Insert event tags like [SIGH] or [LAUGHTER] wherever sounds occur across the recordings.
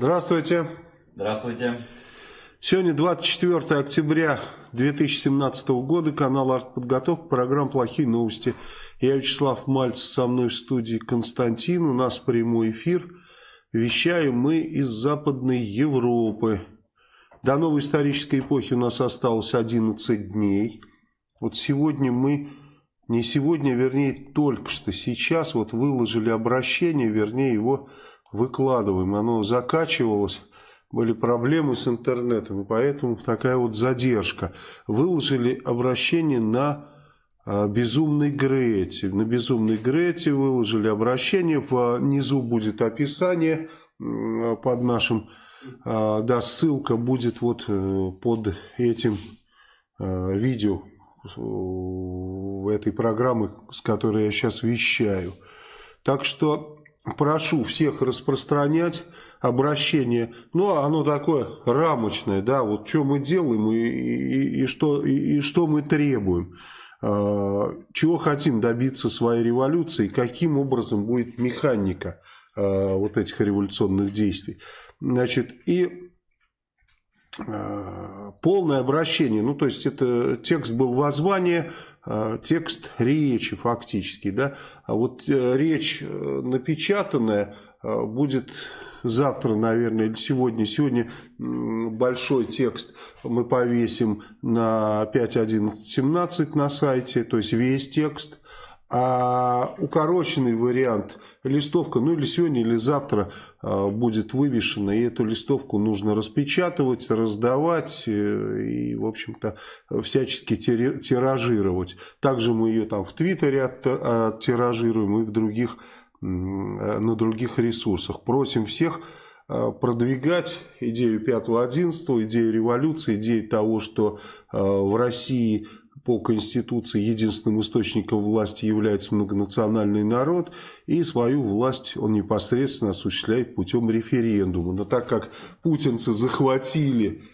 Здравствуйте. Здравствуйте. Сегодня 24 октября 2017 года, канал «Артподготовка», программа «Плохие новости». Я Вячеслав Мальцев, со мной в студии Константин, у нас прямой эфир. Вещаем мы из Западной Европы. До новой исторической эпохи у нас осталось 11 дней. Вот сегодня мы не сегодня, вернее, только что сейчас вот выложили обращение, вернее, его выкладываем. Оно закачивалось, были проблемы с интернетом, и поэтому такая вот задержка. Выложили обращение на а, Безумной Грете. На Безумной Грете выложили обращение, внизу будет описание под нашим, а, да, ссылка будет вот э, под этим а, видео этой программы, с которой я сейчас вещаю. Так что прошу всех распространять обращение. Ну, оно такое рамочное, да, вот что мы делаем и, и, и, что, и, и что мы требуем. А, чего хотим добиться своей революции, каким образом будет механика а, вот этих революционных действий. Значит, и полное обращение, ну то есть это текст был воззвание, текст речи фактически, да, а вот э, речь напечатанная будет завтра, наверное, или сегодня. Сегодня большой текст мы повесим на 5.11.17 на сайте, то есть весь текст. А укороченный вариант, листовка, ну или сегодня, или завтра а, будет вывешена, и эту листовку нужно распечатывать, раздавать э, и, в общем-то, всячески тиражировать. Также мы ее там в Твиттере оттиражируем и в других, на других ресурсах. Просим всех а, продвигать идею 5-11, идею революции, идею того, что а, в России по Конституции единственным источником власти является многонациональный народ, и свою власть он непосредственно осуществляет путем референдума. Но так как путинцы захватили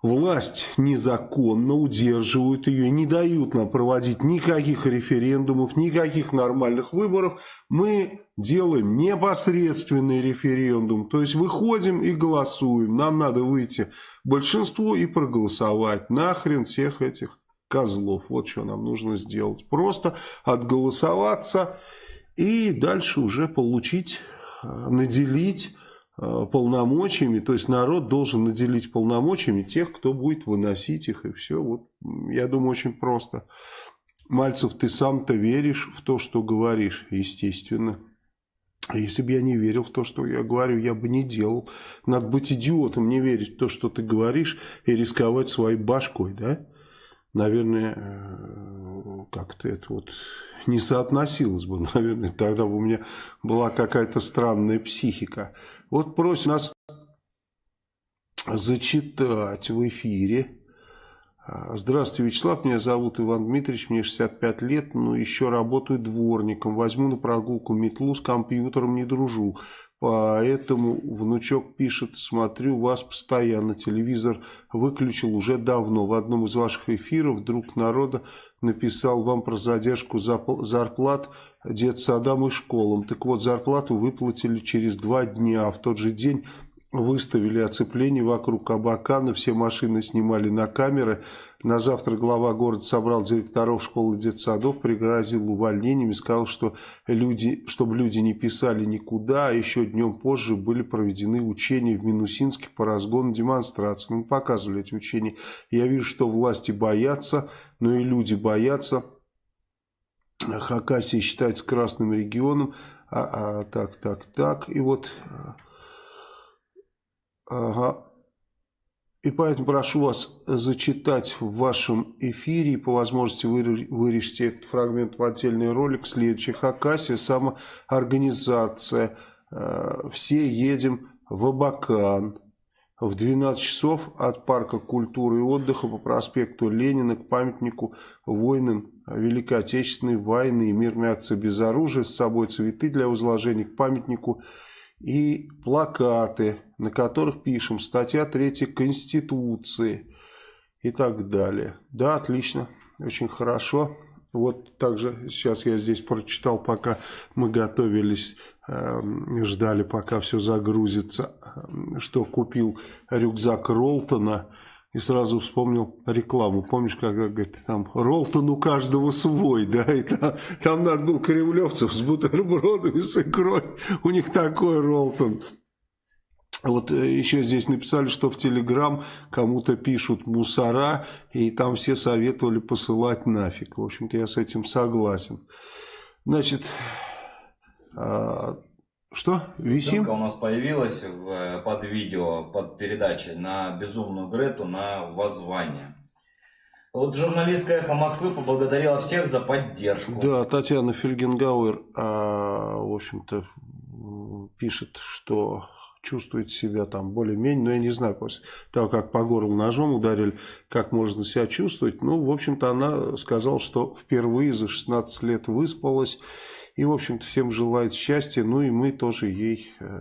власть незаконно, удерживают ее, не дают нам проводить никаких референдумов, никаких нормальных выборов, мы делаем непосредственный референдум. То есть выходим и голосуем. Нам надо выйти большинство и проголосовать. Нахрен всех этих козлов. Вот что нам нужно сделать. Просто отголосоваться и дальше уже получить, э, наделить э, полномочиями. То есть народ должен наделить полномочиями тех, кто будет выносить их. И все. Вот, я думаю, очень просто. Мальцев, ты сам-то веришь в то, что говоришь, естественно. А если бы я не верил в то, что я говорю, я бы не делал. Надо быть идиотом, не верить в то, что ты говоришь, и рисковать своей башкой, да? Наверное, э, как-то это вот не соотносилось бы, [LAUGHS] наверное, тогда бы у меня была какая-то странная психика. Вот просим нас зачитать в эфире. Здравствуйте, Вячеслав, меня зовут Иван Дмитриевич, мне 65 лет, но еще работаю дворником. Возьму на прогулку метлу, с компьютером не дружу. Поэтому внучок пишет, смотрю вас постоянно, телевизор выключил уже давно. В одном из ваших эфиров друг народа написал вам про задержку зарплат детсадам и школам. Так вот, зарплату выплатили через два дня, а в тот же день выставили оцепление вокруг Абакана, все машины снимали на камеры. На завтра глава города собрал директоров школ и детсадов, пригрозил увольнением и сказал, что люди, чтобы люди не писали никуда, а еще днем позже были проведены учения в Минусинске по разгону демонстрации. Ну, мы показывали эти учения. Я вижу, что власти боятся, но и люди боятся. Хакасия считается красным регионом. А, а, так, так, так. И вот Ага. И поэтому прошу вас зачитать в вашем эфире, по возможности вырежьте этот фрагмент в отдельный ролик, следующий. Хакасия, самоорганизация. Э, все едем в Абакан. В 12 часов от парка культуры и отдыха по проспекту Ленина к памятнику воинам Великой Отечественной войны и мирной акции без оружия. С собой цветы для возложения к памятнику и плакаты, на которых пишем статья 3 Конституции и так далее. Да, отлично, очень хорошо. Вот также сейчас я здесь прочитал, пока мы готовились Эм, ждали, пока все загрузится, что купил рюкзак Ролтона и сразу вспомнил рекламу. Помнишь, когда говорит, там Ролтон у каждого свой, да, и там, там надо был кремлевцев с бутербродами, с икрой, у них такой Ролтон. Вот э, еще здесь написали, что в Телеграм кому-то пишут мусора, и там все советовали посылать нафиг. В общем-то, я с этим согласен. Значит, а, что? Висим? Ссылка у нас появилась в, под видео, под передачей на безумную Грету на воззвание. Вот журналистка «Эхо Москвы» поблагодарила всех за поддержку. Да, Татьяна Фельгенгауэр, а, в общем-то, пишет, что чувствует себя там более-менее, но я не знаю, после того, как по горлу ножом ударили, как можно себя чувствовать. Ну, в общем-то, она сказала, что впервые за 16 лет выспалась и, в общем-то, всем желает счастья. Ну и мы тоже ей э,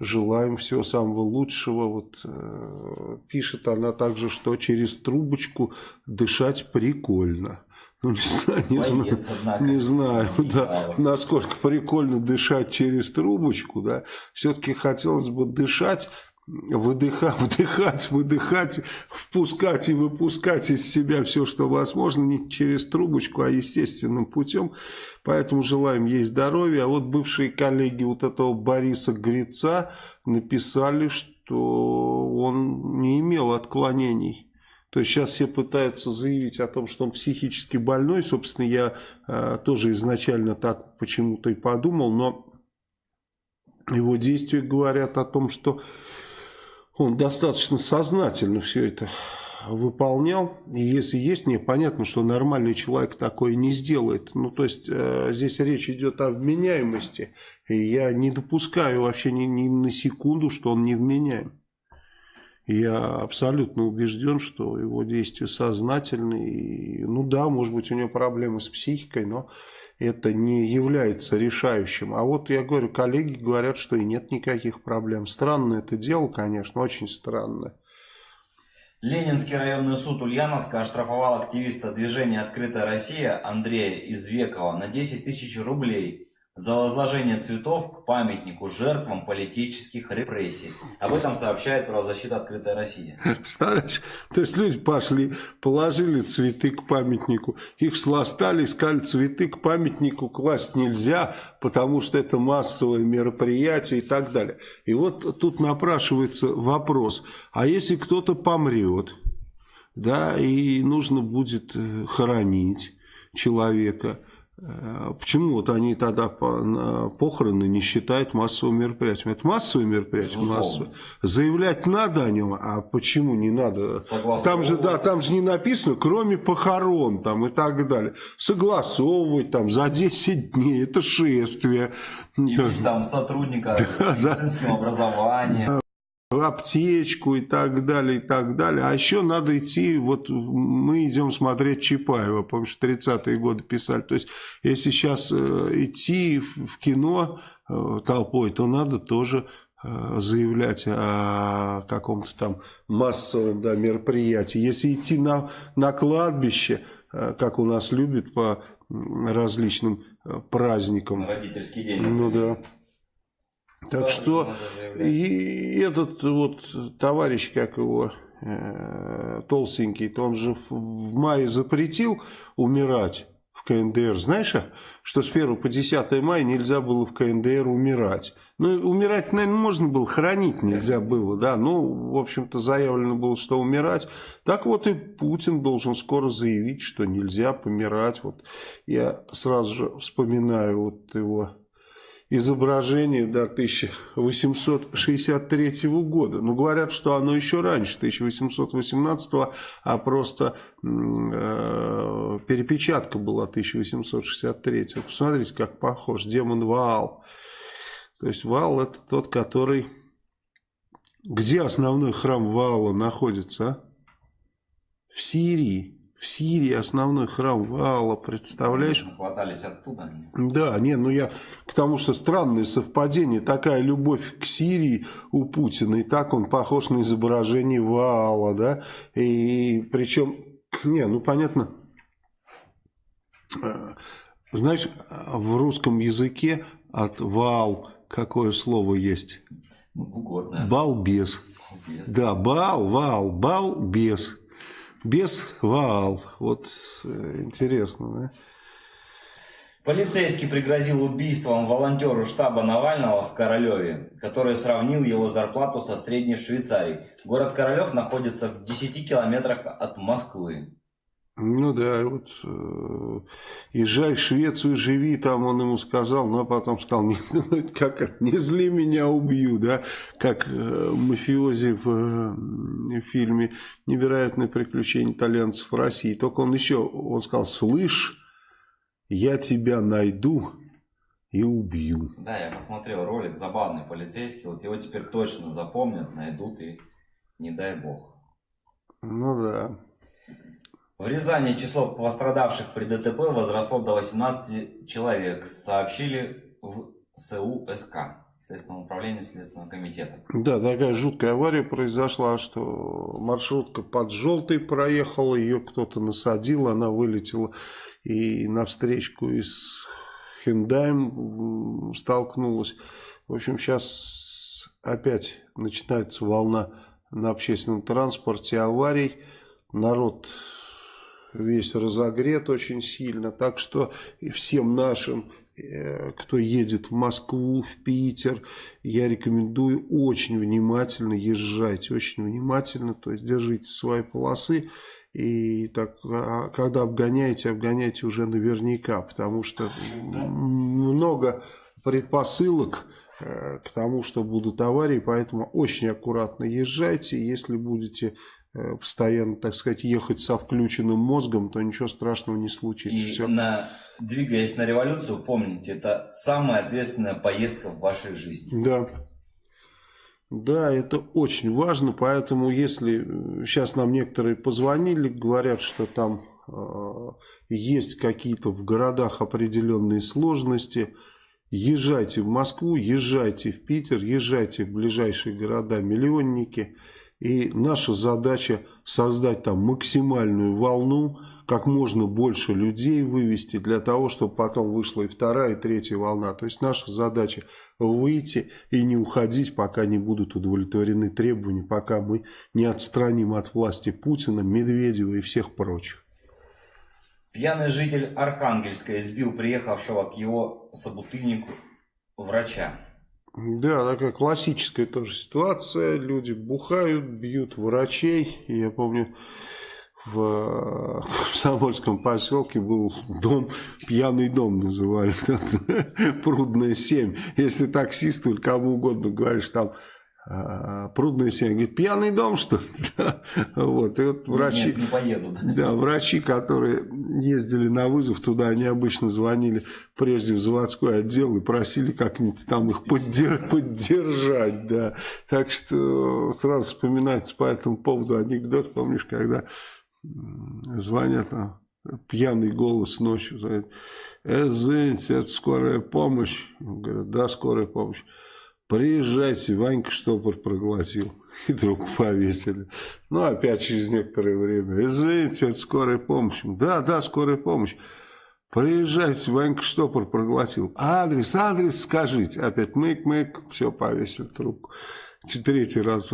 желаем всего самого лучшего. Вот э, пишет она также, что через трубочку дышать прикольно. Ну, не знаю, не Боец, знаю, однако, не знаю да, насколько прикольно дышать через трубочку, да. Все-таки хотелось бы дышать выдыхать, [LAUGHS] вдыхать, выдыхать, впускать и выпускать из себя все, что возможно, не через трубочку, а естественным путем. Поэтому желаем ей здоровья. А вот бывшие коллеги вот этого Бориса Грица написали, что он не имел отклонений. То есть сейчас все пытаются заявить о том, что он психически больной. Собственно, я э, тоже изначально так почему-то и подумал, но его действия говорят о том, что он достаточно сознательно все это выполнял. И если есть, мне понятно, что нормальный человек такое не сделает. Ну, то есть, э, здесь речь идет о вменяемости. И я не допускаю вообще ни, ни на секунду, что он не вменяем. Я абсолютно убежден, что его действия сознательны. И, ну да, может быть, у него проблемы с психикой, но это не является решающим. А вот я говорю, коллеги говорят, что и нет никаких проблем. Странно это дело, конечно, очень странно. Ленинский районный суд Ульяновска оштрафовал активиста движения «Открытая Россия» Андрея Извекова на 10 тысяч рублей за возложение цветов к памятнику жертвам политических репрессий. Об этом сообщает правозащита «Открытая Россия». Представляешь? То есть люди пошли, положили цветы к памятнику, их сластали, сказали, цветы к памятнику класть нельзя, потому что это массовое мероприятие и так далее. И вот тут напрашивается вопрос, а если кто-то помрет, да, и нужно будет э, хоронить человека – почему вот они тогда похороны не считают массовым мероприятием? Это массовое мероприятие, массовое. Заявлять надо о нем, а почему не надо? Там же, да, там же не написано, кроме похорон там и так далее. Согласовывать там за 10 дней, это шествие. Иметь там сотрудника с медицинским образованием аптечку и так далее, и так далее. А еще надо идти, вот мы идем смотреть Чапаева, помнишь, 30-е годы писали. То есть, если сейчас э, идти в кино э, толпой, то надо тоже э, заявлять о каком-то там массовом да, мероприятии. Если идти на, на кладбище, как у нас любят по различным праздникам. Родительский день. Ну да. Так что и этот вот товарищ, как его, э, толстенький, то он же в, в мае запретил умирать в КНДР. Знаешь, что с 1 по 10 мая нельзя было в КНДР умирать. Ну, умирать, наверное, можно было, хранить нельзя было, да. Ну, в общем-то, заявлено было, что умирать. Так вот и Путин должен скоро заявить, что нельзя помирать. Вот я сразу же вспоминаю вот его изображение до 1863 года. Но ну, говорят, что оно еще раньше, 1818, а просто э, перепечатка была 1863. Посмотрите, как похож. Демон Ваал. То есть Ваал это тот, который... Где основной храм Ваала находится? А? В Сирии. В Сирии основной храм Ваала, представляешь? Хватались оттуда. Да, не, ну я к тому, что странное совпадение, такая любовь к Сирии у Путина, и так он похож на изображение Ваала, да, и причем, [CLEARS THROAT] не, ну понятно, э, Знаешь, в русском языке от вал какое слово есть? Ну, да. Балбес. Балбес. Да, бал, вал, балбес. Без вал. Вот э, интересно, да? Полицейский пригрозил убийством волонтеру штаба Навального в Королеве, который сравнил его зарплату со средней в Швейцарии. Город Королев находится в 10 километрах от Москвы. Ну да, вот э, езжай в Швецию, живи, там он ему сказал, но потом сказал, не, как это, не зли меня, убью, да, как э, мафиози в, э, фильме «Невероятные приключения итальянцев в России». Только он еще, он сказал, слышь, я тебя найду и убью. Да, я посмотрел ролик, забавный полицейский, вот его теперь точно запомнят, найдут и не дай бог. Ну да. В Рязани число пострадавших при ДТП возросло до 18 человек, сообщили в СУ СК, Следственном управлении Следственного комитета. Да, такая жуткая авария произошла, что маршрутка под желтой проехала, ее кто-то насадил, она вылетела и на встречку из Хендаем столкнулась. В общем, сейчас опять начинается волна на общественном транспорте аварий. Народ весь разогрет очень сильно. Так что и всем нашим, э, кто едет в Москву, в Питер, я рекомендую очень внимательно езжать. Очень внимательно, то есть держите свои полосы. И так, а когда обгоняете, обгоняйте уже наверняка, потому что много предпосылок э, к тому, что будут аварии, поэтому очень аккуратно езжайте, если будете постоянно, так сказать, ехать со включенным мозгом, то ничего страшного не случится. И Все. На, двигаясь на революцию, помните, это самая ответственная поездка в вашей жизни. Да. Да, это очень важно, поэтому если сейчас нам некоторые позвонили, говорят, что там э, есть какие-то в городах определенные сложности, езжайте в Москву, езжайте в Питер, езжайте в ближайшие города-миллионники – и наша задача создать там максимальную волну, как можно больше людей вывести, для того, чтобы потом вышла и вторая, и третья волна. То есть наша задача выйти и не уходить, пока не будут удовлетворены требования, пока мы не отстраним от власти Путина, Медведева и всех прочих. Пьяный житель Архангельска избил приехавшего к его собутыльнику врача. Да, такая классическая тоже ситуация. Люди бухают, бьют врачей. Я помню, в Комсомольском поселке был дом, пьяный дом называли, [LAUGHS] Прудная 7. Если таксист или кому угодно говоришь, там а, Прудная 7, говорит, пьяный дом, что ли? [LAUGHS] вот, и вот врачи, Нет, не поедут. Да, врачи, которые ездили на вызов туда, они обычно звонили прежде в заводской отдел и просили как-нибудь там их поддер поддержать, да. Так что сразу вспоминается по этому поводу анекдот, помнишь, когда звонят там, пьяный голос ночью, говорит, «Э, извините, это скорая помощь. Говорят, да, скорая помощь. Приезжайте, Ванька штопор проглотил. [LAUGHS] И трубку повесили. Ну, опять через некоторое время. Извините, это скорая помощь. Да, да, скорая помощь. Приезжайте, Ванька штопор проглотил. Адрес, адрес скажите. Опять мык-мык, все, повесили трубку. Третий раз.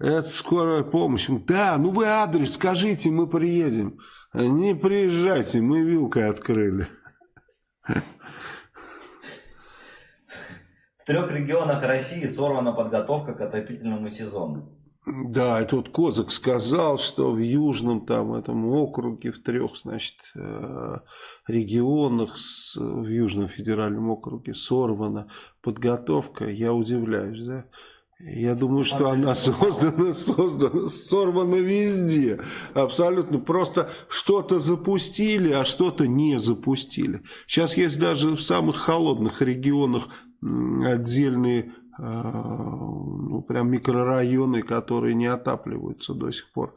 Это скорая помощь. Да, ну вы адрес скажите, мы приедем. Не приезжайте, мы вилкой открыли. [LAUGHS] В трех регионах России сорвана подготовка к отопительному сезону. Да, это вот Козак сказал, что в южном там этом округе, в трех, значит, э, регионах, в южном федеральном округе сорвана подготовка. Я удивляюсь, да? Я думаю, что она создана, создана, сорвана везде. Абсолютно. Просто что-то запустили, а что-то не запустили. Сейчас есть даже в самых холодных регионах отдельные а, ну, прям микрорайоны, которые не отапливаются до сих пор.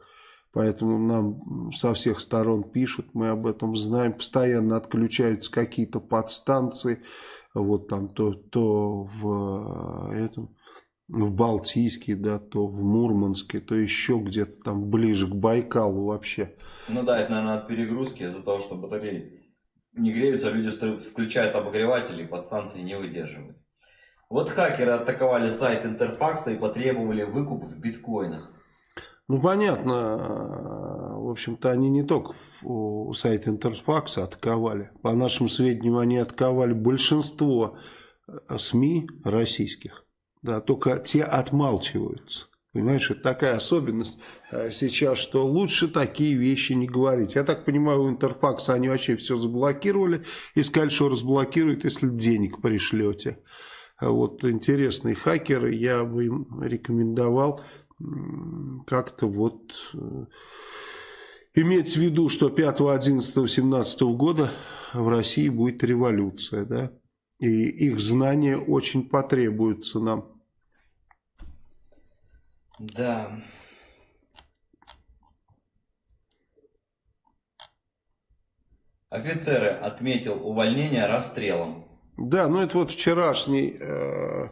Поэтому нам со всех сторон пишут, мы об этом знаем. Постоянно отключаются какие-то подстанции. Вот там то, то в этом в Балтийске, да, то в Мурманске, то еще где-то там ближе к Байкалу вообще. Ну да, это, наверное, от перегрузки из-за того, что батареи не греются, люди включают обогреватели, подстанции не выдерживают. Вот хакеры атаковали сайт Интерфакса и потребовали выкуп в биткоинах. Ну, понятно. В общем-то, они не только сайт Интерфакса атаковали. По нашим сведениям, они атаковали большинство э, СМИ российских. Да, только те отмалчиваются. Понимаешь, это такая особенность э, сейчас, что лучше такие вещи не говорить. Я так понимаю, у Интерфакса они вообще все заблокировали и сказали, что разблокируют, если денег пришлете. Вот интересные хакеры, я бы им рекомендовал как-то вот э, иметь в виду, что 5, 11, 17 года в России будет революция, да, и их знания очень потребуются нам. Да. Офицеры отметил увольнение расстрелом. Да, ну это вот вчерашний э,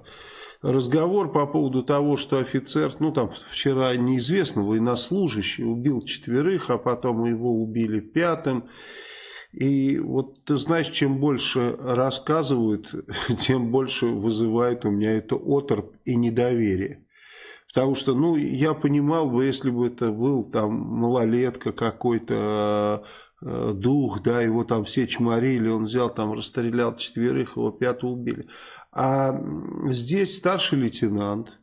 разговор по поводу того, что офицер, ну там вчера неизвестно, военнослужащий убил четверых, а потом его убили пятым. И вот ты знаешь, чем больше рассказывают, [LAUGHS] тем больше вызывает у меня это оторп и недоверие. Потому что, ну, я понимал бы, если бы это был там малолетка какой-то, э, дух, да, его там все чморили, он взял там, расстрелял четверых, его пятого убили. А здесь старший лейтенант,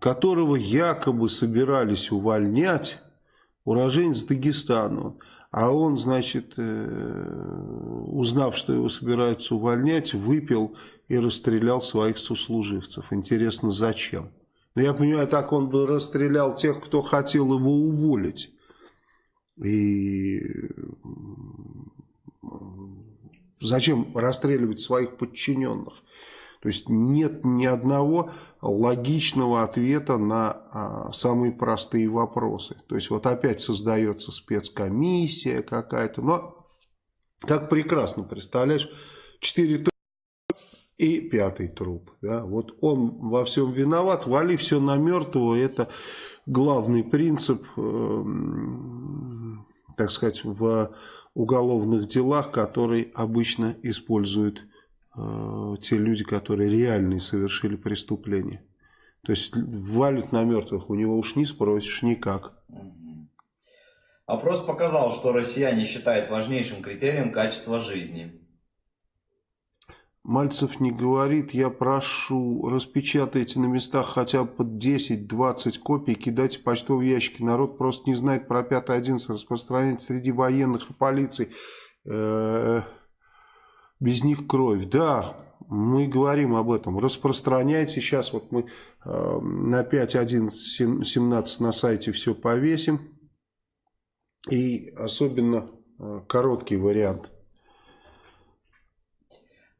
которого якобы собирались увольнять, уроженец Дагестана, а он, значит, э, узнав, что его собираются увольнять, выпил и расстрелял своих сослуживцев. Интересно, зачем? Но я понимаю, так он бы расстрелял тех, кто хотел его уволить. И зачем расстреливать своих подчиненных? То есть нет ни одного логичного ответа на а, самые простые вопросы. То есть вот опять создается спецкомиссия какая-то. Но как прекрасно, представляешь, четыре и пятый труп. Да? Вот он во всем виноват, вали все на мертвого. Это главный принцип, э, так сказать, в уголовных делах, который обычно используют э, те люди, которые реально совершили преступление. То есть валят на мертвых, у него уж не спросишь никак. Опрос показал, что россияне считают важнейшим критерием качество жизни. Мальцев не говорит, я прошу, распечатайте на местах хотя бы под 10-20 копий, кидайте почтовые ящики. Народ просто не знает про 5.11, распространять среди военных и полиции. Э, без них кровь. Да, мы говорим об этом. Распространяйте. Сейчас вот мы э, на 5.1.17 на сайте все повесим. И особенно э, короткий вариант –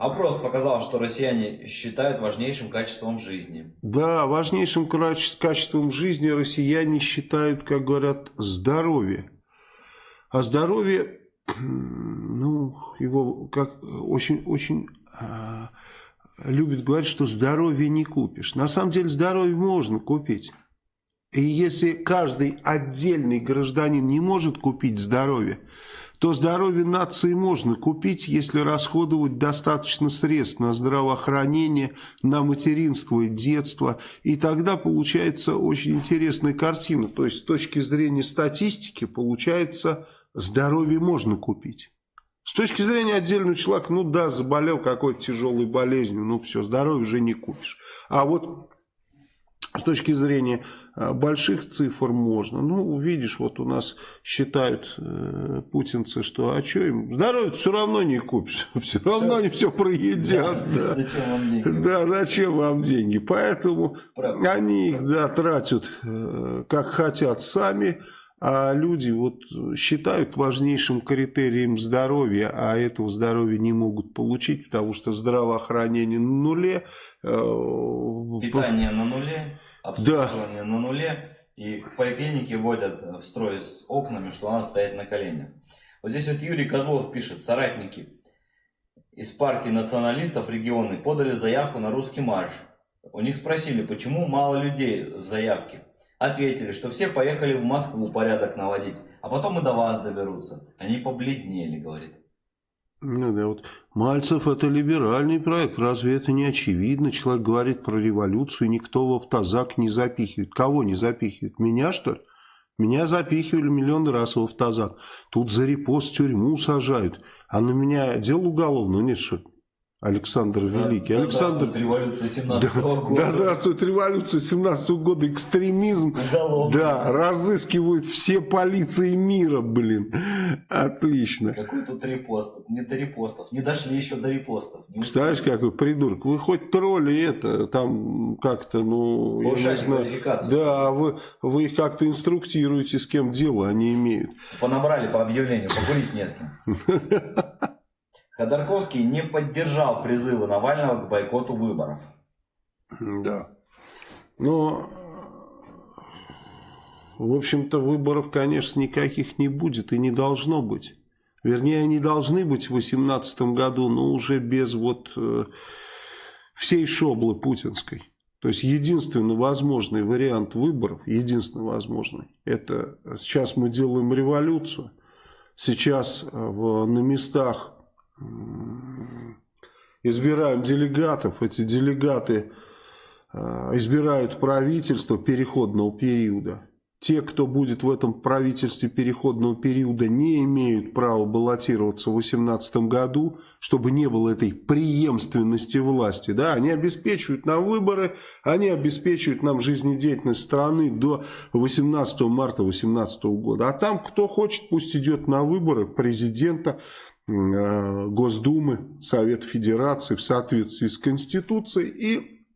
Опрос показал, что россияне считают важнейшим качеством жизни. Да, важнейшим качеством жизни россияне считают, как говорят, здоровье. А здоровье, [CLEARS THROAT] ну, его как очень, очень а, любят говорить, что здоровье не купишь. На самом деле здоровье можно купить. И если каждый отдельный гражданин не может купить здоровье, то здоровье нации можно купить, если расходовать достаточно средств на здравоохранение, на материнство и детство. И тогда получается очень интересная картина. То есть с точки зрения статистики получается здоровье можно купить. С точки зрения отдельного человека, ну да, заболел какой-то тяжелой болезнью, ну все, здоровье уже не купишь. А вот с точки зрения а, больших цифр можно. Ну, видишь, вот у нас считают э, путинцы, что а что им, здоровье все равно не купишь, [LAUGHS] все равно все. они все проедят. Да, да. Зачем вам деньги? Да, зачем вам деньги? Поэтому Правда. они их да, тратят э, как хотят сами, а люди вот считают важнейшим критерием здоровья, а этого здоровья не могут получить, потому что здравоохранение на нуле. Э, Питание на нуле обслуживание да. на нуле, и поликлиники вводят в строй с окнами, что она стоит на коленях. Вот здесь вот Юрий Козлов пишет, соратники из партии националистов регионы подали заявку на русский марш. У них спросили, почему мало людей в заявке. Ответили, что все поехали в Москву порядок наводить, а потом и до вас доберутся. Они побледнели, говорит. Ну да, вот Мальцев это либеральный проект, разве это не очевидно? Человек говорит про революцию, никто в автозак не запихивает. Кого не запихивает? Меня что ли? Меня запихивали миллионы раз в автозак. Тут за репост тюрьму сажают. А на меня дело уголовное нет, что ли? Александр За, Великий. Да Александр... здравствует революция 17 -го да, года. Да здравствует революция 17 -го года. Экстремизм. Уголовный. Да, разыскивают все полиции мира, блин. Отлично. Какой тут репост? Не до репостов. Не дошли еще до репостов. Не Представляешь, какой придурок. Вы хоть тролли это, там как-то, ну, знаю. квалификацию. Да, вы, вы их как-то инструктируете, с кем дело они имеют. Понабрали по объявлению, покурить не с кем. [LAUGHS] Ходорковский не поддержал призывы Навального к бойкоту выборов. Да. Но, в общем-то, выборов, конечно, никаких не будет и не должно быть. Вернее, они должны быть в 2018 году, но уже без вот э, всей шоблы путинской. То есть, единственный возможный вариант выборов, единственный возможный, это сейчас мы делаем революцию, сейчас э, в, на местах избираем делегатов, эти делегаты э, избирают правительство переходного периода. Те, кто будет в этом правительстве переходного периода, не имеют права баллотироваться в 2018 году, чтобы не было этой преемственности власти. Да? Они обеспечивают нам выборы, они обеспечивают нам жизнедеятельность страны до 18 марта 2018 года. А там, кто хочет, пусть идет на выборы президента, Госдумы, Совет Федерации в соответствии с Конституцией и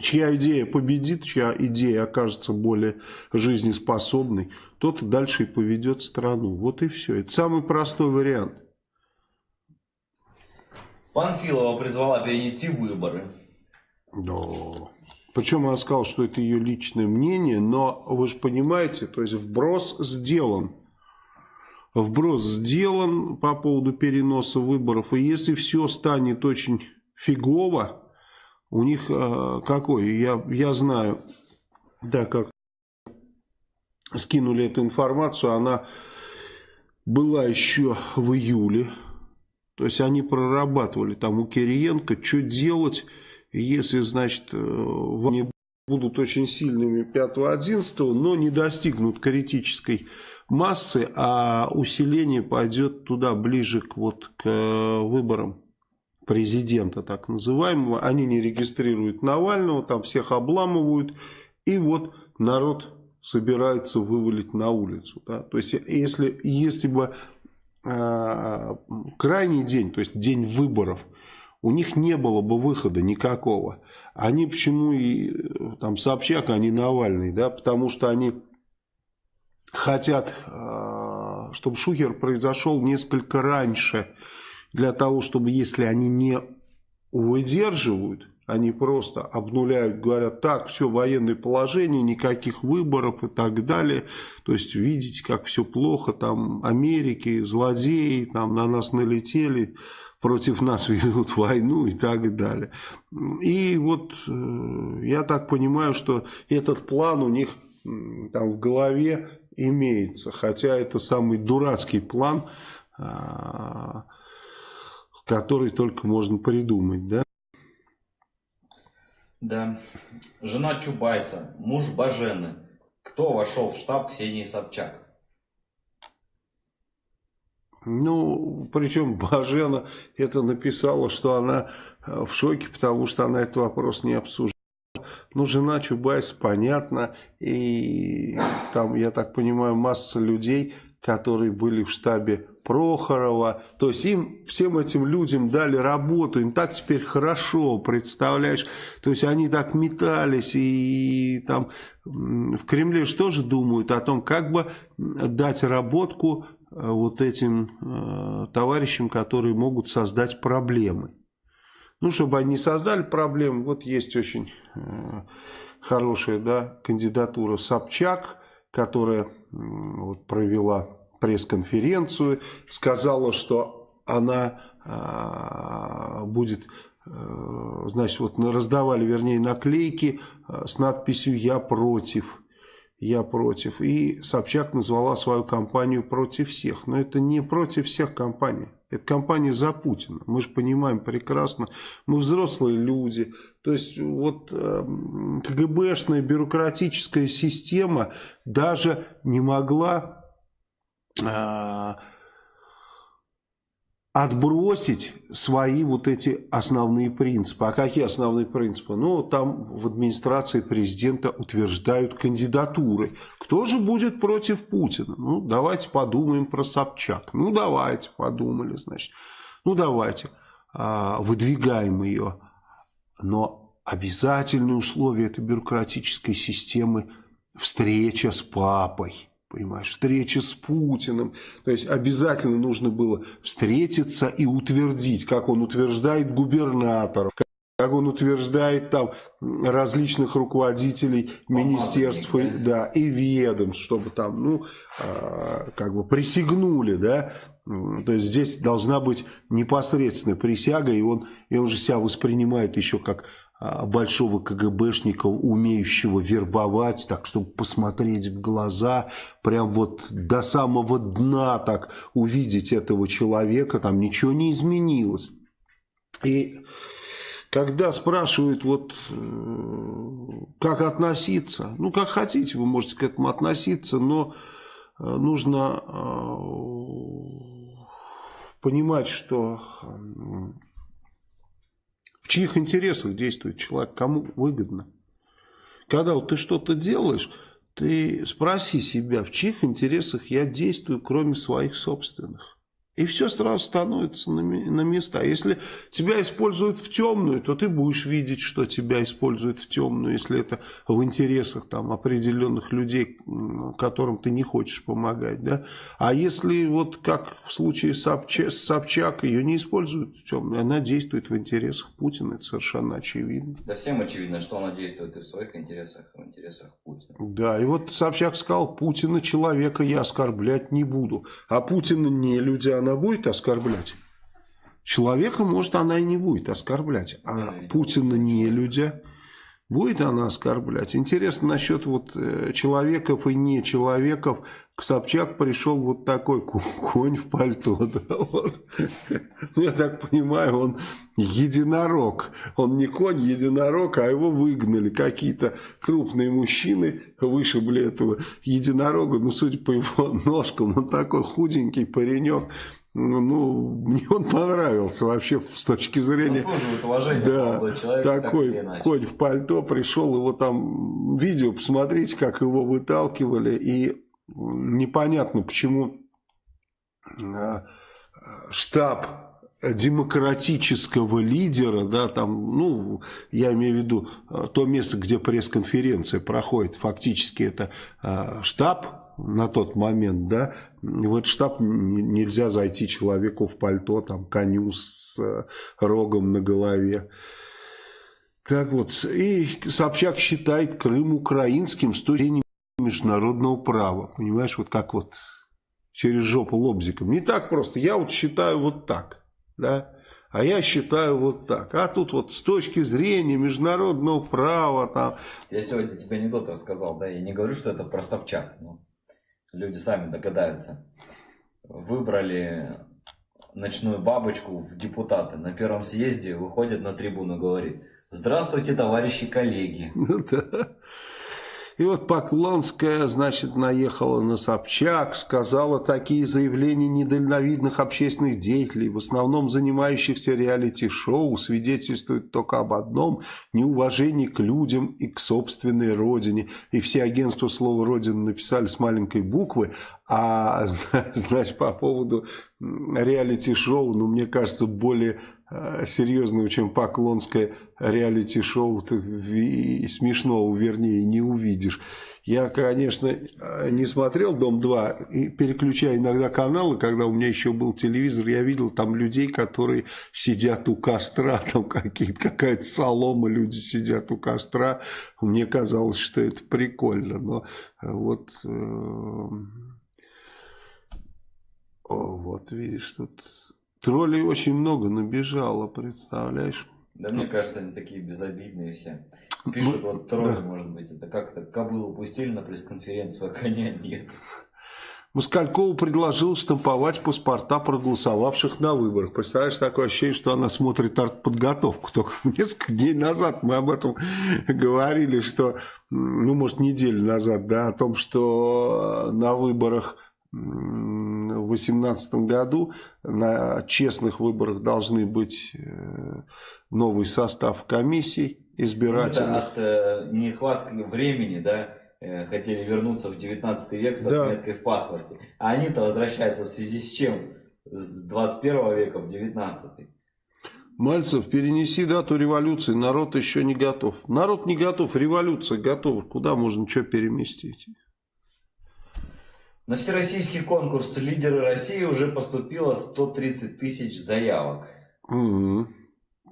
чья идея победит, чья идея окажется более жизнеспособной, тот дальше и поведет страну. Вот и все. Это самый простой вариант. Панфилова призвала перенести выборы. Да. Причем она сказала, что это ее личное мнение, но вы же понимаете, то есть вброс сделан. Вброс сделан по поводу переноса выборов. И если все станет очень фигово, у них э, какой? Я, я знаю, да, как скинули эту информацию, она была еще в июле. То есть они прорабатывали там у Кириенко, что делать, если, значит, они будут очень сильными 5-11, но не достигнут критической массы, а усиление пойдет туда ближе к, вот, к выборам президента так называемого, они не регистрируют Навального, там всех обламывают, и вот народ собирается вывалить на улицу. Да? То есть, если, если бы э, крайний день, то есть день выборов, у них не было бы выхода никакого. Они почему и там Собчак, а Навальный, да, потому что они хотят, э, чтобы Шухер произошел несколько раньше, для того, чтобы если они не выдерживают, они просто обнуляют, говорят, так, все, военное положение, никаких выборов и так далее. То есть, видите, как все плохо, там Америки, злодеи, там на нас налетели, против нас [LAUGHS] ведут войну и так далее. И вот э, я так понимаю, что этот план у них там в голове имеется, хотя это самый дурацкий план, а, который только можно придумать, да? Да. Жена Чубайса, муж Бажены. Кто вошел в штаб Ксении Собчак? Ну, причем [LAUGHS] Бажена это написала, что она в шоке, потому что она этот вопрос не обсуждала. Ну, жена Чубайса, понятно, и там, я так понимаю, масса людей, которые были в штабе Прохорова. То есть им, всем этим людям дали работу, им так теперь хорошо, представляешь? То есть они так метались, и, и там в Кремле же тоже думают о том, как бы дать работку вот этим э, товарищам, которые могут создать проблемы. Ну, чтобы они создали проблемы, вот есть очень э, хорошая да, кандидатура Собчак, которая э, вот, провела пресс-конференцию, сказала, что она э, будет, э, значит, вот раздавали, вернее, наклейки э, с надписью «Я против». Я против. И Собчак назвала свою компанию против всех. Но это не против всех компаний. Это кампания за Путина. Мы же понимаем прекрасно. Мы взрослые люди. То есть вот э, КГБшная бюрократическая система даже не могла э, отбросить свои вот эти основные принципы. А какие основные принципы? Ну, там в администрации президента утверждают кандидатуры. Кто же будет против Путина? Ну, давайте подумаем про Собчак. Ну, давайте, подумали, значит. Ну, давайте, а, выдвигаем ее. Но обязательное условие этой бюрократической системы – встреча с папой понимаешь, встреча с Путиным. То есть обязательно нужно было встретиться и утвердить, как он утверждает губернаторов, как он утверждает там различных руководителей министерств да. Да, и ведомств, чтобы там, ну, э, как бы присягнули, да, то есть здесь должна быть непосредственная присяга, и он, и он же себя воспринимает еще как большого КГБшника, умеющего вербовать, так, чтобы посмотреть в глаза, прям вот до самого дна так увидеть этого человека, там ничего не изменилось. И когда спрашивают, вот, э, как относиться, ну, как хотите, вы можете к этому относиться, но э, нужно э, понимать, что в чьих интересах действует человек, кому выгодно. Когда вот ты что-то делаешь, ты спроси себя, в чьих интересах я действую, кроме своих собственных. И все сразу становится на, на места. Если тебя используют в темную, то ты будешь видеть, что тебя используют в темную, если это в интересах там, определенных людей, которым ты не хочешь помогать. Да? А если, вот как в случае Собчак, Собчак, ее не используют в темную, она действует в интересах Путина, это совершенно очевидно. Да всем очевидно, что она действует и в своих интересах, и в интересах Путина. Да, и вот Собчак сказал, Путина человека я оскорблять не буду. А Путина не люди, а она будет оскорблять. Человека, может, она и не будет оскорблять. А Путина не людя будет она оскорблять. Интересно насчет вот э, человеков и не человеков. К Собчак пришел вот такой конь в пальто. [LAUGHS] Да, вот. Я так понимаю, он единорог. Он не конь, единорог, а его выгнали. Какие-то крупные мужчины вышибли этого единорога. Ну, судя по его [LAUGHS] ножкам, он такой худенький паренек ну, ну, [LAUGHS] мне он понравился вообще с точки зрения... Заслуживает уважения да, человек, такой так конь в пальто пришел, его там видео, посмотрите, как его выталкивали, и непонятно, почему а, штаб демократического лидера, да, там, ну, я имею в виду а, то место, где пресс-конференция проходит, фактически это а, штаб на тот момент, да, в этот штаб нельзя зайти человеку в пальто, там, коню с э, рогом на голове. Так вот, и Собчак считает Крым украинским с точки зрения международного права. Понимаешь, вот как вот через жопу лобзиком. Не так просто. Я вот считаю вот так, да. А я считаю вот так. А тут вот с точки зрения международного права там... Я сегодня тебе анекдот рассказал, да, я не говорю, что это про Собчак, но люди сами догадаются. Выбрали ночную бабочку в депутаты. На первом съезде выходит на трибуну, говорит, здравствуйте, товарищи коллеги. Ну да. И вот Поклонская, значит, наехала на Собчак, сказала такие заявления недальновидных общественных деятелей, в основном занимающихся реалити-шоу, свидетельствуют только об одном – неуважении к людям и к собственной родине. И все агентства слова «Родина» написали с маленькой буквы, а, [LAUGHS] значит, по поводу реалити-шоу, ну, мне кажется, более э, серьезного, чем Поклонское реалити-шоу, и смешного, вернее, не увидишь. Я, конечно, э, не смотрел «Дом-2», и переключая иногда каналы, когда у меня еще был телевизор, я видел там людей, которые сидят у костра, [LAUGHS] там какая-то солома, люди сидят у костра. Мне казалось, что это прикольно, но э, вот... О, вот видишь, тут троллей очень много набежало, представляешь? Да мне кажется, они такие безобидные все. Пишут, ну, вот тролли, да. может быть, это как-то кобылу пустили на пресс-конференцию, а коня нет. Москалькова предложила штамповать паспорта проголосовавших на выборах. Представляешь, такое ощущение, что она смотрит артподготовку. Только [LAUGHS] несколько дней назад мы об этом говорили, что, ну, может, неделю назад, да, о том, что на выборах 2018 году на честных выборах должны быть э, новый состав комиссий избирательных. Ну, от э, нехватки времени, да, Э, хотели вернуться в 19 век с отметкой да. в паспорте. А они-то возвращаются в связи с чем? С 21 века в 19. Мальцев, перенеси дату революции, народ еще не готов. Народ не готов, революция готова. Куда можно что переместить? На всероссийский конкурс «Лидеры России» уже поступило 130 тысяч заявок. Угу.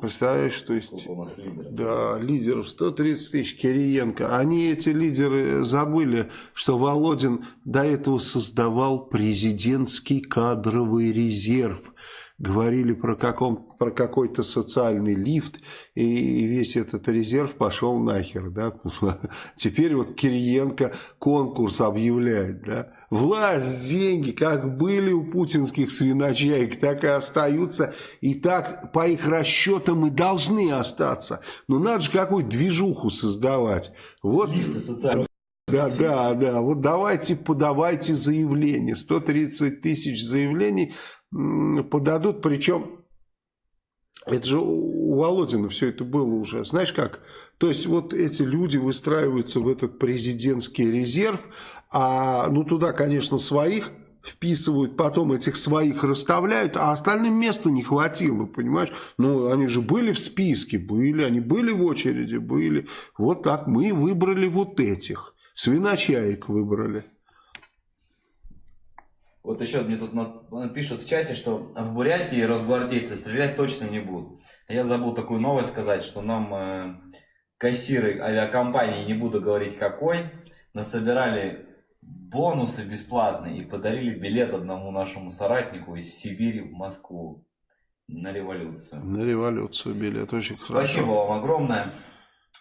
Представляешь, то есть... Сколько у нас лидеров? Да, лидеров 130 тысяч, Кириенко. Они, эти лидеры, забыли, что Володин до этого создавал президентский кадровый резерв. Говорили про, каком, про какой-то социальный лифт, и весь этот резерв пошел нахер. Да? [LAUGHS] Теперь вот Кириенко конкурс объявляет, да? Власть, деньги, как были у путинских свиночаек, так и остаются. И так, по их расчетам, и должны остаться. Но надо же какую движуху создавать. Вот. Лифты социальные. Да, да, да. Вот давайте, подавайте заявление. 130 тысяч заявлений подадут. Причем, это же у Володина все это было уже. Знаешь как? То есть, вот эти люди выстраиваются в этот президентский резерв, а, ну, туда, конечно, своих вписывают, потом этих своих расставляют, а остальным места не хватило, понимаешь? Ну, они же были в списке, были, они были в очереди, были. Вот так мы выбрали вот этих. Свиночаек выбрали. Вот еще мне тут пишут в чате, что в Бурятии росгвардейцы стрелять точно не будут. Я забыл такую новость сказать, что нам э, кассиры авиакомпании, не буду говорить какой, насобирали бонусы бесплатные и подарили билет одному нашему соратнику из Сибири в Москву на революцию. На революцию билет, очень Спасибо хорошо. Спасибо вам огромное.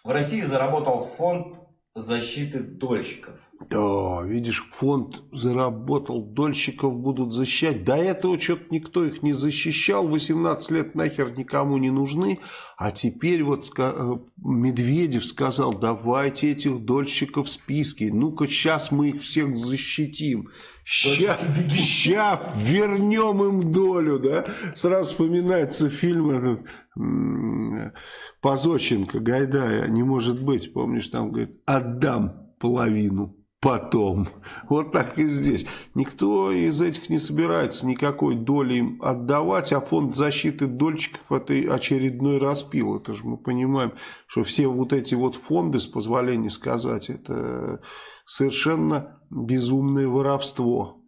В России заработал фонд защиты дольщиков. Да, видишь, фонд заработал, дольщиков будут защищать. До этого что-то никто их не защищал, 18 лет нахер никому не нужны. А теперь вот э, Медведев сказал, давайте этих дольщиков в списке. Ну-ка, сейчас мы их всех защитим. Сейчас, сейчас вернем им долю, да? Сразу вспоминается фильм этот Позоченко, Гайдая, не может быть, помнишь, там говорит, отдам половину потом. Вот так и здесь. Никто из этих не собирается никакой доли им отдавать, а фонд защиты дольщиков это очередной распил. Это же мы понимаем, что все вот эти вот фонды, с позволения сказать, это совершенно безумное воровство.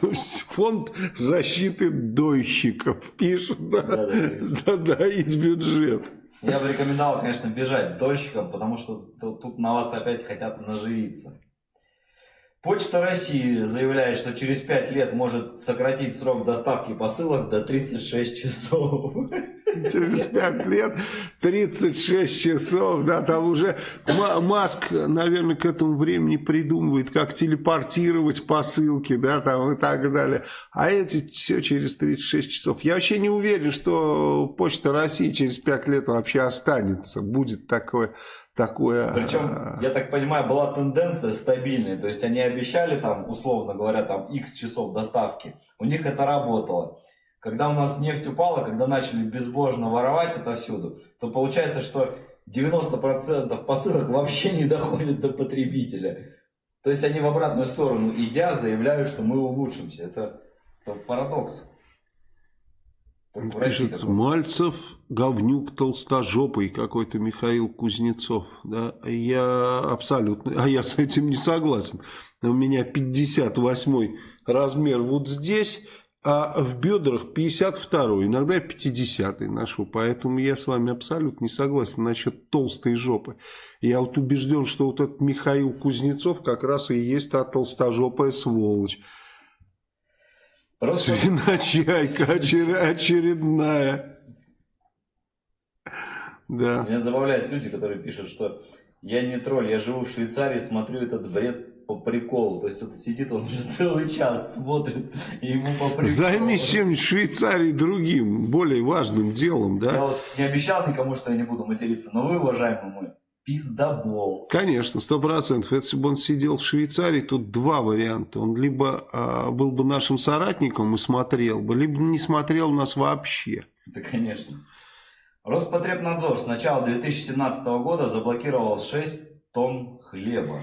То есть фонд защиты дойщиков пишут, да, да, да, из бюджет. Я бы рекомендовал, конечно, бежать дольщикам, потому что тут на вас опять хотят наживиться. Почта России заявляет, что через 5 лет может сократить срок доставки посылок до 36 часов. Через 5 лет 36 часов, да, там уже Маск, наверное, к этому времени придумывает, как телепортировать посылки, да, там и так далее. А эти все через 36 часов. Я вообще не уверен, что Почта России через 5 лет вообще останется, будет такое такое... Причем, а, я так понимаю, была тенденция стабильная, то есть они обещали там, условно говоря, там x часов доставки, у них это работало. Когда у нас нефть упала, когда начали безбожно воровать отовсюду, то получается, что 90% посылок вообще не доходят до потребителя. То есть они в обратную сторону идя заявляют, что мы улучшимся. Это, это парадокс. Пишет Мальцев, говнюк толстожопый какой-то Михаил Кузнецов. Да? Я абсолютно, а я с этим не согласен. У меня 58 размер вот здесь, а в бедрах 52 иногда 50 ношу. Поэтому я с вами абсолютно не согласен насчет толстой жопы. Я вот убежден, что вот этот Михаил Кузнецов как раз и есть та толстожопая сволочь. Просто... Свиночайка [LAUGHS] очередная. Да. Меня забавляют люди, которые пишут, что я не тролль, я живу в Швейцарии, смотрю этот бред по приколу. То есть он сидит, он уже [LAUGHS] целый час смотрит, и ему по приколу. Займись чем-нибудь в Швейцарии другим, более важным делом, да? Я вот не обещал никому, что я не буду материться, но вы, уважаемый мой, пиздобол. Конечно, сто процентов. Если бы он сидел в Швейцарии, тут два варианта. Он либо а, был бы нашим соратником и смотрел бы, либо не смотрел нас вообще. Да, конечно. Роспотребнадзор с начала 2017 года заблокировал 6 тонн хлеба.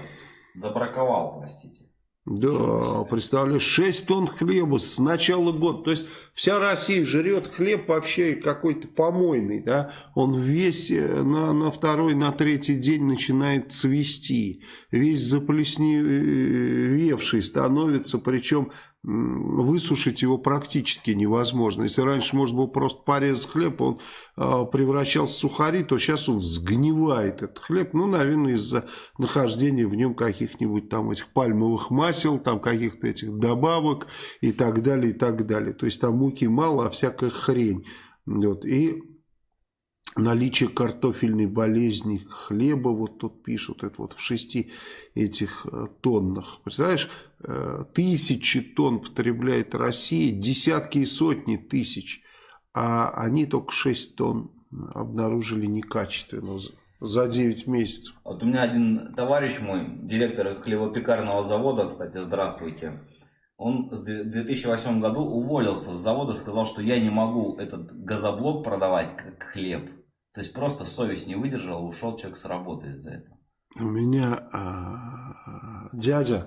Забраковал, простите. Да, представляешь, 6 тонн хлеба с начала года. То есть вся Россия жрет хлеб вообще какой-то помойный, да. Он весь э, на, на второй, на третий день начинает цвести. Весь заплесневевший становится, причем высушить его практически невозможно. Если раньше можно было просто порезать хлеб, он э, превращался в сухари, то сейчас он сгнивает этот хлеб. Ну, наверное, из-за нахождения в нем каких-нибудь там этих пальмовых масел, там каких-то этих добавок и так далее, и так далее. То есть там муки мало, а всякая хрень. Вот. И наличие картофельной болезни хлеба, вот тут пишут, это вот в шести этих э, тоннах. Представляешь, э, тысячи тонн потребляет Россия, десятки и сотни тысяч, а они только 6 тонн обнаружили некачественно за 9 месяцев. Вот у меня один товарищ мой, директор хлебопекарного завода, кстати, здравствуйте, он в 2008 году уволился с завода, сказал, что я не могу этот газоблок продавать как хлеб. То есть просто совесть не выдержала, ушел человек с работы из-за этого. У меня а, дядя,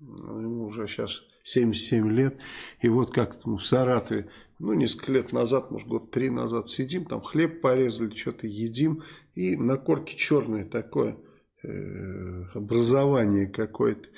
ему уже сейчас 77 лет, и вот как в Саратове, ну, несколько лет назад, может, год три назад сидим, там хлеб порезали, что-то едим, и на корке черное такое э, образование какое-то.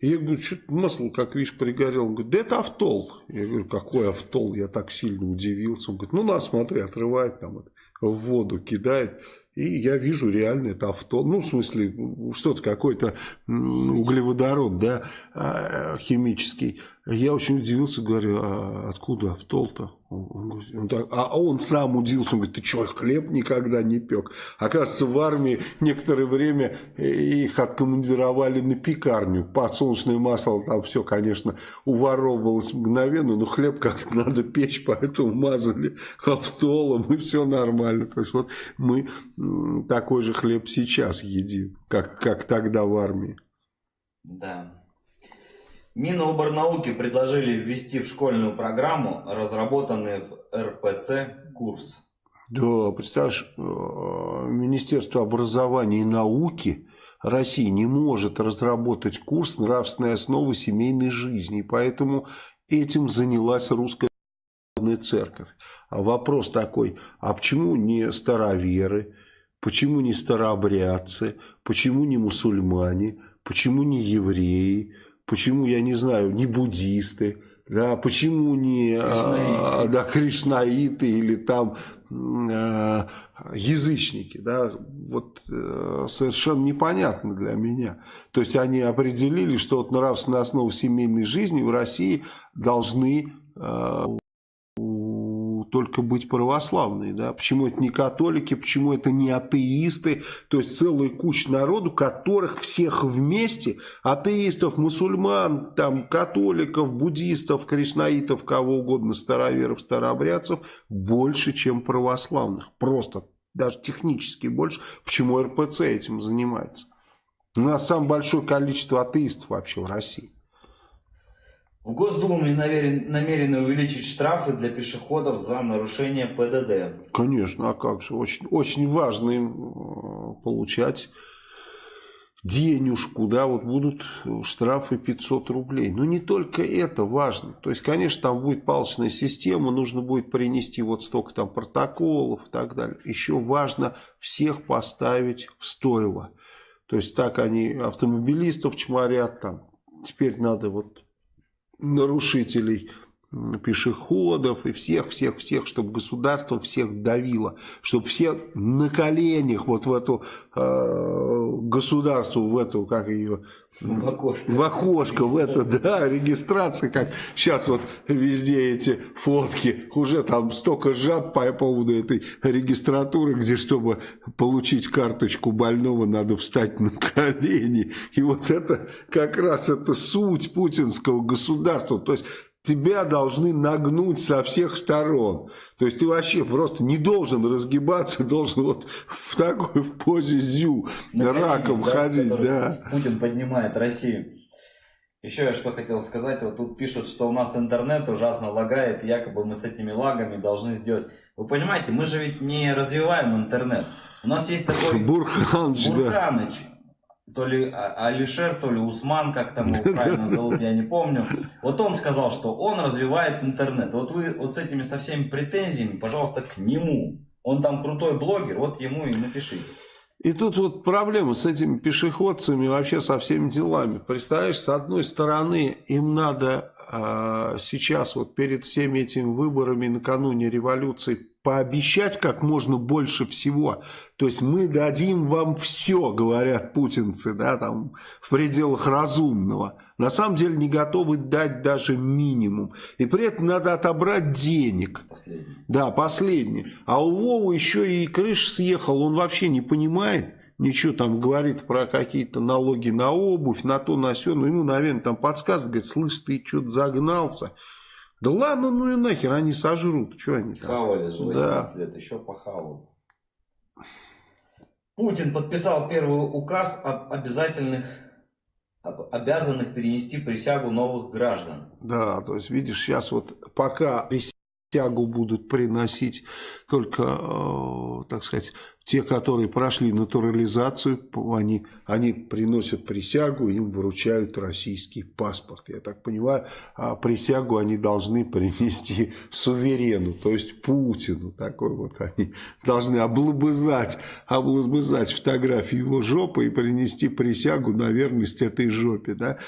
Я говорю, что масло, как видишь, пригорел. Он говорит, да это автол. Я говорю, какой автол? Я так сильно удивился. Он говорит, ну на, смотри, отрывает там это в воду кидает. И я вижу реально это авто, ну, в смысле, что-то какой-то углеводород, да, а, химический. Я очень удивился, говорю, а откуда автол-то? Он, он так, а он сам удивился, он говорит, ты что, хлеб никогда не пек? Оказывается, в армии некоторое время их откомандировали на пекарню. Подсолнечное масло там все, конечно, уворовывалось мгновенно, но хлеб как-то надо печь, поэтому мазали автолом, и все нормально. То есть вот мы такой же хлеб сейчас едим, как, как тогда в армии. Да. Миноборнауки предложили ввести в школьную программу разработанный в РПЦ курс. Да, представляешь, э, Министерство образования и науки России не может разработать курс нравственной основы семейной жизни, поэтому этим занялась русская церковь. А вопрос такой, а почему не староверы, почему не старообрядцы, почему не мусульмане, почему не евреи, Почему, я не знаю, не буддисты, да, почему не а, да, кришнаиты или там э, язычники, да, вот э, совершенно непонятно для меня. То есть они определили, что вот нравственная основа семейной жизни в России должны э, только быть православные. Да? Почему это не католики, почему это не атеисты. То есть целая куча народу, которых всех вместе, атеистов, мусульман, там, католиков, буддистов, кришнаитов, кого угодно, староверов, старообрядцев, больше, чем православных. Просто, даже технически больше. Почему РПЦ этим занимается? У нас самое большое количество атеистов вообще в России. В Госдуме намерены увеличить штрафы для пешеходов за нарушение ПДД. Конечно, а как же. Очень, очень важно им э, получать денежку, да, вот будут штрафы 500 рублей. Но не только это важно. То есть, конечно, там будет палочная система, нужно будет принести вот столько там протоколов и так далее. Еще важно всех поставить в стойло. То есть, так они автомобилистов чморят там. Теперь надо вот нарушителей пешеходов и всех-всех-всех, чтобы государство всех давило, чтобы все на коленях вот в эту э, государство, в эту, как ее, в окошко. В окошко, в это, да, регистрация, как сейчас вот везде эти фотки, уже там столько жаб по поводу этой регистратуры, где чтобы получить карточку больного, надо встать на колени. И вот это как раз это суть путинского государства. То есть тебя должны нагнуть со всех сторон. То есть ты вообще просто не должен разгибаться, [LAUGHS] должен вот в такой в позе зю На раком да, ходить. Да. Путин поднимает Россию. Еще я что хотел сказать, вот тут пишут, что у нас интернет ужасно лагает, якобы мы с этими лагами должны сделать. Вы понимаете, мы же ведь не развиваем интернет. У нас есть такой Бурханыч, Бурханыч да то ли а, Алишер, то ли Усман, как там его [LAUGHS] правильно зовут, я не помню. Вот он сказал, что он развивает интернет. Вот вы вот с этими со всеми претензиями, пожалуйста, к нему. Он там крутой блогер, вот ему и напишите. И тут вот проблема с этими пешеходцами, вообще со всеми делами. Представляешь, с одной стороны, им надо э, сейчас, вот перед всеми этими выборами, накануне революции, пообещать как можно больше всего. То есть мы дадим вам все, говорят путинцы, да, там, в пределах разумного. На самом деле не готовы дать даже минимум. И при этом надо отобрать денег. Последний. Да, последний. А у Вовы еще и крыша съехал, он вообще не понимает ничего там говорит про какие-то налоги на обувь, на то, на все, ну ему, наверное, там подсказывают, говорит, слышь, ты что-то загнался, да ладно, ну и нахер, они сожрут. Что они там? Хавали же 18 да. лет, еще похавают. Путин подписал первый указ об обязательных об обязанных перенести присягу новых граждан. Да, то есть видишь, сейчас вот пока присягу будут приносить только, э, так сказать, те, которые прошли натурализацию, они, они приносят присягу, им вручают российский паспорт. Я так понимаю, а присягу они должны принести суверену, то есть Путину. Такой вот они должны облобызать, облобызать фотографию его жопы и принести присягу на верность этой жопе. Да?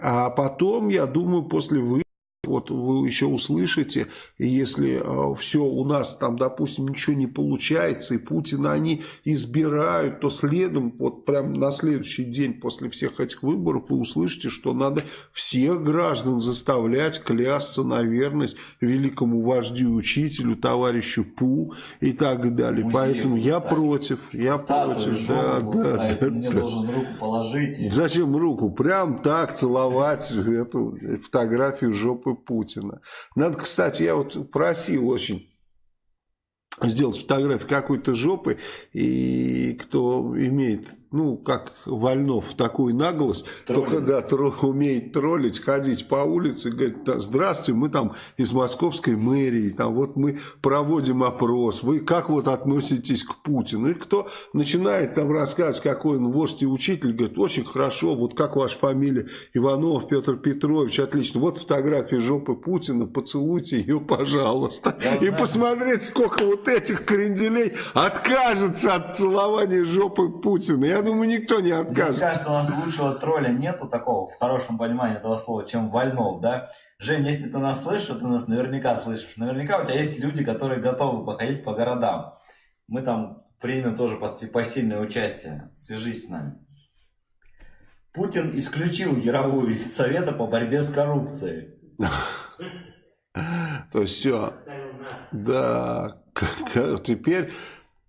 А потом, я думаю, после вы вот вы еще услышите, если э, все у нас там, допустим, ничего не получается, и Путина они избирают, то следом, вот прям на следующий день после всех этих выборов вы услышите, что надо всех граждан заставлять клясться на верность великому вождю, учителю, товарищу Пу и так далее. Музей Поэтому я ставить. против, я Статую, против. Да, да, да, Мне да. должен руку положить. И... Зачем руку? Прям так целовать эту фотографию жопы Путина. Надо, кстати, я вот просил очень сделать фотографию какой-то жопы, и кто имеет ну, как Вольнов, такую наглость, Троллинг. только, да, тро, умеет троллить, ходить по улице, говорит, да, здравствуйте, мы там из московской мэрии, там вот мы проводим опрос, вы как вот относитесь к Путину? И кто начинает там рассказывать, какой он вождь и учитель, говорит, очень хорошо, вот как ваша фамилия, Иванов Петр Петрович, отлично, вот фотография жопы Путина, поцелуйте ее, пожалуйста. Я и знаю. посмотреть, сколько вот этих кренделей откажется от целования жопы Путина. Я я думаю, никто не откажет. Мне кажется, у нас лучшего тролля нету такого, в хорошем понимании этого слова, чем Вольнов, да? Жень, если ты нас слышишь, ты нас наверняка слышишь. Наверняка у тебя есть люди, которые готовы походить по городам. Мы там примем тоже посильное участие. Свяжись с нами. Путин исключил Яровую из Совета по борьбе с коррупцией. То есть все. Да, теперь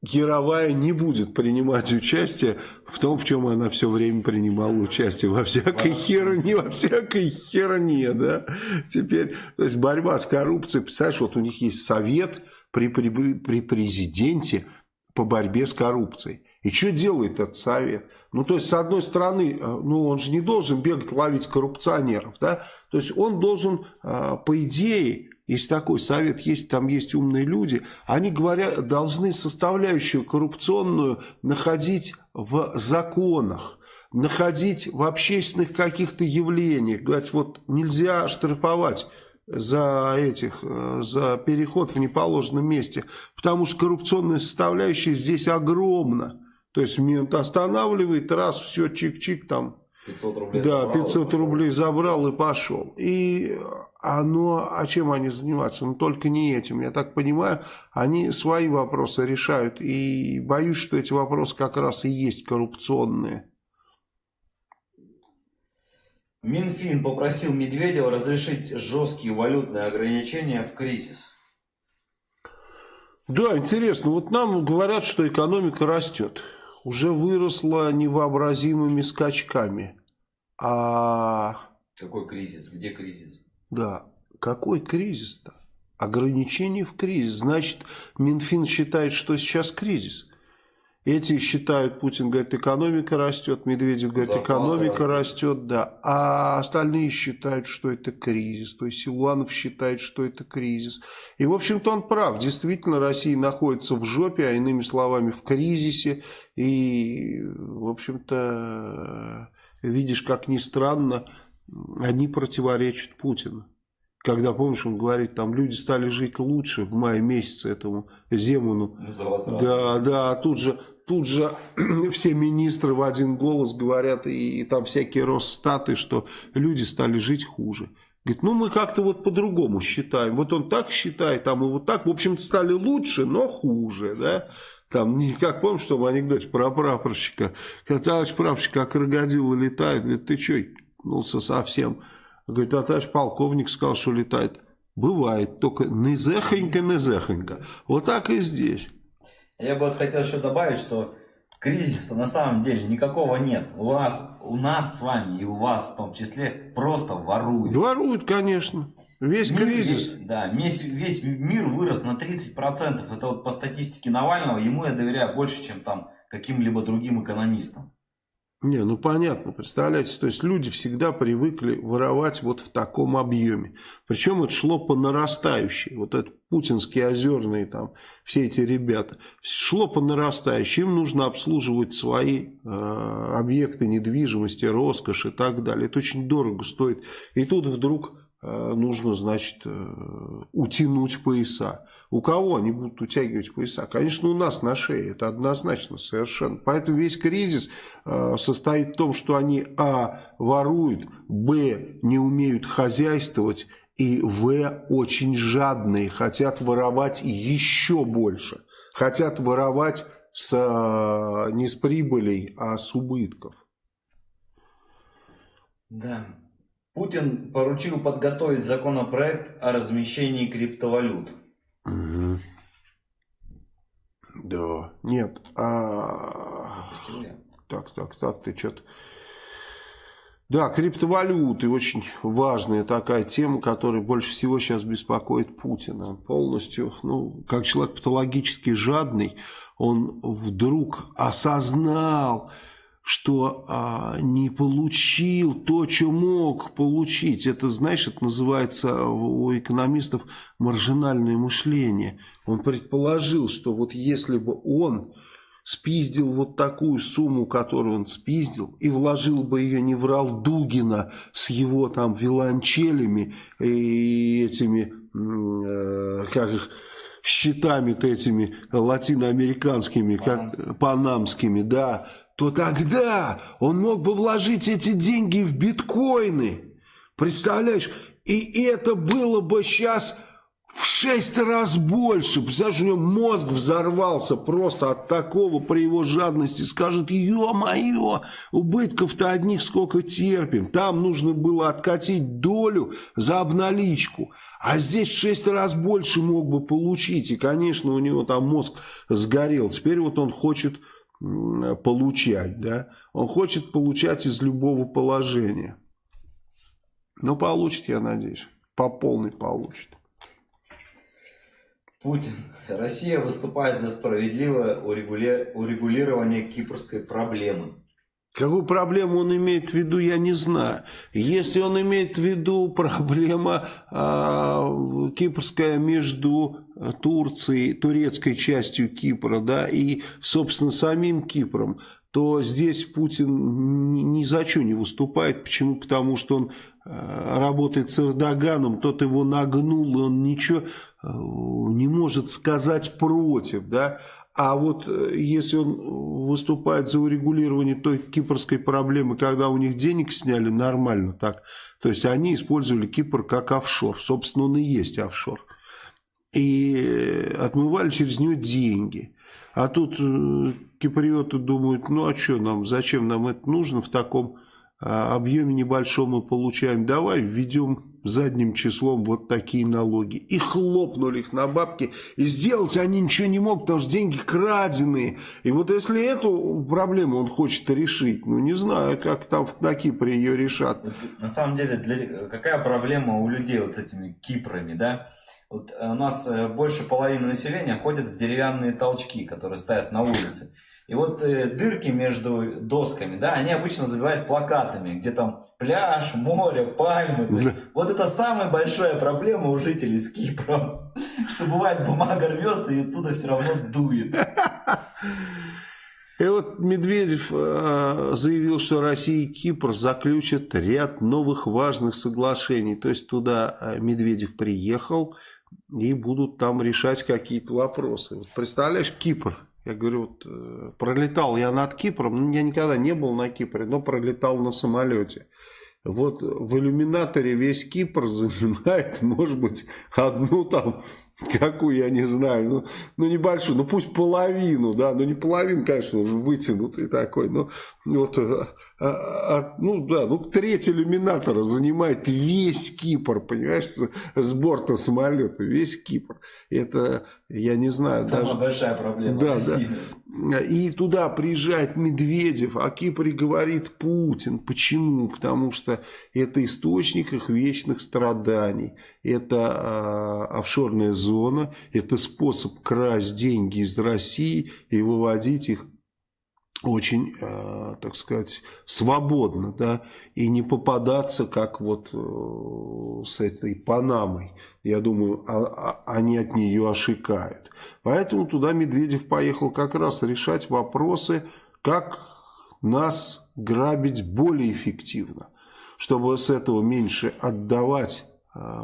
Яровая не будет принимать участие в том, в чем она все время принимала участие. Во всякой херне, во всякой херне, да. Теперь, то есть борьба с коррупцией, представляешь, вот у них есть совет при, при, при президенте по борьбе с коррупцией. И что делает этот совет? Ну, то есть, с одной стороны, э, ну, он же не должен бегать ловить коррупционеров, да? То есть, он должен, э, по идее, если такой совет есть, там есть умные люди, они говорят, должны составляющую коррупционную находить в законах, находить в общественных каких-то явлениях. Говорят, вот нельзя штрафовать за этих, за переход в неположенном месте, потому что коррупционная составляющая здесь огромна. То есть мент останавливает, раз, все, чик-чик, там 500 рублей да, забрал. 500 рублей забрал и пошел. И оно, а чем они занимаются? Ну, только не этим. Я так понимаю, они свои вопросы решают. И боюсь, что эти вопросы как раз и есть коррупционные. Минфин попросил Медведева разрешить жесткие валютные ограничения в кризис. Да, интересно. Вот нам говорят, что экономика растет. Уже выросла невообразимыми скачками. А... Какой кризис? Где кризис? Да. Какой кризис-то? Ограничение в кризис. Значит, Минфин считает, что сейчас кризис. Эти считают, Путин говорит, экономика растет, Медведев говорит, Зарплата экономика растет. растет, да. А остальные считают, что это кризис. То есть Силуанов считает, что это кризис. И, в общем-то, он прав. Действительно, Россия находится в жопе, а иными словами, в кризисе. И, в общем-то, видишь, как ни странно, они противоречат Путину. Когда, помнишь, он говорит, там люди стали жить лучше в мае месяце этому Земану. Да, да, а тут же тут же [CLEARS THROAT] все министры в один голос говорят, и, и там всякие Росстаты, что люди стали жить хуже. Говорит, ну мы как-то вот по-другому считаем. Вот он так считает, а мы вот так. В общем-то стали лучше, но хуже, да. Там, как помнишь, что в анекдоте про прапорщика. Когда товарищ прапорщик как крокодил летает, говорит, ты что, ну совсем. Говорит, а товарищ полковник сказал, что летает. Бывает, только незехонько-незехонько. Вот так и здесь. Я бы вот хотел еще добавить, что кризиса на самом деле никакого нет. У вас, у нас с вами и у вас в том числе просто воруют. Воруют, конечно. Весь мир, кризис. Весь, да, весь, весь мир вырос на 30%. Это вот по статистике Навального, ему я доверяю больше, чем там каким-либо другим экономистам. Не, ну понятно, представляете, то есть люди всегда привыкли воровать вот в таком объеме. Причем это шло по нарастающей. Вот это путинские озерные там, все эти ребята. Шло по нарастающей. Им нужно обслуживать свои э, объекты недвижимости, роскошь и так далее. Это очень дорого стоит. И тут вдруг нужно, значит, э, утянуть пояса. У кого они будут утягивать пояса? Конечно, у нас на шее, это однозначно совершенно. Поэтому весь кризис э, состоит в том, что они, а, воруют, б, не умеют хозяйствовать, и в, очень жадные, хотят воровать еще больше. Хотят воровать с, не с прибылей, а с убытков. Да. Путин поручил подготовить законопроект о размещении криптовалют. Угу. Да, нет, а... Так, так, так, ты что-то... Да, криптовалюты очень важная такая тема, которая больше всего сейчас беспокоит Путина. полностью, ну, как человек патологически жадный, он вдруг осознал, что а, не получил то, что мог получить. Это, знаешь, это называется у экономистов маржинальное мышление. Он предположил, что вот если бы он спиздил вот такую сумму, которую он спиздил, и вложил бы ее не в Дугина с его там виолончелями и этими, э, как их, счетами-то этими латиноамериканскими, как панамскими, да, то тогда он мог бы вложить эти деньги в биткоины. Представляешь? И это было бы сейчас в шесть раз больше. Представляешь, у него мозг взорвался просто от такого при его жадности. Скажет, ё-моё, убытков-то одних сколько терпим. Там нужно было откатить долю за обналичку. А здесь в шесть раз больше мог бы получить. И, конечно, у него там мозг сгорел. Теперь вот он хочет получать, да, он хочет получать из любого положения. Но получит, я надеюсь, по полной получит. Путин. Россия выступает за справедливое урегулирование кипрской проблемы. Какую проблему он имеет в виду, я не знаю. Если он имеет в виду проблема э, кипрская между Турцией, турецкой частью Кипра, да, и, собственно, самим Кипром, то здесь Путин ни, за что не выступает. Почему? Потому что он э, работает с Эрдоганом, тот его нагнул, и он ничего э, не может сказать против, да. А вот э, если он выступает за урегулирование той кипрской проблемы, когда у них денег сняли нормально так, то есть они использовали Кипр как офшор, собственно он и есть офшор, и отмывали через нее деньги. А тут э, киприоты думают, ну а что нам, зачем нам это нужно в таком а, объеме небольшом мы получаем, давай введем задним числом вот такие налоги. И хлопнули их на бабки. И сделать они ничего не могут, потому что деньги краденые. И вот если эту проблему он хочет решить, ну не знаю, как там на Кипре ее решат. На самом деле, для, какая проблема у людей вот с этими Кипрами, да? Вот у нас э, больше половины населения ходят в деревянные толчки, которые стоят на улице. И вот э, дырки между досками, да, они обычно забивают плакатами, где там пляж, море, пальмы. То есть, вот это самая большая проблема у жителей с Кипром, [LAUGHS] что бывает бумага рвется и оттуда все равно дует. И вот Медведев э, заявил, что Россия и Кипр заключат ряд новых важных соглашений. То есть туда э, Медведев приехал и будут там решать какие-то вопросы. Вот представляешь, Кипр я говорю, вот, э, пролетал я над Кипром, ну, я никогда не был на Кипре, но пролетал на самолете. Вот в иллюминаторе весь Кипр [LAUGHS] занимает, может быть, одну там [LAUGHS] Какую, я не знаю. Ну, ну небольшую, ну пусть половину, да. Ну не половину, конечно, вытянутый такой. Но вот, а, а, ну да, ну треть иллюминатора занимает весь Кипр, понимаешь, с борта самолета. Весь Кипр. Это, я не знаю. Самая даже... большая проблема да, России. Да. И туда приезжает Медведев, а Кипре говорит Путин. Почему? Потому что это источник их вечных страданий. Это э, офшорная зона, это способ красть деньги из России и выводить их очень, э, так сказать, свободно, да, и не попадаться, как вот э, с этой Панамой. Я думаю, а, а, они от нее ошикают. Поэтому туда Медведев поехал как раз решать вопросы, как нас грабить более эффективно, чтобы с этого меньше отдавать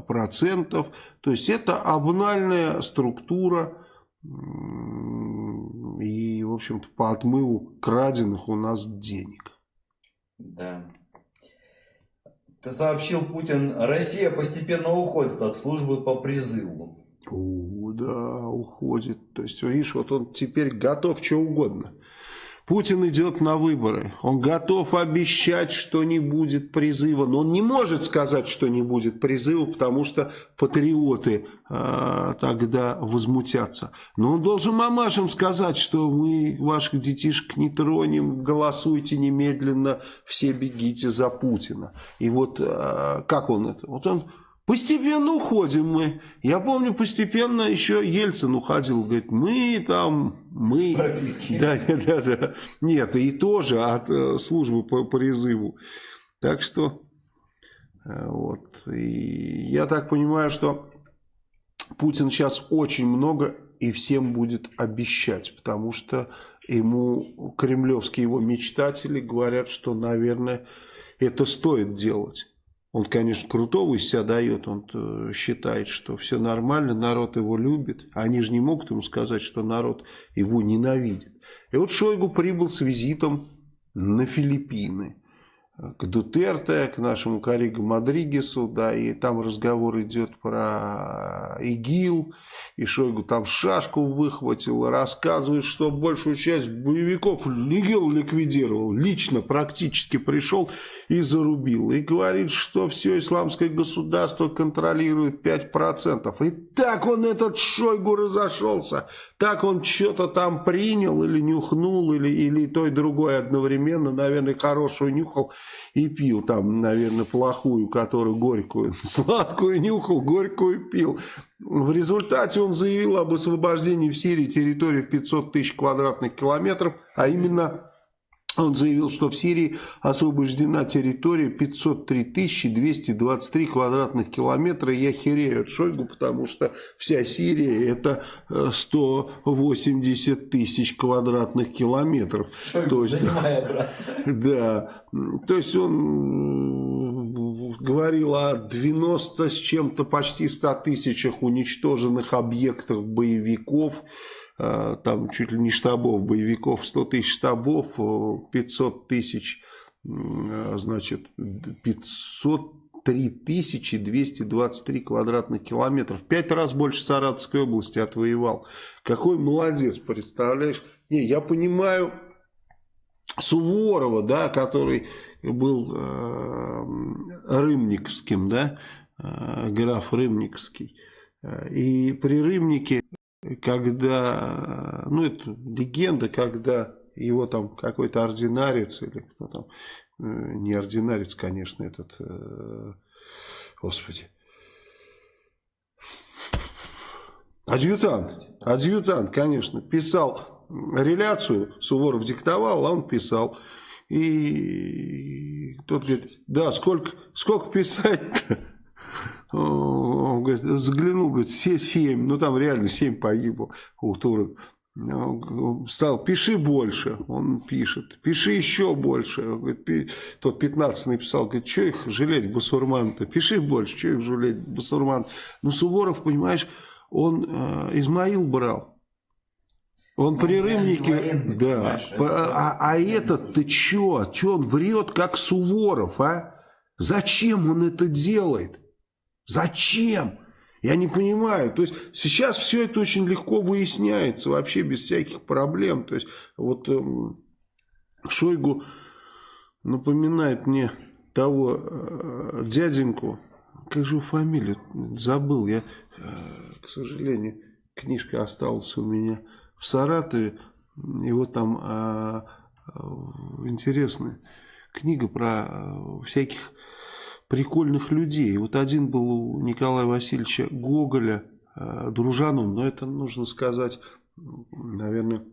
процентов. То есть это обнальная структура и, в общем-то, по отмыву краденных у нас денег. Да. Ты сообщил, Путин, Россия постепенно уходит от службы по призыву. О, да, уходит. То есть, видишь, вот он теперь готов что угодно. Путин идет на выборы. Он готов обещать, что не будет призыва. Но он не может сказать, что не будет призыва, потому что патриоты э, тогда возмутятся. Но он должен мамашам сказать, что мы ваших детишек не тронем, голосуйте немедленно, все бегите за Путина. И вот э, как он это? Вот он Постепенно уходим мы. Я помню, постепенно еще Ельцин уходил. Говорит, мы там, мы... Прописки. [LAUGHS] Да, да, да. Нет, и тоже от э, службы по призыву. Так что, э, вот. И я так понимаю, что Путин сейчас очень много и всем будет обещать. Потому что ему кремлевские его мечтатели говорят, что, наверное, это стоит делать. Он, конечно, крутого из себя дает, он считает, что все нормально, народ его любит. Они же не могут ему сказать, что народ его ненавидит. И вот Шойгу прибыл с визитом на Филиппины к Дутерте, к нашему коллеге Мадригесу, да, и там разговор идет про ИГИЛ, и Шойгу там шашку выхватил, рассказывает, что большую часть боевиков ИГИЛ ликвидировал, лично практически пришел и зарубил, и говорит, что все исламское государство контролирует 5%. И так он, этот Шойгу, разошелся, так он что-то там принял или нюхнул, или, или то и другое одновременно, наверное, хорошую нюхал, и пил там, наверное, плохую, которую горькую, [LAUGHS] сладкую нюхал, горькую пил. В результате он заявил об освобождении в Сирии территории в 500 тысяч квадратных километров, а именно он заявил, что в Сирии освобождена территория 503 223 квадратных километра. Я херею от Шойгу, потому что вся Сирия это 180 э, тысяч квадратных километров. Шойгу, то есть, занимай Да, то есть он говорил о 90 с чем-то почти 100 тысячах уничтоженных объектов боевиков там чуть ли не штабов боевиков, 100 тысяч штабов, 500 тысяч, значит, 500 3223 квадратных километров. Пять раз больше Саратовской области отвоевал. Какой молодец, представляешь? Не, я понимаю Суворова, да, который был э, Рымниковским, да, э, граф Рымниковский. И при Рымнике, когда, ну это легенда, когда его там какой-то ординарец или кто там Э, не ординарец, конечно, этот, э, господи, адъютант, адъютант, конечно, писал реляцию, Суворов диктовал, а он писал. И тот говорит, да, сколько, сколько писать-то? Он говорит, взглянул, говорит, все семь, ну там реально семь погибло у турок стал, пиши больше, он пишет, пиши еще больше, говорит, тот 15 написал, говорит, что их жалеть, басурман-то, пиши больше, что их жалеть, басурман. Ну, Суворов, понимаешь, он э, Измаил брал, он ну, при Рымнике, да, а, а этот, ты че, че он врет, как Суворов, а? Зачем он это делает? Зачем? Я не понимаю. То есть сейчас все это очень легко выясняется, вообще без всяких проблем. То есть вот эм, Шойгу напоминает мне того э, дяденьку, как же фамилию, забыл я, э, к сожалению, книжка осталась у меня в Саратове, вот там э, э, интересная книга про э, всяких прикольных людей. Вот один был у Николая Васильевича Гоголя, э, дружаном, но это нужно сказать, наверное,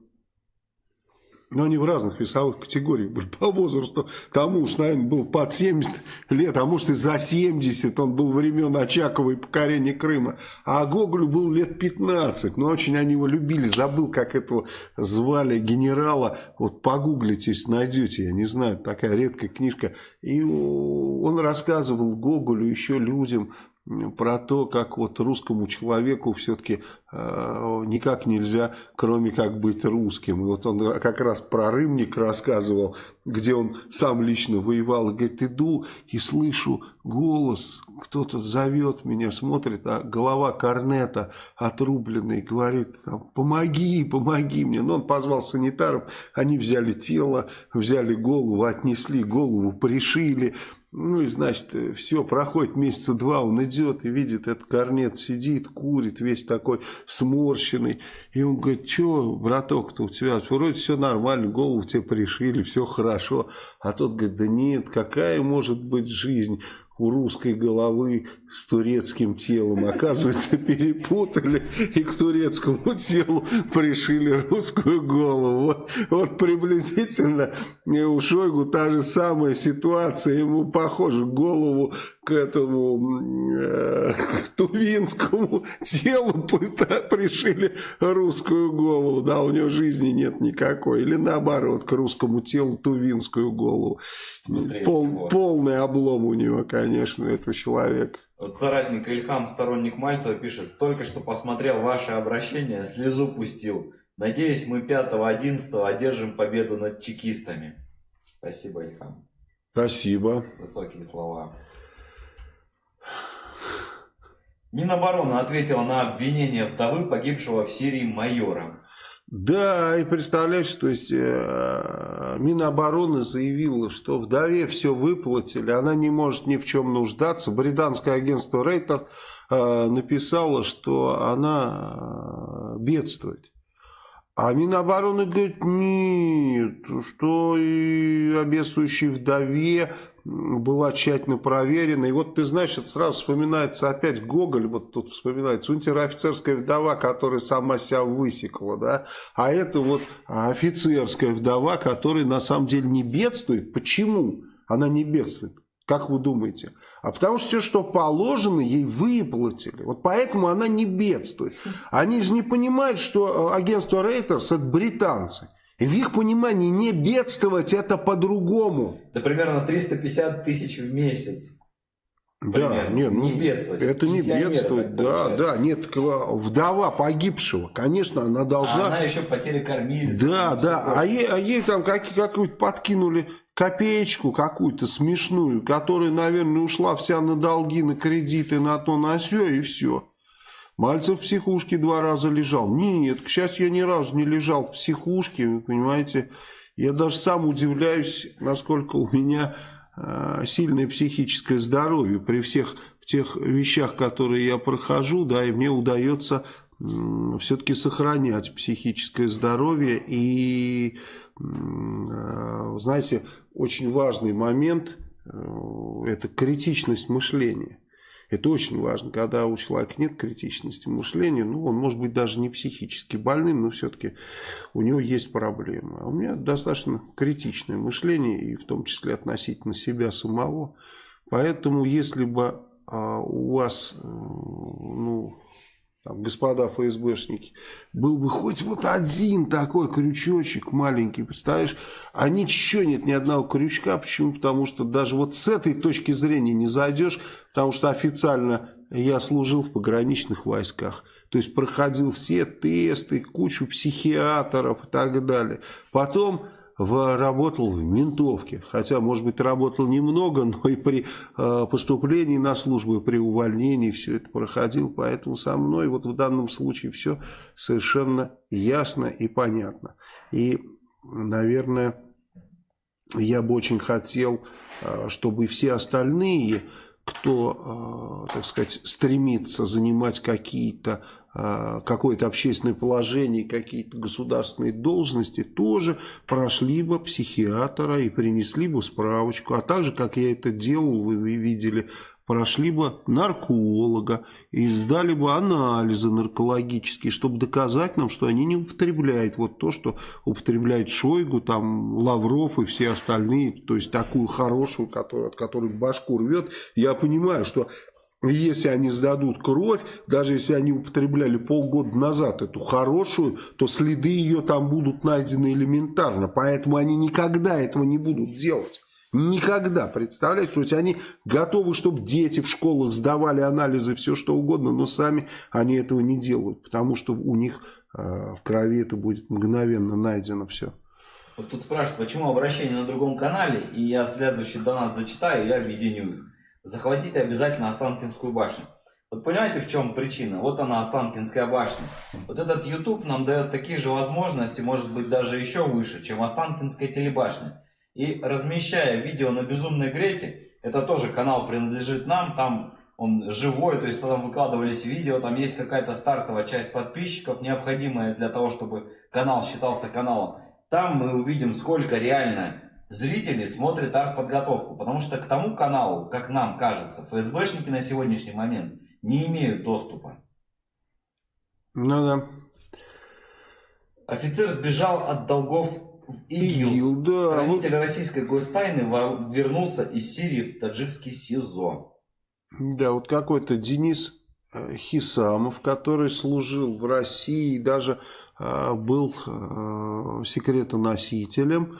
но они в разных весовых категориях были по возрасту. Тому уж, наверное, был под 70 лет, а может и за 70. Он был времен Очакова и покорения Крыма. А Гоголю был лет 15. Но очень они его любили. Забыл, как этого звали генерала. Вот погуглите, найдете. Я не знаю, такая редкая книжка. И он рассказывал Гоголю, еще людям про то, как вот русскому человеку все-таки э, никак нельзя, кроме как быть русским. И вот он как раз про Рымник рассказывал, где он сам лично воевал. Говорит, иду и слышу голос, кто-то зовет меня, смотрит, а голова корнета отрубленная, говорит, помоги, помоги мне. Но он позвал санитаров, они взяли тело, взяли голову, отнесли голову, пришили. Ну и значит, все, проходит месяца два, он идет и видит, этот корнет сидит, курит, весь такой сморщенный. И он говорит, что, браток-то у тебя, вроде все нормально, голову тебе пришили, все хорошо. А тот говорит, да нет, какая может быть жизнь? У русской головы с турецким телом. Оказывается, [LAUGHS] перепутали и к турецкому телу пришили русскую голову. Вот, вот приблизительно у Шойгу та же самая ситуация. Ему, похоже, голову к этому э, к тувинскому телу пришили русскую голову. Да, у него жизни нет никакой. Или наоборот, к русскому телу тувинскую голову. Пол, полный облом у него, конечно, этого человека. Вот соратник Ильхам, сторонник Мальцева, пишет, только что посмотрел ваше обращение, слезу пустил. Надеюсь, мы 5-11 одержим победу над чекистами. Спасибо, Ильхам. Спасибо. Высокие слова. Минобороны ответила на обвинение вдовы погибшего в Сирии майора. Да, и представляешь, то есть э, Минобороны заявила, что вдове все выплатили, она не может ни в чем нуждаться. Британское агентство Рейтер э, написало, что она э, бедствует. А Минобороны говорит, нет, что и обедствующей вдове была тщательно проверена. И вот ты знаешь, это сразу вспоминается опять Гоголь, вот тут вспоминается, унтер-офицерская вдова, которая сама себя высекла, да, а это вот офицерская вдова, которая на самом деле не бедствует. Почему она не бедствует? Как вы думаете? А потому что все, что положено, ей выплатили. Вот поэтому она не бедствует. Они же не понимают, что агентство Рейтерс это британцы. И в их понимании не бедствовать это по-другому. Да примерно 350 тысяч в месяц. Да, нет, ну, не бедствовать. Это не бедствовать, да, да, нет, вдова погибшего, конечно, она должна... А она еще потери кормилицы. Да, да, а ей, а ей там как, какую-то подкинули копеечку какую-то смешную, которая, наверное, ушла вся на долги, на кредиты, на то, на все, и все. Мальцев в психушке два раза лежал. Нет, к счастью, я ни разу не лежал в психушке, вы понимаете. Я даже сам удивляюсь, насколько у меня э, сильное психическое здоровье при всех тех вещах, которые я прохожу, да, и мне удается э, все-таки сохранять психическое здоровье. И, э, знаете, очень важный момент э, – это критичность мышления. Это очень важно, когда у человека нет критичности мышления, ну, он может быть даже не психически больным, но все-таки у него есть проблемы. А у меня достаточно критичное мышление, и в том числе относительно себя самого. Поэтому, если бы а, у вас, э, ну, там, господа ФСБшники, был бы хоть вот один такой крючочек маленький, представляешь, а ничего нет, ни одного крючка, почему? Потому что даже вот с этой точки зрения не зайдешь, потому что официально я служил в пограничных войсках, то есть проходил все тесты, кучу психиатров и так далее. Потом работал в ментовке. Хотя, может быть, работал немного, [LAUGHS] но и при э, поступлении на службу, при увольнении все это проходил. Поэтому со мной вот в данном случае все совершенно ясно и понятно. И, наверное, я бы очень хотел, э, чтобы все остальные кто, э, так сказать, стремится занимать какие-то какое-то общественное положение, какие-то государственные должности, тоже прошли бы психиатра и принесли бы справочку. А также, как я это делал, вы видели, прошли бы нарколога и сдали бы анализы наркологические, чтобы доказать нам, что они не употребляют вот то, что употребляет Шойгу, там, Лавров и все остальные, то есть такую хорошую, которую, от которой башку рвет. Я понимаю, что если они сдадут кровь, даже если они употребляли полгода назад эту хорошую, то следы ее там будут найдены элементарно. Поэтому они никогда этого не будут делать. Никогда, представляете, то есть они готовы, чтобы дети в школах сдавали анализы, все что угодно, но сами они этого не делают, потому что у них э, в крови это будет мгновенно найдено все. Вот тут спрашивают, почему обращение на другом канале, и я следующий донат зачитаю, я объединю захватите обязательно Останкинскую башню. Вот понимаете, в чем причина? Вот она, Останкинская башня. Вот этот YouTube нам дает такие же возможности, может быть даже еще выше, чем Останкинская телебашня. И размещая видео на Безумной Грете, это тоже канал принадлежит нам, там он живой, то есть там выкладывались видео, там есть какая-то стартовая часть подписчиков, необходимая для того, чтобы канал считался каналом. Там мы увидим, сколько реально зрители смотрят артподготовку, потому что к тому каналу, как нам кажется, ФСБшники на сегодняшний момент не имеют доступа. Ну да. Офицер сбежал от долгов в ИГИЛ. ИГИЛ да. Хранитель российской гостайны вернулся из Сирии в таджикский СИЗО. Да, вот какой-то Денис э, Хисамов, который служил в России, даже э, был э, секретоносителем.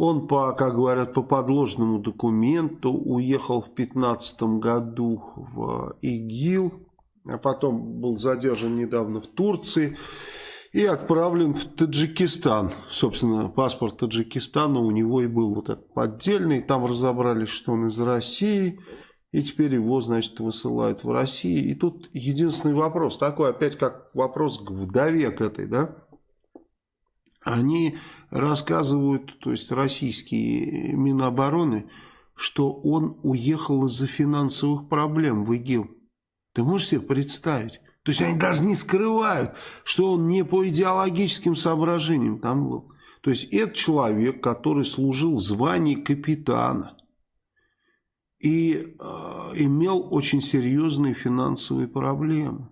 Он, по, как говорят, по подложному документу уехал в 15 году в ИГИЛ, а потом был задержан недавно в Турции и отправлен в Таджикистан. Собственно, паспорт Таджикистана у него и был вот этот поддельный. Там разобрались, что он из России, и теперь его, значит, высылают в Россию. И тут единственный вопрос, такой опять как вопрос к вдове к этой, да? Они рассказывают, то есть российские Минобороны, что он уехал из-за финансовых проблем в ИГИЛ. Ты можешь себе представить? То есть они даже не скрывают, что он не по идеологическим соображениям там был. То есть это человек, который служил в капитана и э, имел очень серьезные финансовые проблемы.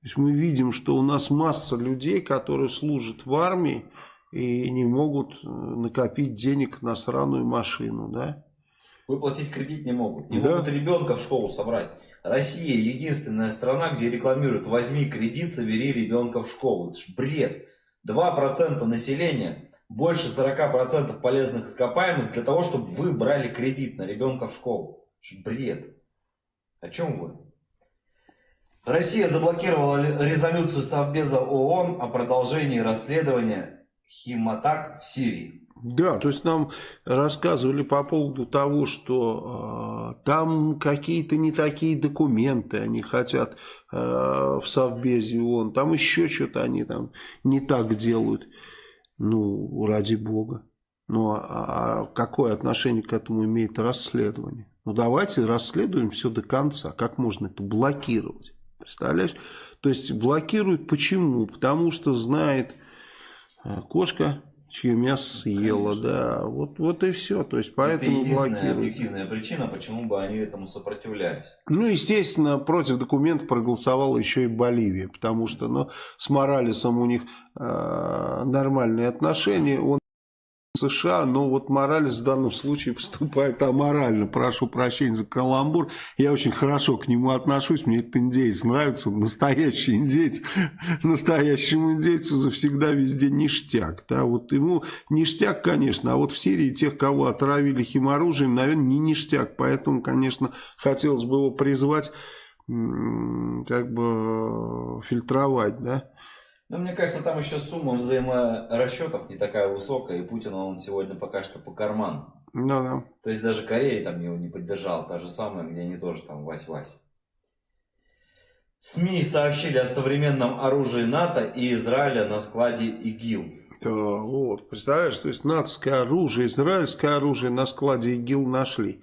То есть мы видим, что у нас масса людей, которые служат в армии, и не могут э, накопить денег на сраную машину, да? Выплатить кредит не могут. Не да. могут ребенка в школу собрать. Россия единственная страна, где рекламируют «возьми кредит, собери ребенка в школу». Это ж бред. 2% населения, больше 40% полезных ископаемых для того, чтобы вы брали кредит на ребенка в школу. Это ж бред. О чем вы? Россия заблокировала резолюцию Совбеза ООН о продолжении расследования химатак в Сирии. Да, то есть нам рассказывали по поводу того, что э, там какие-то не такие документы они хотят э, в Совбезе ООН, там еще что-то они там не так делают. Ну, ради бога. Ну, а, а какое отношение к этому имеет расследование? Ну, давайте расследуем все до конца. Как можно это блокировать? Представляешь? То есть блокируют почему? Потому что знает э, кошка чье мясо съела, Конечно. да. Вот, вот и все. То есть поэтому Это единственная объективная причина, почему бы они этому сопротивлялись. Ну, естественно, против документа проголосовала еще и Боливия, потому что ну, с Моралесом у них э, нормальные отношения. Он США, но вот Моралес в данном случае поступает аморально. Прошу прощения за каламбур. Я очень хорошо к нему отношусь. Мне этот индейец нравится. Настоящий индейец. Настоящему индейцу завсегда везде ништяк. Да, вот ему ништяк, конечно. А вот в Сирии тех, кого отравили химоружием, наверное, не ништяк. Поэтому, конечно, хотелось бы его призвать как бы фильтровать, да. Но мне кажется, там еще сумма взаиморасчетов не такая высокая, и Путина он сегодня пока что по карману. Ну да. То есть даже Корея там его не поддержала, та же самая, где они тоже там вась-вась. СМИ сообщили о современном оружии НАТО и Израиля на складе ИГИЛ. Да, вот, представляешь, то есть натовское оружие, израильское оружие на складе ИГИЛ нашли.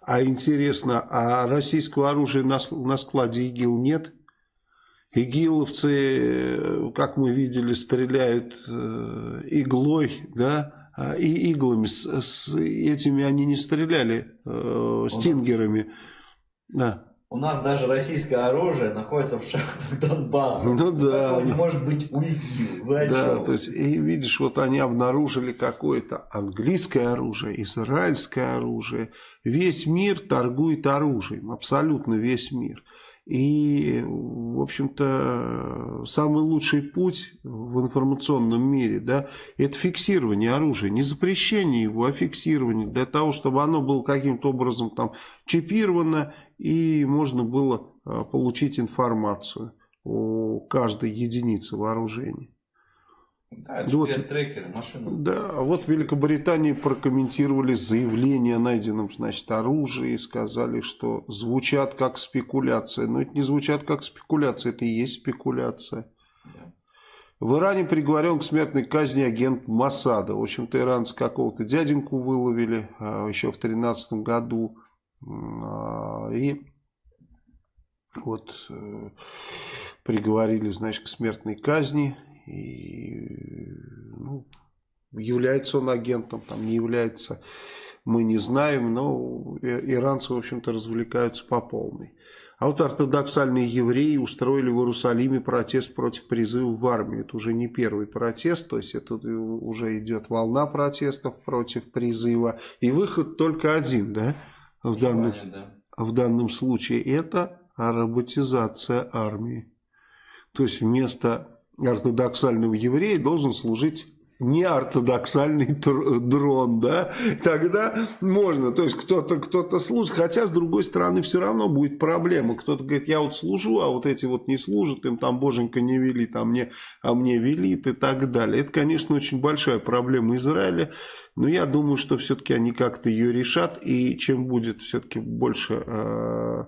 А интересно, а российского оружия на, на складе ИГИЛ нет? Игиловцы, как мы видели, стреляют э, иглой, да, а, и иглами. С, с этими они не стреляли, э, стингерами. Да. У нас даже российское оружие находится в шахтах Донбасса. Ну да. не может быть у ИГИЛ. Да, то есть, и видишь, вот они обнаружили какое-то английское оружие, израильское оружие. Весь мир торгует оружием, абсолютно весь мир. И, в общем-то, самый лучший путь в информационном мире, да, это фиксирование оружия, не запрещение его, а фиксирование, для того, чтобы оно было каким-то образом там чипировано, и можно было а, получить информацию о каждой единице вооружения. Да, GPS-трекеры, машины. Да, а вот в Великобритании прокомментировали заявление о найденном, значит, оружии и сказали, что звучат как спекуляция. Но это не звучат как спекуляция, это и есть спекуляция. Да. В Иране приговорен к смертной казни агент Масада. В общем-то, иранцы какого-то дяденьку выловили а, еще в 2013 году. А, и вот э, приговорили, значит, к смертной казни. И, ну, является он агентом, там не является, мы не знаем, но иранцы, в общем-то, развлекаются по полной. А вот ортодоксальные евреи устроили в Иерусалиме протест против призыва в армию. Это уже не первый протест, то есть это уже идет волна протестов против призыва. И выход только один, да, в, данном, да. в данном случае. Это роботизация армии. То есть вместо ортодоксального еврея должен служить неортодоксальный дрон, да, тогда можно, то есть кто-то кто-то служит, хотя с другой стороны все равно будет проблема, кто-то говорит, я вот служу, а вот эти вот не служат, им там боженька не велит, а мне, а мне велит и так далее. Это, конечно, очень большая проблема Израиля, но я думаю, что все-таки они как-то ее решат, и чем будет все-таки больше... Э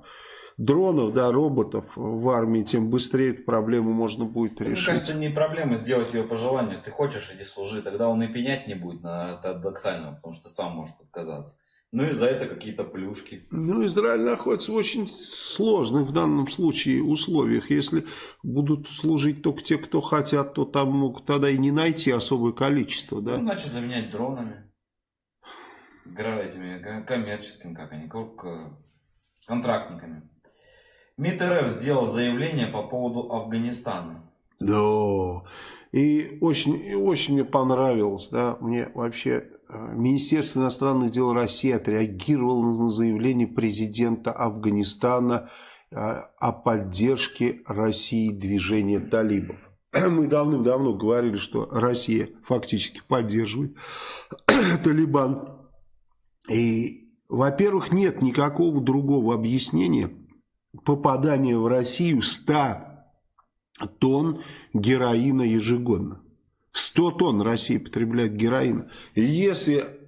дронов, да, роботов в армии, тем быстрее эту проблему можно будет решить. Мне кажется, не проблема сделать ее по желанию. Ты хочешь, иди служи, тогда он и пенять не будет на ортодоксального, потому что сам может отказаться. Ну и за это какие-то плюшки. Ну, Израиль находится в очень сложных в данном случае условиях. Если будут служить только те, кто хотят, то там могут тогда и не найти особое количество. Да? Ну, значит, заменять дронами. Этими коммерческими, как они, контрактниками. МИД РФ сделал заявление по поводу Афганистана. Да, и очень, очень мне понравилось, да, мне вообще э, Министерство иностранных дел России отреагировало на заявление президента Афганистана э, о поддержке России движения талибов. [CLEARS THROAT] Мы давным-давно говорили, что Россия фактически поддерживает [CLEARS THROAT] Талибан. И, во-первых, нет никакого другого объяснения попадания в Россию 100 тонн героина ежегодно. 100 тонн Россия потребляет героина. И если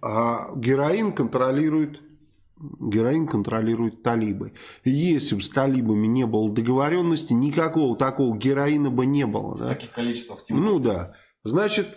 а, героин контролирует героин контролирует талибы. Если бы с талибами не было договоренности, никакого такого героина бы не было. В да? таких количествах. Ну да. Значит,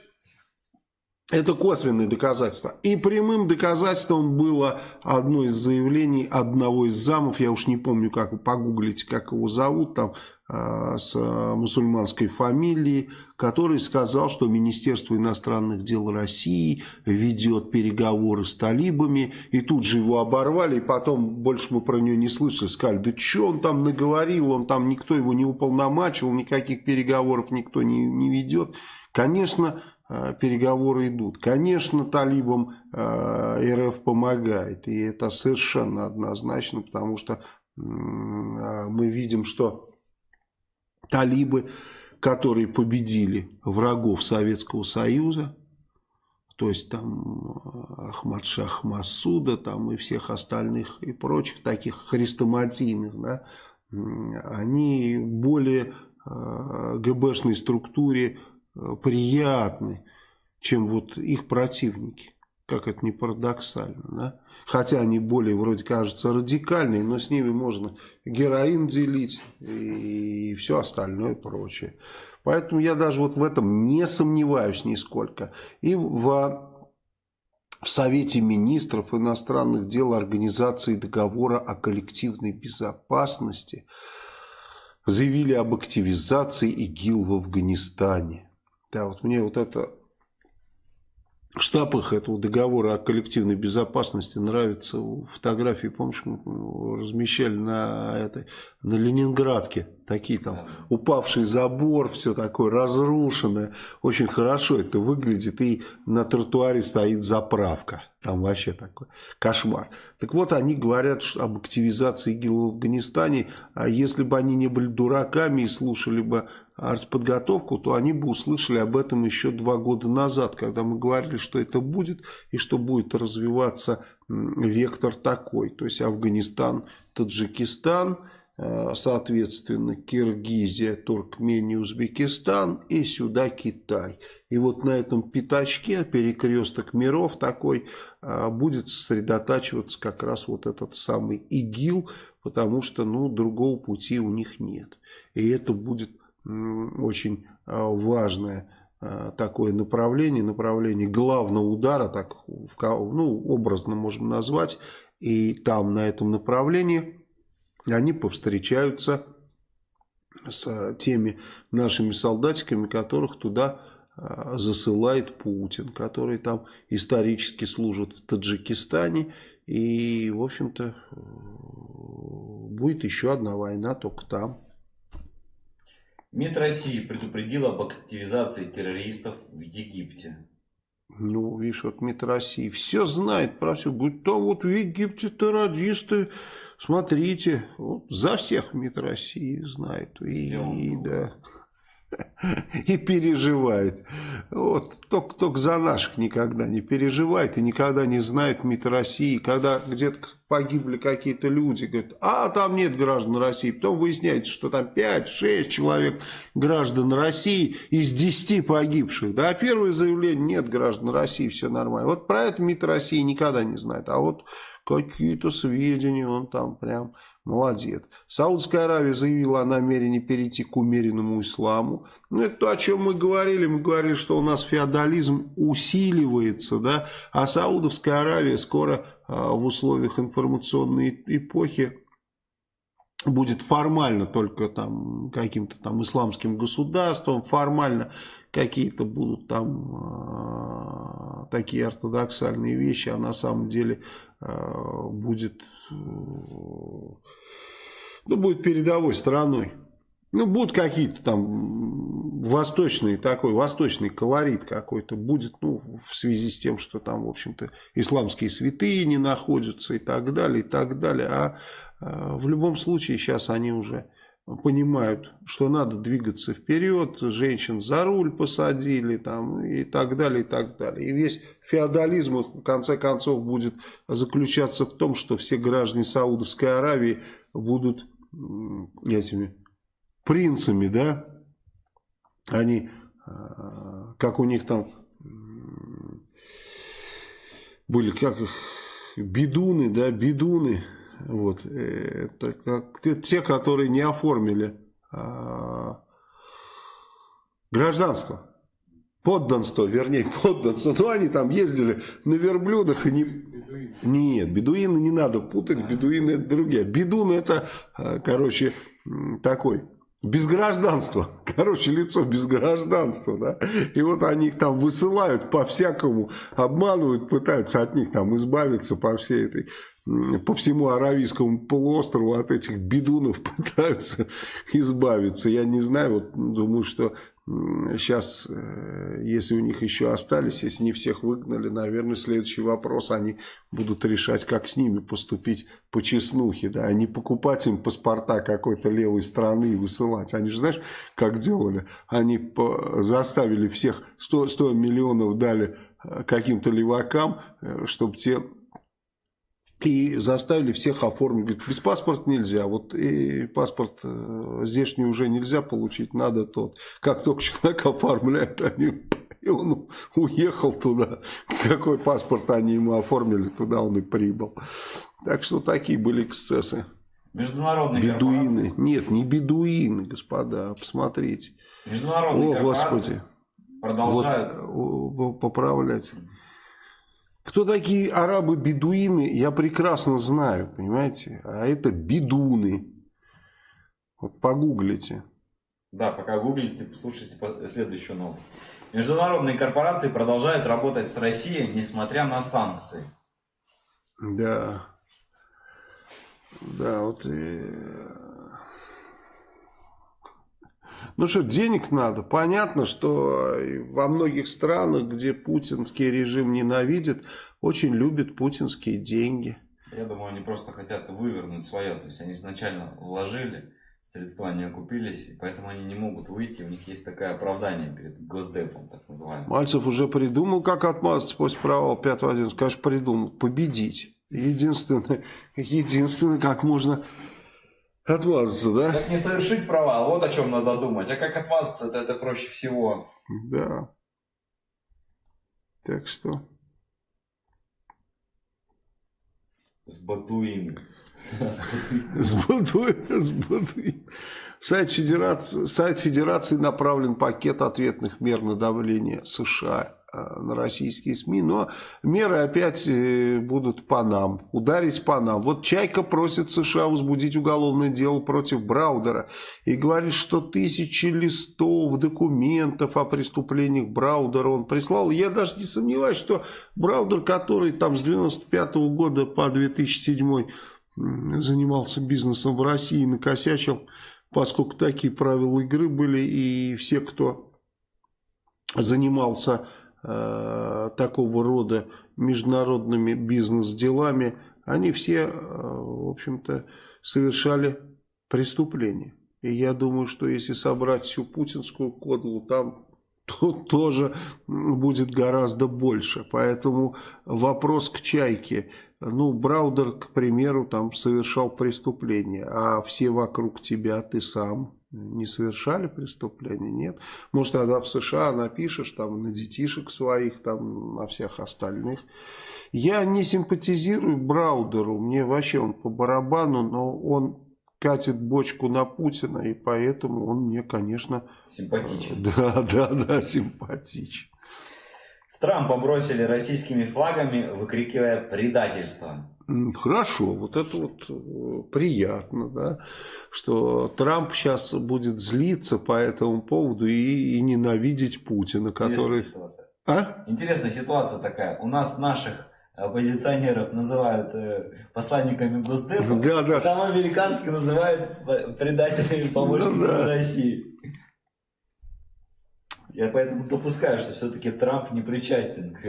это косвенные доказательства. И прямым доказательством было одно из заявлений одного из замов, я уж не помню, как вы погуглите, как его зовут, там э, с мусульманской фамилией, который сказал, что Министерство иностранных дел России ведет переговоры с талибами, и тут же его оборвали, и потом больше мы про него не слышали, сказали, да что он там наговорил, он там никто его не уполномачивал, никаких переговоров никто не, не ведет. Конечно, переговоры идут. Конечно, талибам э, РФ помогает, и это совершенно однозначно, потому что э, мы видим, что талибы, которые победили врагов Советского Союза, то есть там Ахмад Шах Масуда там и всех остальных и прочих таких хрестоматийных, да, они более ГБшной структуре Э, приятны, чем вот их противники. Как это не парадоксально, да? Хотя они более, вроде кажется, радикальные, но с ними можно героин делить и все остальное прочее. Поэтому я даже вот в этом не сомневаюсь нисколько. И в в Совете министров иностранных дел Организации договора о коллективной безопасности заявили об активизации ИГИЛ в Афганистане. Да, вот мне вот это штаб их этого договора о коллективной безопасности нравится. Фотографии, помнишь, мы размещали на, этой, на Ленинградке. Такие там упавший забор, все такое разрушенное. Очень хорошо это выглядит. И на тротуаре стоит заправка. Там вообще такой кошмар. Так вот, они говорят об активизации ИГИЛ в Афганистане. А если бы они не были дураками и слушали бы артподготовку, то они бы услышали об этом еще два года назад, когда мы говорили, что это будет и что будет развиваться вектор такой. То есть Афганистан, Таджикистан, соответственно Киргизия, Туркмения, Узбекистан и сюда Китай. И вот на этом пятачке, перекресток миров такой, э, будет сосредотачиваться как раз вот этот самый ИГИЛ, потому что ну, другого пути у них нет. И это будет очень а, важное такое направление, направление главного удара, так ну, образно можем назвать, и там на этом направлении они повстречаются с теми нашими солдатиками, которых туда а, засылает Путин, которые там исторически служат в Таджикистане. И, в общем-то, будет еще одна война только там. МИД России предупредил об активизации террористов в Египте. Ну, видишь, вот МИД России все знает про все. Говорит, там вот в Египте террористы, смотрите, вот за всех МИД России знает. И, и да [LAUGHS] и переживает. Вот, только, только за наших никогда не переживает и никогда не знает МИД России. Когда где-то погибли какие-то люди, говорят, а там нет граждан России. Потом выясняется, что там 5-6 человек граждан России из 10 погибших. Да, первое заявление, нет граждан России, все нормально. Вот про это МИД России никогда не знает. А вот какие-то сведения он там прям Молодец. Саудская Аравия заявила о намерении перейти к умеренному исламу. Ну, это то, о чем мы говорили. Мы говорили, что у нас феодализм усиливается, да, а Саудовская Аравия скоро а, в условиях информационной эпохи будет формально только там каким-то там исламским государством, формально какие-то будут там э, такие ортодоксальные вещи, а на самом деле э, будет, э, ну, будет передовой страной. Ну, будут какие-то там восточные, такой восточный колорит какой-то будет, ну, в связи с тем, что там, в общем-то, исламские святые не находятся и так далее, и так далее. А, в любом случае сейчас они уже понимают, что надо двигаться вперед, женщин за руль посадили там, и так далее, и так далее. И весь феодализм в конце концов будет заключаться в том, что все граждане Саудовской Аравии будут этими принцами, да, они, а, как у них там были, как их, бедуны, да, бедуны, вот, э, это как те, которые не оформили а, гражданство. Подданство, вернее, [LAUGHS] подданство. Ну, они там ездили на верблюдах и не... Нет, бедуины не надо путать, бедуины это другие. Бедуны это, а, короче, такой без гражданства. [LAUGHS] Короче, лицо без гражданства, да. И вот они их там высылают по-всякому, обманывают, пытаются от них там избавиться по всей этой, по всему Аравийскому полуострову от этих бедунов [LAUGHS] пытаются избавиться. Я не знаю, вот думаю, что Сейчас, э, если у них еще остались, если не всех выгнали, наверное, следующий вопрос они будут решать, как с ними поступить по честнухе, да, а не покупать им паспорта какой-то левой страны и высылать. Они же, знаешь, как делали? Они заставили всех, 100, 100 миллионов дали э, каким-то левакам, э, чтобы те и заставили всех оформить. Говорит, без паспорта нельзя. Вот и паспорт э, здешний уже нельзя получить, надо тот. Как только человек оформляет, они, [LAUGHS] и он уехал туда. Какой паспорт они ему оформили, туда он и прибыл. Так что такие были эксцессы. Международные бедуины. Корпорации. Нет, не бедуины, господа, посмотрите. Международные О, Господи. продолжают вот, поправлять. Кто такие арабы-бедуины, я прекрасно знаю, понимаете? А это бедуны. Вот погуглите. Да, пока гуглите, послушайте следующую новость. Международные корпорации продолжают работать с Россией, несмотря на санкции. Да. Да, вот и ну что, денег надо. Понятно, что во многих странах, где путинский режим ненавидит, очень любят путинские деньги. Я думаю, они просто хотят вывернуть свое. То есть они изначально вложили, средства не окупились, и поэтому они не могут выйти. У них есть такое оправдание перед Госдепом, так называемым. Мальцев уже придумал, как отмазаться после провала 5-1. Конечно, придумал. Победить. Единственное, [LAUGHS] единственное, как можно Отмазаться, да? Как не совершить провал, вот о чем надо думать. А как отмазаться, это, это проще всего. Да. Так что... С Батуин. [LAUGHS] С Батуин. С Батуин. Сайт Федерации, сайт Федерации направлен пакет ответных мер на давление США на российские СМИ, но меры опять э, будут по нам, ударить по нам. Вот Чайка просит США возбудить уголовное дело против Браудера и говорит, что тысячи листов документов о преступлениях Браудера он прислал. Я даже не сомневаюсь, что Браудер, который там с 95 -го года по 2007 занимался бизнесом в России, накосячил, поскольку такие правила игры были, и все, кто занимался Э, такого рода международными бизнес-делами, они все, э, в общем-то, совершали преступления. И я думаю, что если собрать всю путинскую кодлу, там то тоже будет гораздо больше. Поэтому вопрос к Чайке. Ну, Браудер, к примеру, там совершал преступление, а все вокруг тебя, ты сам не совершали преступления, нет. Может, тогда в США напишешь там на детишек своих, там на всех остальных. Я не симпатизирую Браудеру, мне вообще он по барабану, но он катит бочку на Путина, и поэтому он мне, конечно... Симпатичен. [LAUGHS] Да, да, да, симпатичен. Трампа бросили российскими флагами, выкрикивая предательство. Хорошо, вот это вот э, приятно, да, что Трамп сейчас будет злиться по этому поводу и, и ненавидеть Путина, который... Интересная ситуация. А? Интересная ситуация такая. У нас наших оппозиционеров называют э, посланниками Госдепа, да, да. там американские называют предателями помощниками да, да. России. Я поэтому допускаю, что все-таки Трамп не причастен к,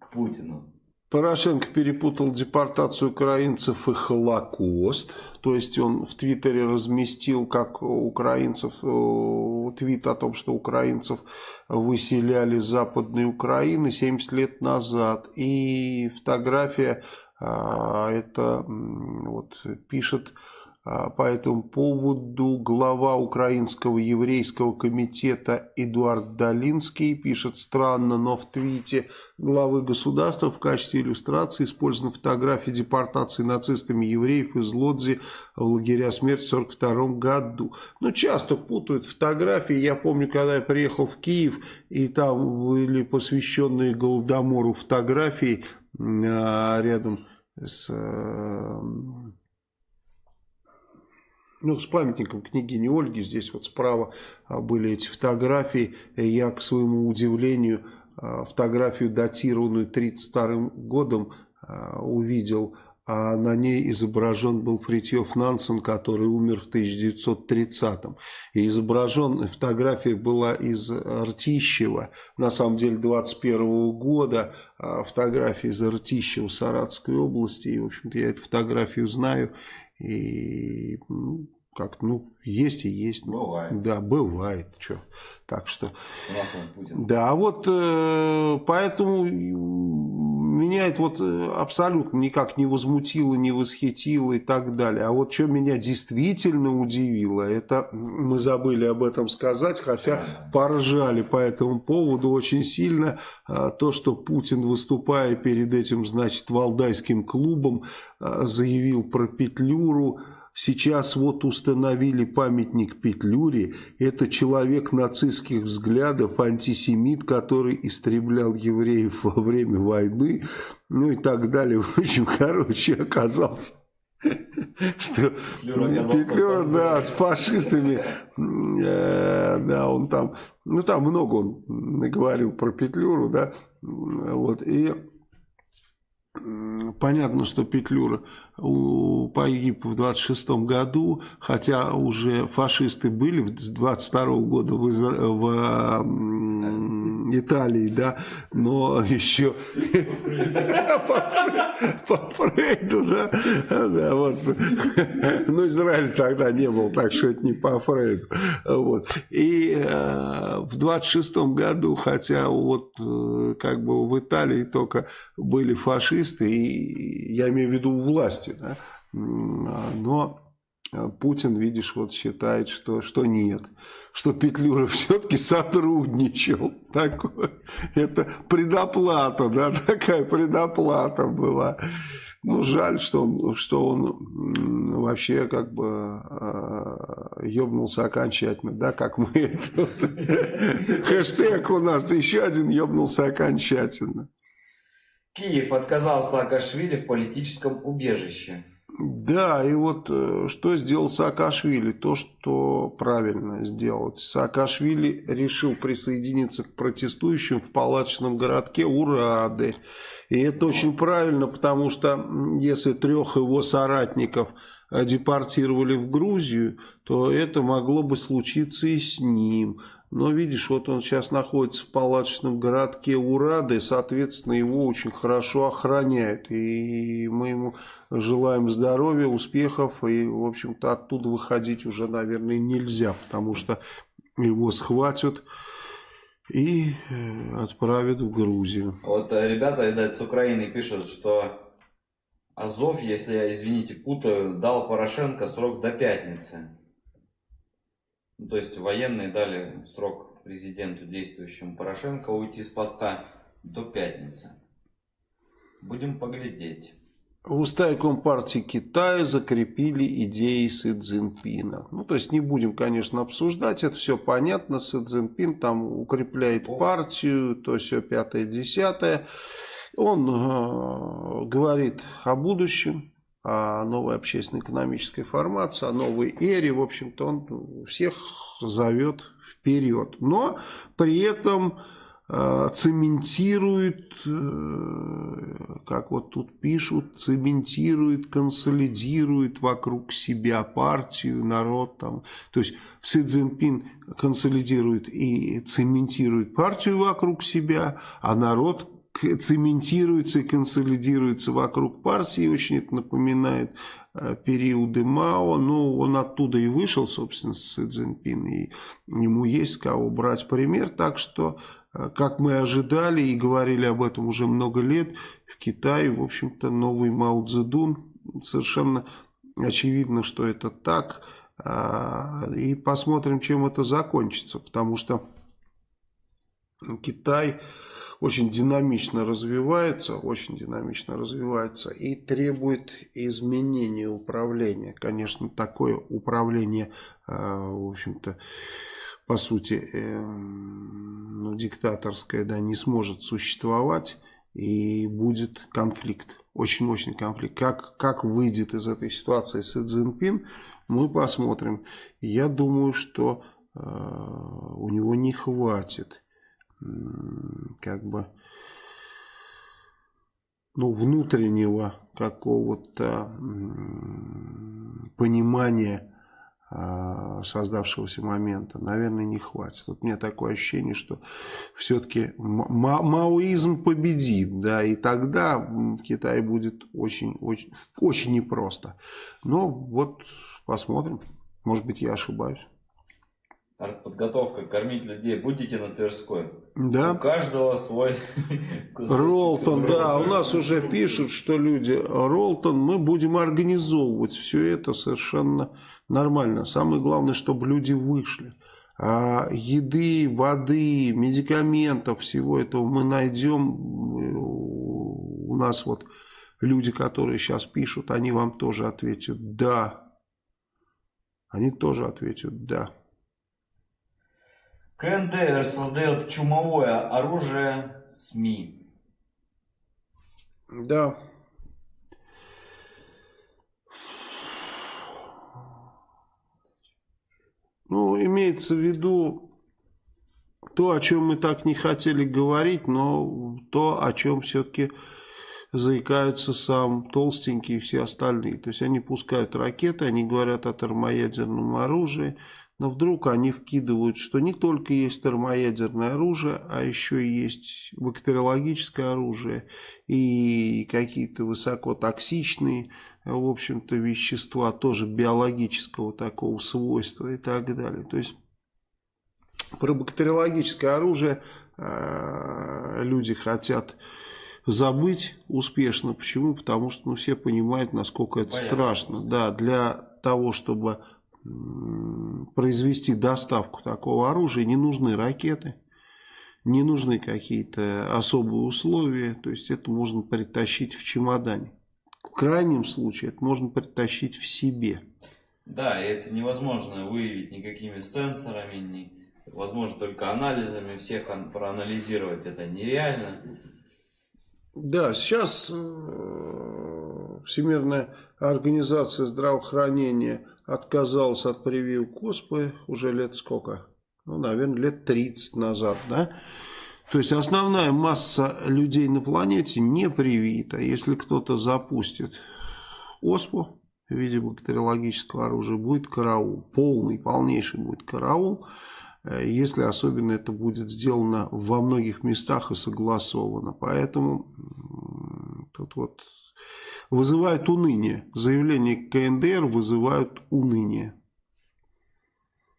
к Путину. Порошенко перепутал депортацию украинцев и Холокост. То есть он в Твиттере разместил, как украинцев, э, твит о том, что украинцев выселяли с Западной Украины 70 лет назад. И фотография, а, это вот пишет по этому поводу глава Украинского еврейского комитета Эдуард Долинский пишет странно, но в твите главы государства в качестве иллюстрации использованы фотографии депортации нацистами евреев из Лодзи в лагеря смерти в 1942 году. Ну, часто путают фотографии. Я помню, когда я приехал в Киев, и там были посвященные Голодомору фотографии а, рядом с э, ну, с памятником княгини Ольги. Здесь вот справа а, были эти фотографии. Я, к своему удивлению, а, фотографию, датированную 32 годом, а, увидел. А на ней изображен был Фритьев Нансен, который умер в 1930-м. И изображен, фотография была из Ртищева, на самом деле 21 -го года, фотография из Ртищева Саратовской области. И, в общем-то, я эту фотографию знаю. И ну, как ну, есть и есть. Бывает. Да, бывает. Что. Так что... У нас он Путин. Да, а вот э, поэтому меня это вот э, абсолютно никак не возмутило, не восхитило и так далее. А вот что меня действительно удивило, это мы забыли об этом сказать, хотя поржали по этому поводу очень сильно. Э, то, что Путин, выступая перед этим, значит, Валдайским клубом, э, заявил про Петлюру, Сейчас вот установили памятник Петлюре. Это человек нацистских взглядов, антисемит, который истреблял евреев во время войны. Ну и так далее. В общем, короче, оказался что Петлюра, да, с фашистами, э, да, он там, ну там много он говорил про Петлюру, да, вот, и понятно, что Петлюра погиб в 26 году, хотя уже фашисты были с 22 года в, Изра... в Италии, да, но еще [LAUGHS] по Фрейду, да, да, вот, ну, Израиль тогда не был, так что это не по Фрейду, вот, и э, в 26 году, хотя вот э, как бы в Италии только были фашисты, и я имею в виду власть, власти. Да? Но э, Путин, видишь, вот считает, что, что нет. Что Петлюра [LAUGHS] все-таки сотрудничал. Такое. Это предоплата, да, [LAUGHS] такая предоплата была. Ну, жаль, что он, что он вообще как бы э, ебнулся окончательно, да, как мы. [LAUGHS] Хэштег у нас еще один ебнулся окончательно. Киев отказал Саакашвили в политическом убежище. Да, и вот э, что сделал Саакашвили? То, что правильно сделать. Саакашвили решил присоединиться к протестующим в палаточном городке Урады. И это очень правильно, потому что если трех его соратников депортировали в Грузию, то это могло бы случиться и с ним. Но видишь, вот он сейчас находится в палаточном городке Урады, соответственно, его очень хорошо охраняют. И мы ему желаем здоровья, успехов, и, в общем-то, оттуда выходить уже, наверное, нельзя, потому что его схватят и э, отправят в Грузию. Вот э, ребята, видать, с Украины пишут, что Азов, если я, извините, путаю, дал Порошенко срок до пятницы. Ну, то есть военные дали срок президенту действующему Порошенко уйти с поста до пятницы. Будем поглядеть. В уставе Компартии Китая закрепили идеи Си Цзиньпина. Ну, то есть не будем, конечно, обсуждать, это все понятно. Си Цзиньпин там укрепляет партию, то все пятое-десятое. Он э, говорит о будущем, новой общественно-экономической формации, о новой эре. В общем-то, он всех зовет вперед. Но при этом э, цементирует, э, как вот тут пишут, цементирует, консолидирует вокруг себя партию, народ. Там. То есть Си Цзиньпин консолидирует и цементирует партию вокруг себя, а народ цементируется и консолидируется вокруг партии. Очень это напоминает э, периоды Мао. Но он оттуда и вышел, собственно, Си Цзиньпин. И ему есть с кого брать пример. Так что, э, как мы ожидали и говорили об этом уже много лет, в Китае, в общем-то, новый Мао Цзэдун совершенно очевидно, что это так. А, и посмотрим, чем это закончится. Потому что Китай очень динамично развивается, очень динамично развивается и требует изменения управления. Конечно, такое управление, а, в общем-то, по сути, эм, ну, диктаторское, да, не сможет существовать и будет конфликт, очень мощный конфликт. Как, как выйдет из этой ситуации Си Цзиньпин, мы посмотрим. Я думаю, что э, у него не хватит как бы ну, внутреннего какого-то понимания а, создавшегося момента, наверное, не хватит. Вот меня такое ощущение, что все-таки ма маоизм победит, да, и тогда в Китае будет очень, очень, очень непросто. Но вот посмотрим, может быть, я ошибаюсь. Артподготовка, кормить людей. Будете на Тверской? Да. У каждого свой [LAUGHS] Ролтон, да, у нас уже пишут, что люди, Ролтон, мы будем организовывать все это совершенно нормально. Самое главное, чтобы люди вышли. А еды, воды, медикаментов, всего этого мы найдем. У нас вот люди, которые сейчас пишут, они вам тоже ответят «да». Они тоже ответят «да». КНДР создает чумовое оружие СМИ. Да. Ну, имеется в виду то, о чем мы так не хотели говорить, но то, о чем все-таки заикаются сам Толстенький и все остальные. То есть они пускают ракеты, они говорят о термоядерном оружии, но вдруг они вкидывают, что не только есть термоядерное оружие, а еще есть бактериологическое оружие и какие-то высокотоксичные, в общем-то, вещества, тоже биологического такого свойства и так далее. То есть про бактериологическое оружие э, люди хотят забыть успешно. Почему? Потому что ну, все понимают, насколько это Боятся страшно. Да, для того, чтобы произвести доставку такого оружия, не нужны ракеты, не нужны какие-то особые условия, то есть это можно притащить в чемодане. В крайнем случае это можно притащить в себе. Да, и это невозможно выявить никакими сенсорами, не, возможно только анализами, всех проанализировать это нереально. Да, сейчас э, Всемирная организация здравоохранения отказался от прививок оспы уже лет сколько? Ну, наверное, лет 30 назад, да? То есть основная масса людей на планете не привита. Если кто-то запустит оспу в виде бактериологического оружия, будет караул. Полный, полнейший будет караул. Если особенно это будет сделано во многих местах и согласовано. Поэтому тут вот вызывает уныние. Заявления КНДР вызывают уныние.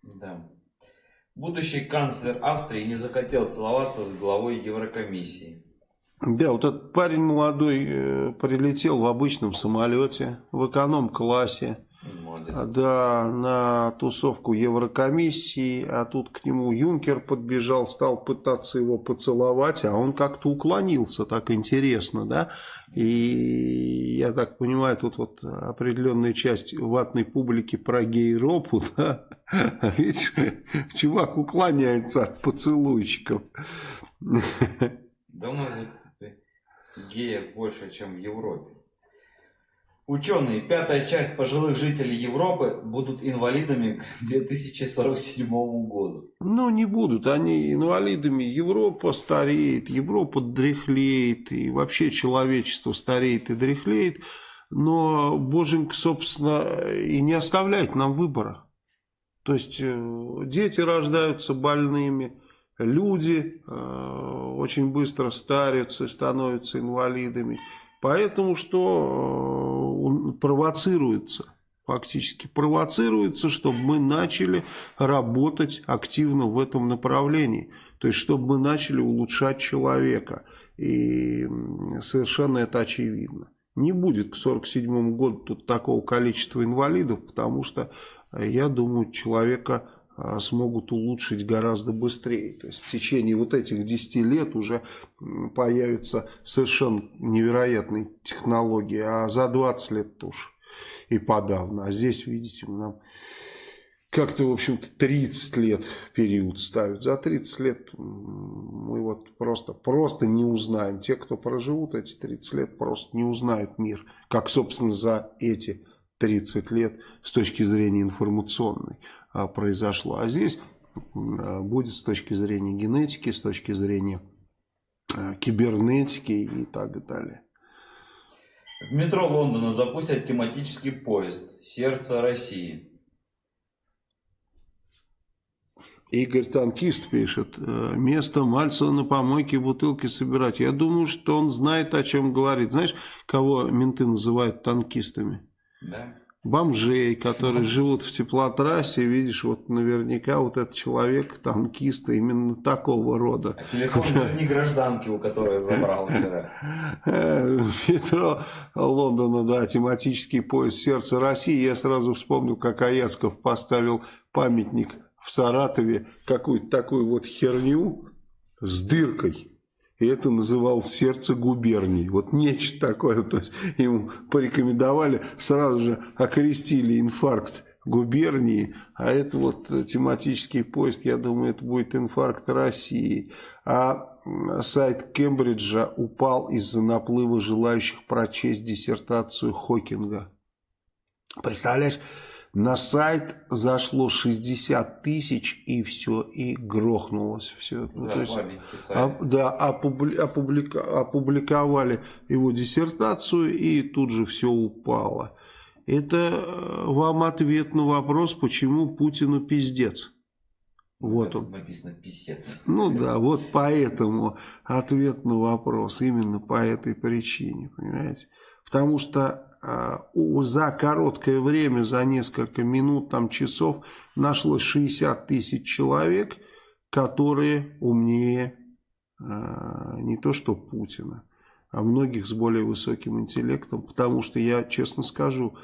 Да. Будущий канцлер Австрии не захотел целоваться с главой Еврокомиссии. Да, вот этот парень молодой э, прилетел в обычном самолете, в эконом-классе. Да, на тусовку Еврокомиссии, а тут к нему Юнкер подбежал, стал пытаться его поцеловать, а он как-то уклонился, так интересно, да. И я так понимаю, тут вот определенная часть ватной публики про гей-ропу, [LAUGHS] да. А ведь чувак уклоняется от поцелуйчиков. Да у нас геев больше, чем в Европе. Ученые, пятая часть пожилых жителей Европы будут инвалидами к 2047 году. Ну, не будут они инвалидами. Европа стареет, Европа дряхлеет, и вообще человечество стареет и дряхлеет. Но Боженька, собственно, и не оставляет нам выбора. То есть, э, дети рождаются больными, люди э, очень быстро старятся становятся инвалидами. Поэтому что э, провоцируется, фактически провоцируется, чтобы мы начали работать активно в этом направлении. То есть, чтобы мы начали улучшать человека. И совершенно это очевидно. не будет к 1947 году тут такого количества инвалидов, потому что, я думаю, человека смогут улучшить гораздо быстрее. То есть в течение вот этих 10 лет уже появятся совершенно невероятные технологии, а за 20 лет тоже и подавно. А здесь, видите, нам как-то, в общем-то, 30 лет период ставят. За 30 лет мы вот просто, просто не узнаем. Те, кто проживут эти 30 лет, просто не узнают мир. Как, собственно, за эти 30 лет с точки зрения информационной. А, произошло. А здесь а, будет с точки зрения генетики, с точки зрения а, кибернетики и так далее. В метро Лондона запустят тематический поезд «Сердце России». Игорь Танкист пишет, «Э, место Мальцева на помойке бутылки собирать. Я думаю, что он знает, о чем говорит. Знаешь, кого менты называют танкистами? Да бомжей, которые живут в теплотрассе, видишь, вот наверняка вот этот человек, танкист, именно такого рода. А телефон не гражданки, у которой забрал вчера. [LAUGHS] Метро Лондона, да, тематический поезд «Сердце России». Я сразу вспомнил, как Аяцков поставил памятник в Саратове, какую-то такую вот херню с дыркой. И это называл сердце губернии. Вот нечто такое. То есть ему порекомендовали, сразу же окрестили инфаркт губернии, а это вот тематический поиск, я думаю, это будет инфаркт России. А сайт Кембриджа упал из-за наплыва желающих прочесть диссертацию Хокинга. Представляешь, на сайт зашло 60 тысяч и все, и грохнулось все. Ну, да, есть, а, да опубли, опублика, опубликовали его диссертацию и тут же все упало. Это э, вам ответ на вопрос, почему Путину пиздец. Вот он. Написано писец. Ну да, вот поэтому ответ на вопрос. Именно по этой причине, понимаете. Потому что за короткое время, за несколько минут, там, часов, нашлось 60 тысяч человек, которые умнее а, не то что Путина, а многих с более высоким интеллектом, потому что я, честно скажу,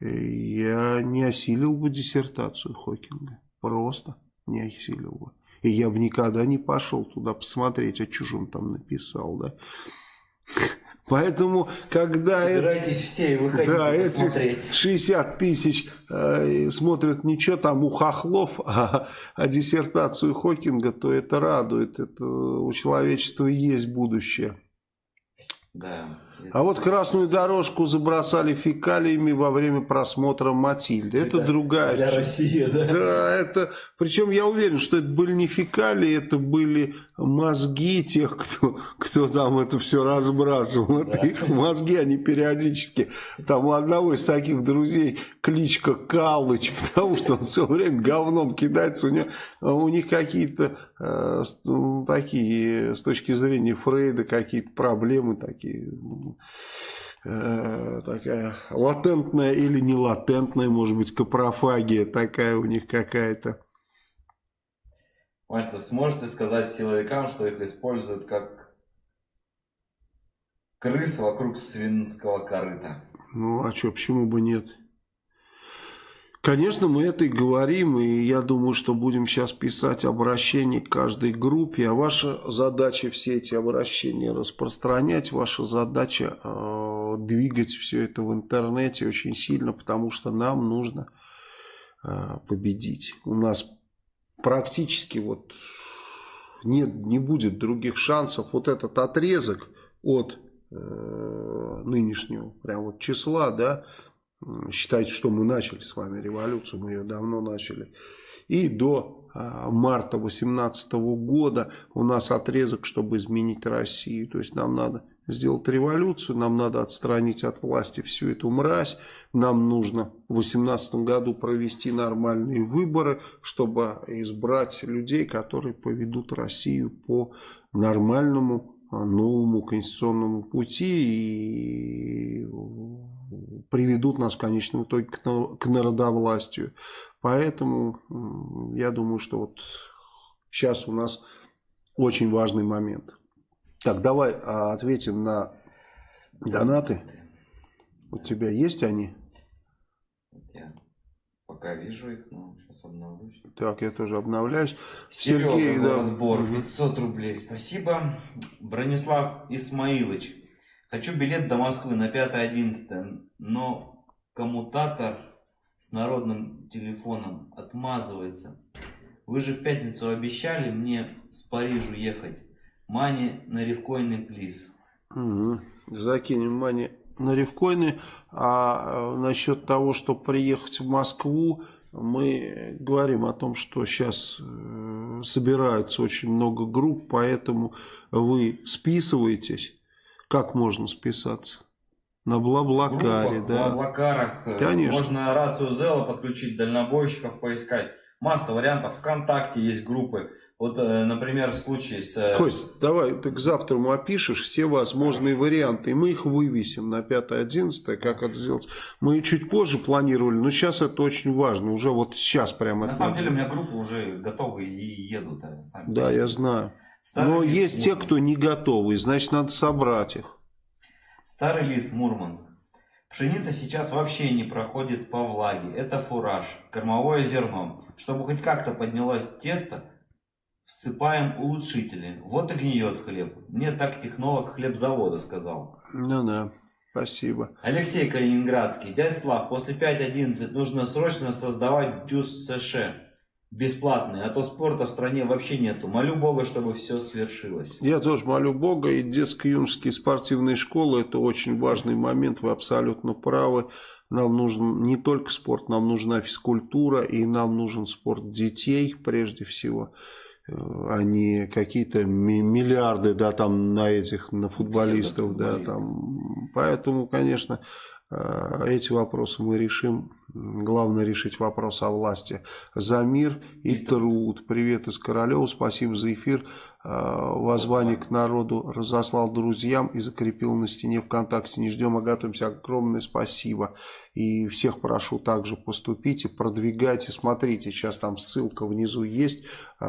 э, я не осилил бы диссертацию Хокинга, просто не осилил бы. И я бы никогда не пошел туда посмотреть, а он там написал, да. Поэтому, когда... Собирайтесь все и выходите да, посмотреть. 60 тысяч э, смотрят ничего там у хохлов, [LAUGHS] а, а диссертацию Хокинга, то это радует. Это у человечества есть будущее. Да. А вот красную дорожку забросали фекалиями во время просмотра Матильды. Это, это другая... Для России, да? Да, это... Причем я уверен, что это были не фекалии, это были мозги тех, кто, кто там это все разбрасывал. Это их мозги, они периодически... Там у одного из таких друзей кличка Калыч, [LAUGHS] потому что он все время говном кидается. У, него, у них какие-то э, такие, с точки зрения Фрейда, какие-то проблемы такие э, такая латентная или не латентная, может быть, капрофагия такая у них какая-то. Мальцев, сможете сказать силовикам, что их используют как крыс вокруг свинского корыта? Ну, а что, почему бы нет? Конечно, мы это и говорим, и я думаю, что будем сейчас писать обращение к каждой группе, а ваша задача все эти обращения распространять, ваша задача э, двигать все это в интернете очень сильно, потому что нам нужно э, победить. У нас практически вот нет, не будет других шансов. Вот этот отрезок от э, нынешнего прям вот числа, да, Считайте, что мы начали с вами революцию, мы ее давно начали. И до а, марта 2018 года у нас отрезок, чтобы изменить Россию. То есть нам надо сделать революцию, нам надо отстранить от власти всю эту мразь, нам нужно в 2018 году провести нормальные выборы, чтобы избрать людей, которые поведут Россию по нормальному новому конституционному пути и приведут нас в конечном итоге к народовластию. Поэтому я думаю, что вот сейчас у нас очень важный момент. Так, давай а, ответим на донаты. У тебя есть они? Я пока вижу их, но сейчас обновлюсь. Так, я тоже обновляюсь. Серега, Сергей, да. город Бор, 500 рублей, спасибо. Бронислав Исмаилович, хочу билет до Москвы на 5-11, но коммутатор с народным телефоном отмазывается. Вы же в пятницу обещали мне с Парижу ехать. Мани на ревкоины, плиз. Мгм. Закинем мани на ревкоины. А э, насчет того, чтобы приехать в Москву, мы говорим о том, что сейчас э, собираются очень много групп, поэтому вы списываетесь. Как можно списаться? На Блаблакаре, группах, да. В Блаблакарах. э, Конечно. Можно рацию Зела подключить, дальнобойщиков поискать. Масса вариантов. Вконтакте есть группы. Вот, э, например, случай с... э, Кость, давай ты к завтраму опишешь все возможные варианты, и мы их вывесим на 5-11, как это сделать. Мы чуть позже планировали, но сейчас это очень важно, уже вот сейчас прямо На это самом деле у меня группы уже готовы и едут э, сами. Да, я знаю. Старый Но лис есть те, Мурманск. кто не готовы, значит, надо собрать их. Старый лис Мурманск. Пшеница сейчас вообще не проходит по влаге. Это фураж, кормовое зерно. Чтобы хоть как-то поднялось тесто, всыпаем улучшители. Вот и гниет хлеб. Мне так технолог хлебзавода сказал. Ну да, спасибо. Алексей Калининградский. Дядь Слав, после 5.11 нужно срочно создавать дюс США. Бесплатный, а то спорта в стране вообще нету. Молю Бога, чтобы все свершилось. Я тоже молю Бога, и детско-юношеские спортивные школы, это очень важный момент, вы абсолютно правы. Нам нужен не только спорт, нам нужна физкультура, и нам нужен спорт детей, прежде всего, а не какие-то ми- миллиарды, да, там, на этих, на футболистов, да, Псевдофутболистов. там. Поэтому, конечно, э, эти вопросы мы решим. Главное решить вопрос о власти. За мир И труд. Привет из Королева, спасибо за эфир. Э, Воззвание к народу разослал друзьям и закрепил на стене ВКонтакте. Не ждем, а готовимся. Огромное спасибо. И всех прошу также поступите, продвигайте. Смотрите, сейчас там ссылка внизу есть. Э,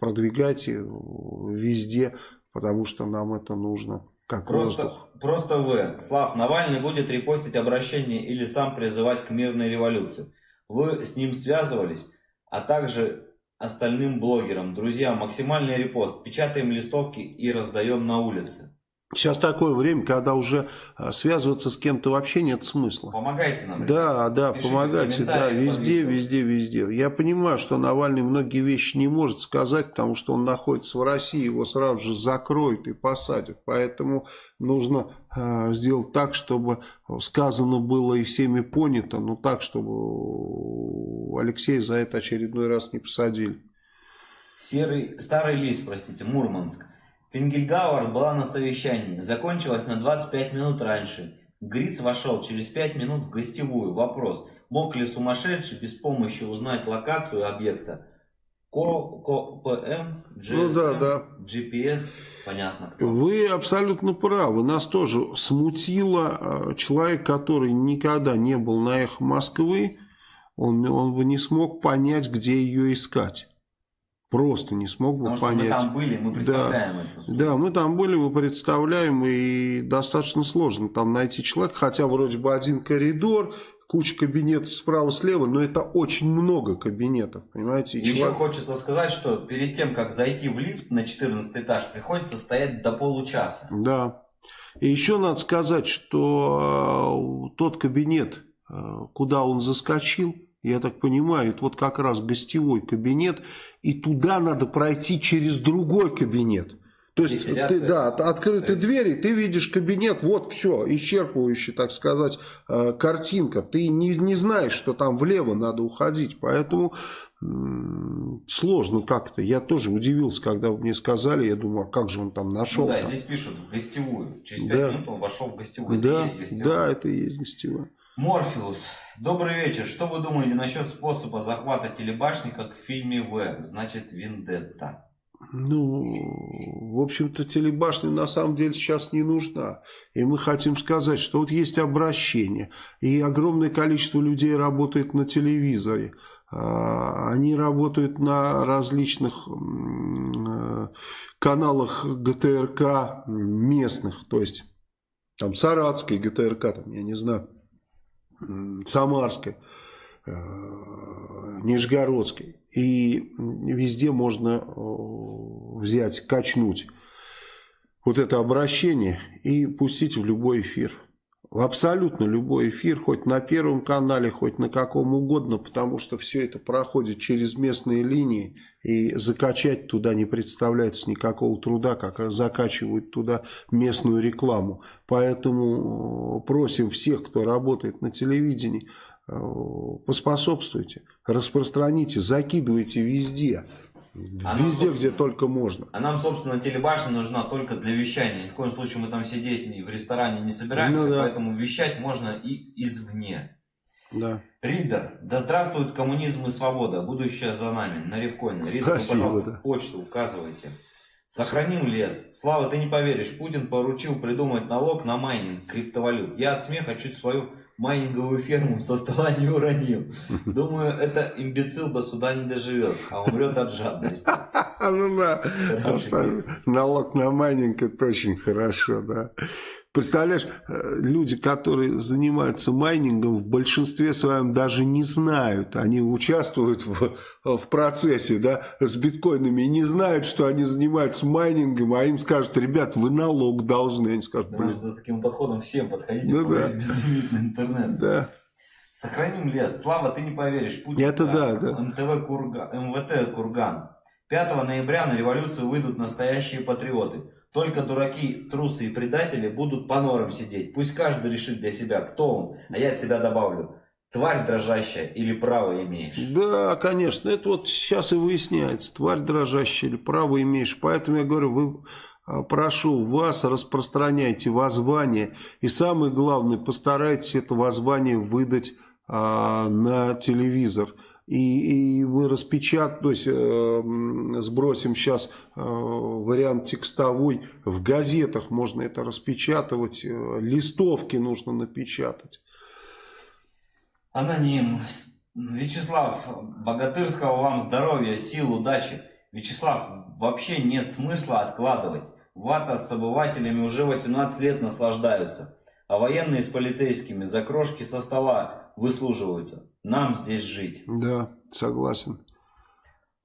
Продвигайте везде, потому что нам это нужно. Как Просто, воздух. просто В. Слав, Навальный будет репостить обращение или сам призывать к мирной революции. Вы с ним связывались, а также остальным блогерам. Друзья, максимальный репост. Печатаем листовки и раздаем на улице. Сейчас такое время, когда уже э, связываться с кем-то вообще нет смысла. Помогайте нам. Да, да, Пишите помогайте, да, везде, везде, везде. Я понимаю, что Навальный многие вещи не может сказать, потому что он находится в России, его сразу же закроют и посадят. Поэтому нужно э, сделать так, чтобы сказано было и всеми понято, но так, чтобы Алексея за это очередной раз не посадили. Серый, старый лис, простите, Мурманск. Фингельгауэр была на совещании. Закончилась на 25 минут раньше. Гриц вошел через 5 минут в гостевую. Вопрос. Мог ли сумасшедший без помощи узнать локацию объекта? Ко, Ко, ПМ, GSM, Ну да, да. GPS, понятно кто. Вы абсолютно правы. Нас тоже смутило. э, Человек, который никогда не был на эхо Москвы, он, он бы не смог понять, где ее искать. Просто не смог бы Потому что понять. мы там были, мы представляем эту студию. Да, мы там были, мы представляем, и достаточно сложно там найти человека, хотя вроде бы один коридор, куча кабинетов справа-слева, но это очень много кабинетов, понимаете? И Еще человек- хочется сказать, что перед тем, как зайти в лифт на 14 этаж, приходится стоять до получаса. Да. И еще надо сказать, что э, тот кабинет, э, куда он заскочил, я так понимаю, это вот как раз гостевой кабинет, и туда надо пройти через другой кабинет. То есть, сидят, ты, да, от- открыты двери, ты видишь кабинет, вот все, исчерпывающая, так сказать, э, картинка. Ты не, не знаешь, что там влево надо уходить, поэтому сложно как-то. Я тоже удивился, когда мне сказали, я думаю, а как же он там нашел? Ну да, там? здесь пишут в гостевую. Через 5 Да. минут он вошел в гостевую. Это и Да, есть гостевая. да, это и есть гостевая. Морфеус. Добрый вечер. Что вы думаете насчет способа захвата телебашни, как в фильме В? Значит, Виндетта. Ну, в общем-то, телебашня на самом деле сейчас не нужна. И мы хотим сказать, что вот есть обращение, и огромное количество людей работает на телевизоре. А, Они работают на различных э, каналах ГТРК местных, то есть там Саратской ГТРК, там, я не знаю, Самарской, э, Нижегородской. И везде можно э, взять, качнуть вот это обращение и пустить в любой эфир в абсолютно любой эфир, хоть на Первом канале, хоть на каком угодно, потому что все это проходит через местные линии, и закачать туда не представляется никакого труда, как закачивают туда местную рекламу. Поэтому э, просим всех, кто работает на телевидении, э, поспособствуйте, распространите, закидывайте везде. А Везде, нам, где только можно. А нам, собственно, телебашня нужна только для вещания. Ни в коем случае мы там сидеть в ресторане не собираемся, ну, да. поэтому вещать можно и извне. Да. Ридер, да здравствует коммунизм и свобода, будущее за нами, на Ревконе. Ридер, Спасибо, вы, пожалуйста, да. почту указывайте. Сохраним лес. Слава, ты не поверишь, Путин поручил придумать налог на майнинг криптовалют. Я от смеха чуть свою майнинговую ферму со стола не уронил. Думаю, это имбецил до суда не доживет, а умрет от жадности. [LAUGHS] Ну да, налог на майнинг это очень хорошо, да. Представляешь, э, люди, которые занимаются майнингом, в большинстве своем даже не знают. Они участвуют в, в процессе да, с биткоинами и не знают, что они занимаются майнингом, а им скажут, ребят, вы налог должны. Они скажут, блин. с таким подходом всем подходите, ну, да. безлимитный интернет. Да. Сохраним лес. Слава, ты не поверишь. Путин, Это да, да. МТВ Курган, МВТ Курган. 5 ноября на революцию выйдут настоящие патриоты. Только дураки, трусы и предатели будут по норам сидеть. Пусть каждый решит для себя, кто он. А я от себя добавлю. Тварь дрожащая или право имеешь? Да, конечно. Это вот сейчас и выясняется. Тварь дрожащая или право имеешь. Поэтому я говорю, вы а, прошу вас, распространяйте воззвание. И самое главное, постарайтесь это воззвание выдать а, на телевизор и, и мы распечатаем, то есть э, сбросим сейчас э, вариант текстовой, в газетах можно это распечатывать, э, листовки нужно напечатать. Аноним. Вячеслав, богатырского вам здоровья, сил, удачи. Вячеслав, вообще нет смысла откладывать. Вата с обывателями уже 18 лет наслаждаются, а военные с полицейскими за крошки со стола выслуживаются. Нам здесь жить. Да, согласен.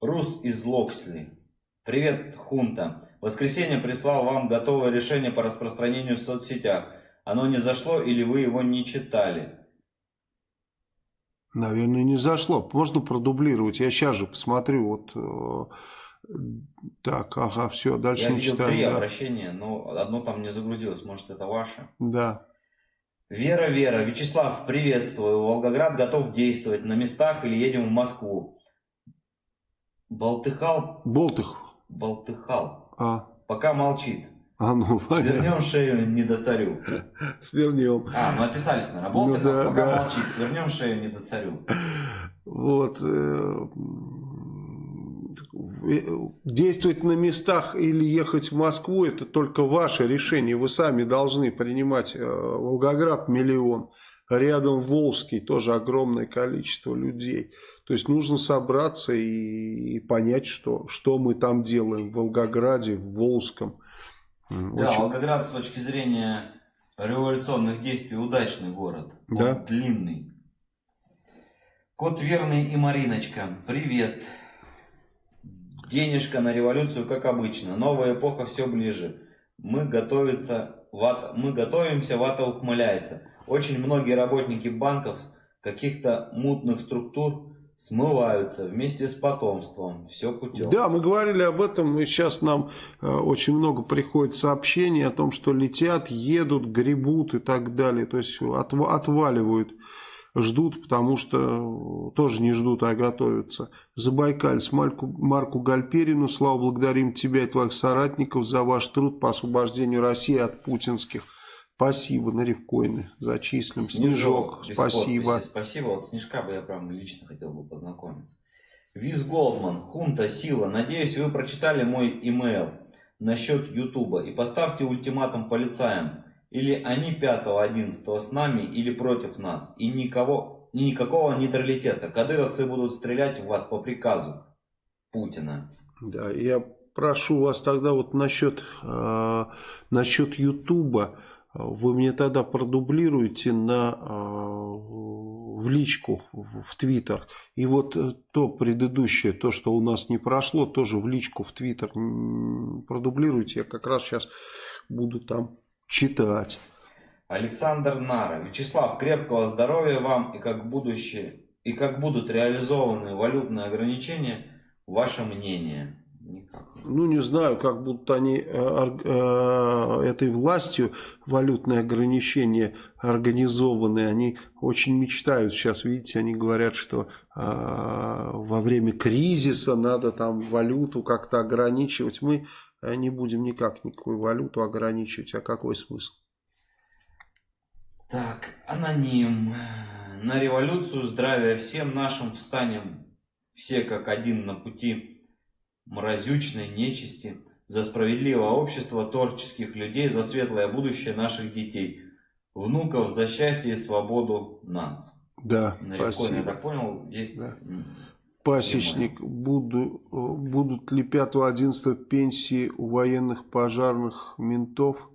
Рус из Локсли. Привет, хунта. В воскресенье прислал вам готовое решение по распространению в соцсетях. Оно не зашло или вы его не читали? Наверное, не зашло. Можно продублировать. Я сейчас же посмотрю. Вот э, так, ага, все, дальше Я не видел читаем. три да. обращения, но одно там не загрузилось. Может, это ваше? Да. Вера, Вера, Вячеслав, приветствую. Волгоград готов действовать на местах или едем в Москву? Болтыхал? Болтых. Болтыхал. А. Пока молчит. А ну, Свернем шею не до царю. Свернем. А, мы описались, наверное. Болтыхал, ну, да, пока да. молчит. Свернем шею не до царю. Вот. Э, действовать на местах или ехать в Москву, это только ваше решение. Вы сами должны принимать. Э, Волгоград миллион, рядом Волжский тоже огромное количество людей. То есть нужно собраться и, и понять, что, что мы там делаем в Волгограде, в Волжском. Да, Очень... Волгоград с точки зрения революционных действий удачный город. Да? Он длинный. Кот Верный и Мариночка, привет. Денежка на революцию, как обычно. Новая эпоха все ближе. Мы, готовится, ват, мы готовимся, вата ухмыляется. Очень многие работники банков, каких-то мутных структур смываются вместе с потомством. Все путем. Да, мы говорили об этом, и сейчас нам э, очень много приходит сообщений о том, что летят, едут, гребут и так далее. То есть от, отваливают ждут, потому что тоже не ждут, а готовятся. Забайкальц, Марку, Марку Гальперину, слава благодарим тебя и твоих соратников за ваш труд по освобождению России от путинских. Спасибо, на ревкоины зачислим. Снежок, Снежок спасибо. Спасибо, вот Снежка бы я прям лично хотел бы познакомиться. Виз Голдман, Хунта, Сила, надеюсь, вы прочитали мой имейл насчет Ютуба и поставьте ультиматум полицаям. Или они 5-11 с нами, или против нас. И никого, и никакого нейтралитета. Кадыровцы будут стрелять в вас по приказу Путина. Да, я прошу вас тогда вот насчет, э, насчет Ютуба. вы мне тогда продублируете на, в личку, в Твиттер. И вот то предыдущее, то, что у нас не прошло, тоже в личку, в Твиттер продублируйте. Я как раз сейчас буду там читать. Александр Нара. Вячеслав, крепкого здоровья вам и как будущее и как будут реализованы валютные ограничения, ваше мнение? Никак. Ну, не знаю, как будут они э, э, этой властью валютные ограничения организованы. Они очень мечтают. Сейчас, видите, они говорят, что э, во время кризиса надо там валюту как-то ограничивать. Мы не будем никак никакую валюту ограничивать. А какой смысл? Так, аноним. На революцию здравия всем нашим встанем. Все как один на пути мразючной нечисти. За справедливое общество творческих людей, за светлое будущее наших детей. Внуков за счастье и свободу нас. Да, на спасибо. я так понял, есть... Да. Пасечник, буду, будут ли 5-11 пенсии у военных пожарных ментов?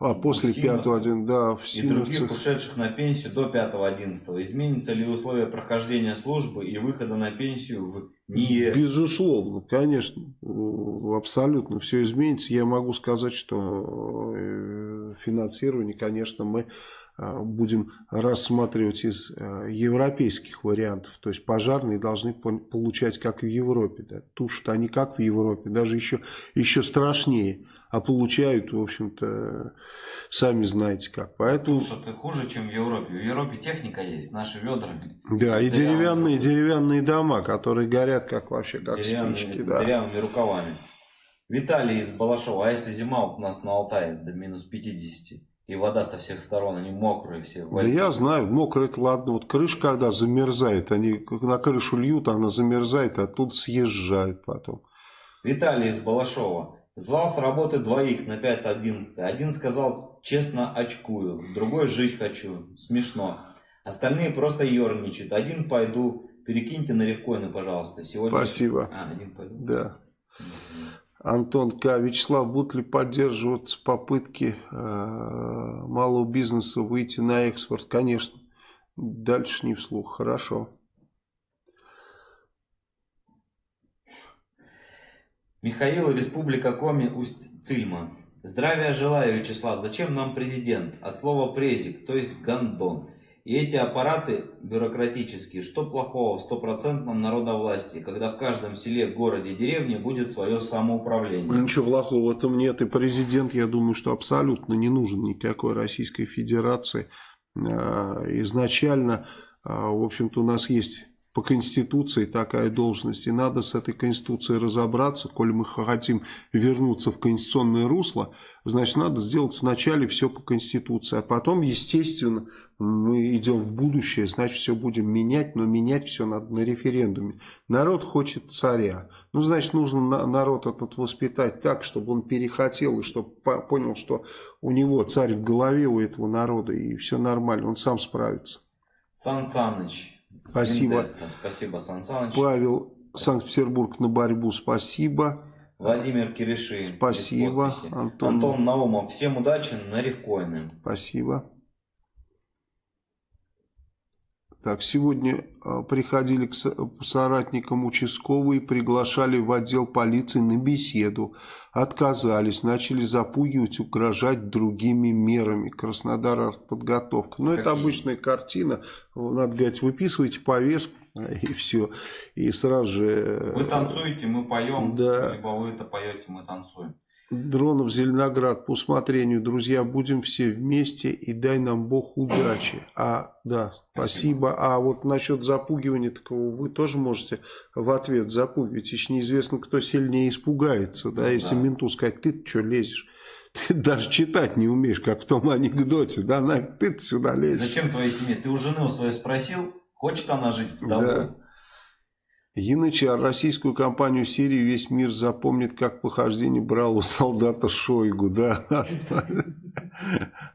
А, после 5-11, да. В и других ушедших на пенсию до 5-11. Изменится ли условия прохождения службы и выхода на пенсию в НИЕ? Безусловно, конечно. Абсолютно все изменится. Я могу сказать, что э, финансирование, конечно, мы э, будем рассматривать из э, европейских вариантов. То есть пожарные должны получать как в Европе. Да. Тушат они как в Европе, даже еще, еще страшнее а получают, в общем-то, сами знаете как. Поэтому... Что ты хуже, чем в Европе. В Европе техника есть, наши ведрами. Да, и деревянные, деревянные дома, которые горят как вообще, как деревянными, спички. Да. Деревянными рукавами. Виталий из Балашова, а если зима у нас на Алтае до минус 50? И вода со всех сторон, они мокрые все. Да я знаю, мокрые это ладно. Вот крыша когда замерзает, они на крышу льют, она замерзает, а тут съезжают потом. Виталий из Балашова. Звал с работы двоих на 5-11. Один сказал, честно очкую, другой жить хочу. Смешно. Остальные просто ерничают. Один пойду, перекиньте на ревкоины, пожалуйста. Сегодня... Спасибо. А, один пойду. Да. Антон К. Вячеслав, будут ли поддерживаться попытки э, малого бизнеса выйти на экспорт? Конечно. Дальше не вслух. Хорошо. Михаил, Республика Коми, Усть-Цильма. Здравия желаю, Вячеслав. Зачем нам президент? От слова презик, то есть гандон. И эти аппараты бюрократические, что плохого в стопроцентном народовластии, когда в каждом селе, городе, деревне будет свое самоуправление? Ничего плохого в этом нет. И президент, я думаю, что абсолютно не нужен никакой Российской Федерации. А, изначально, а, в общем-то, у нас есть по Конституции такая должность. И надо с этой Конституцией разобраться. Коль мы хотим вернуться в конституционное русло, значит, надо сделать вначале все по Конституции. А потом, естественно, мы идем в будущее, значит, все будем менять, но менять все надо на референдуме. Народ хочет царя. Ну, значит, нужно народ этот воспитать так, чтобы он перехотел и чтобы понял, что у него царь в голове у этого народа, и все нормально, он сам справится. Сан Саныч, Спасибо. Спасибо, Сан Саныч. Павел, Санкт-Петербург на борьбу, спасибо. Владимир Кириши. Спасибо. Антон. Антон Наумов. Всем удачи на рифкоины. Спасибо. Так, сегодня а, приходили к соратникам участковые, приглашали в отдел полиции на беседу. Отказались, начали запугивать, угрожать другими мерами. Краснодар подготовка. Но ну, это обычная картина. Надо говорить, выписывайте повестку [LAUGHS] и все. И сразу же... Вы танцуете, мы поем. Да. Либо вы это поете, мы танцуем. Дронов, Зеленоград, по усмотрению, друзья, будем все вместе и дай нам Бог удачи. А, да, спасибо. спасибо. А вот насчет запугивания такого вы тоже можете в ответ запугивать. Еще неизвестно, кто сильнее испугается, да, ну, если да. менту сказать, ты что лезешь. Ты даже читать не умеешь, как в том анекдоте, да, нафиг ты сюда лезешь. Зачем твоей семье? Ты у жены своей спросил, хочет она жить в вдовой? Да. Янычар, российскую кампанию Сирии весь мир запомнит как похождение бравого солдата Шойгу, да.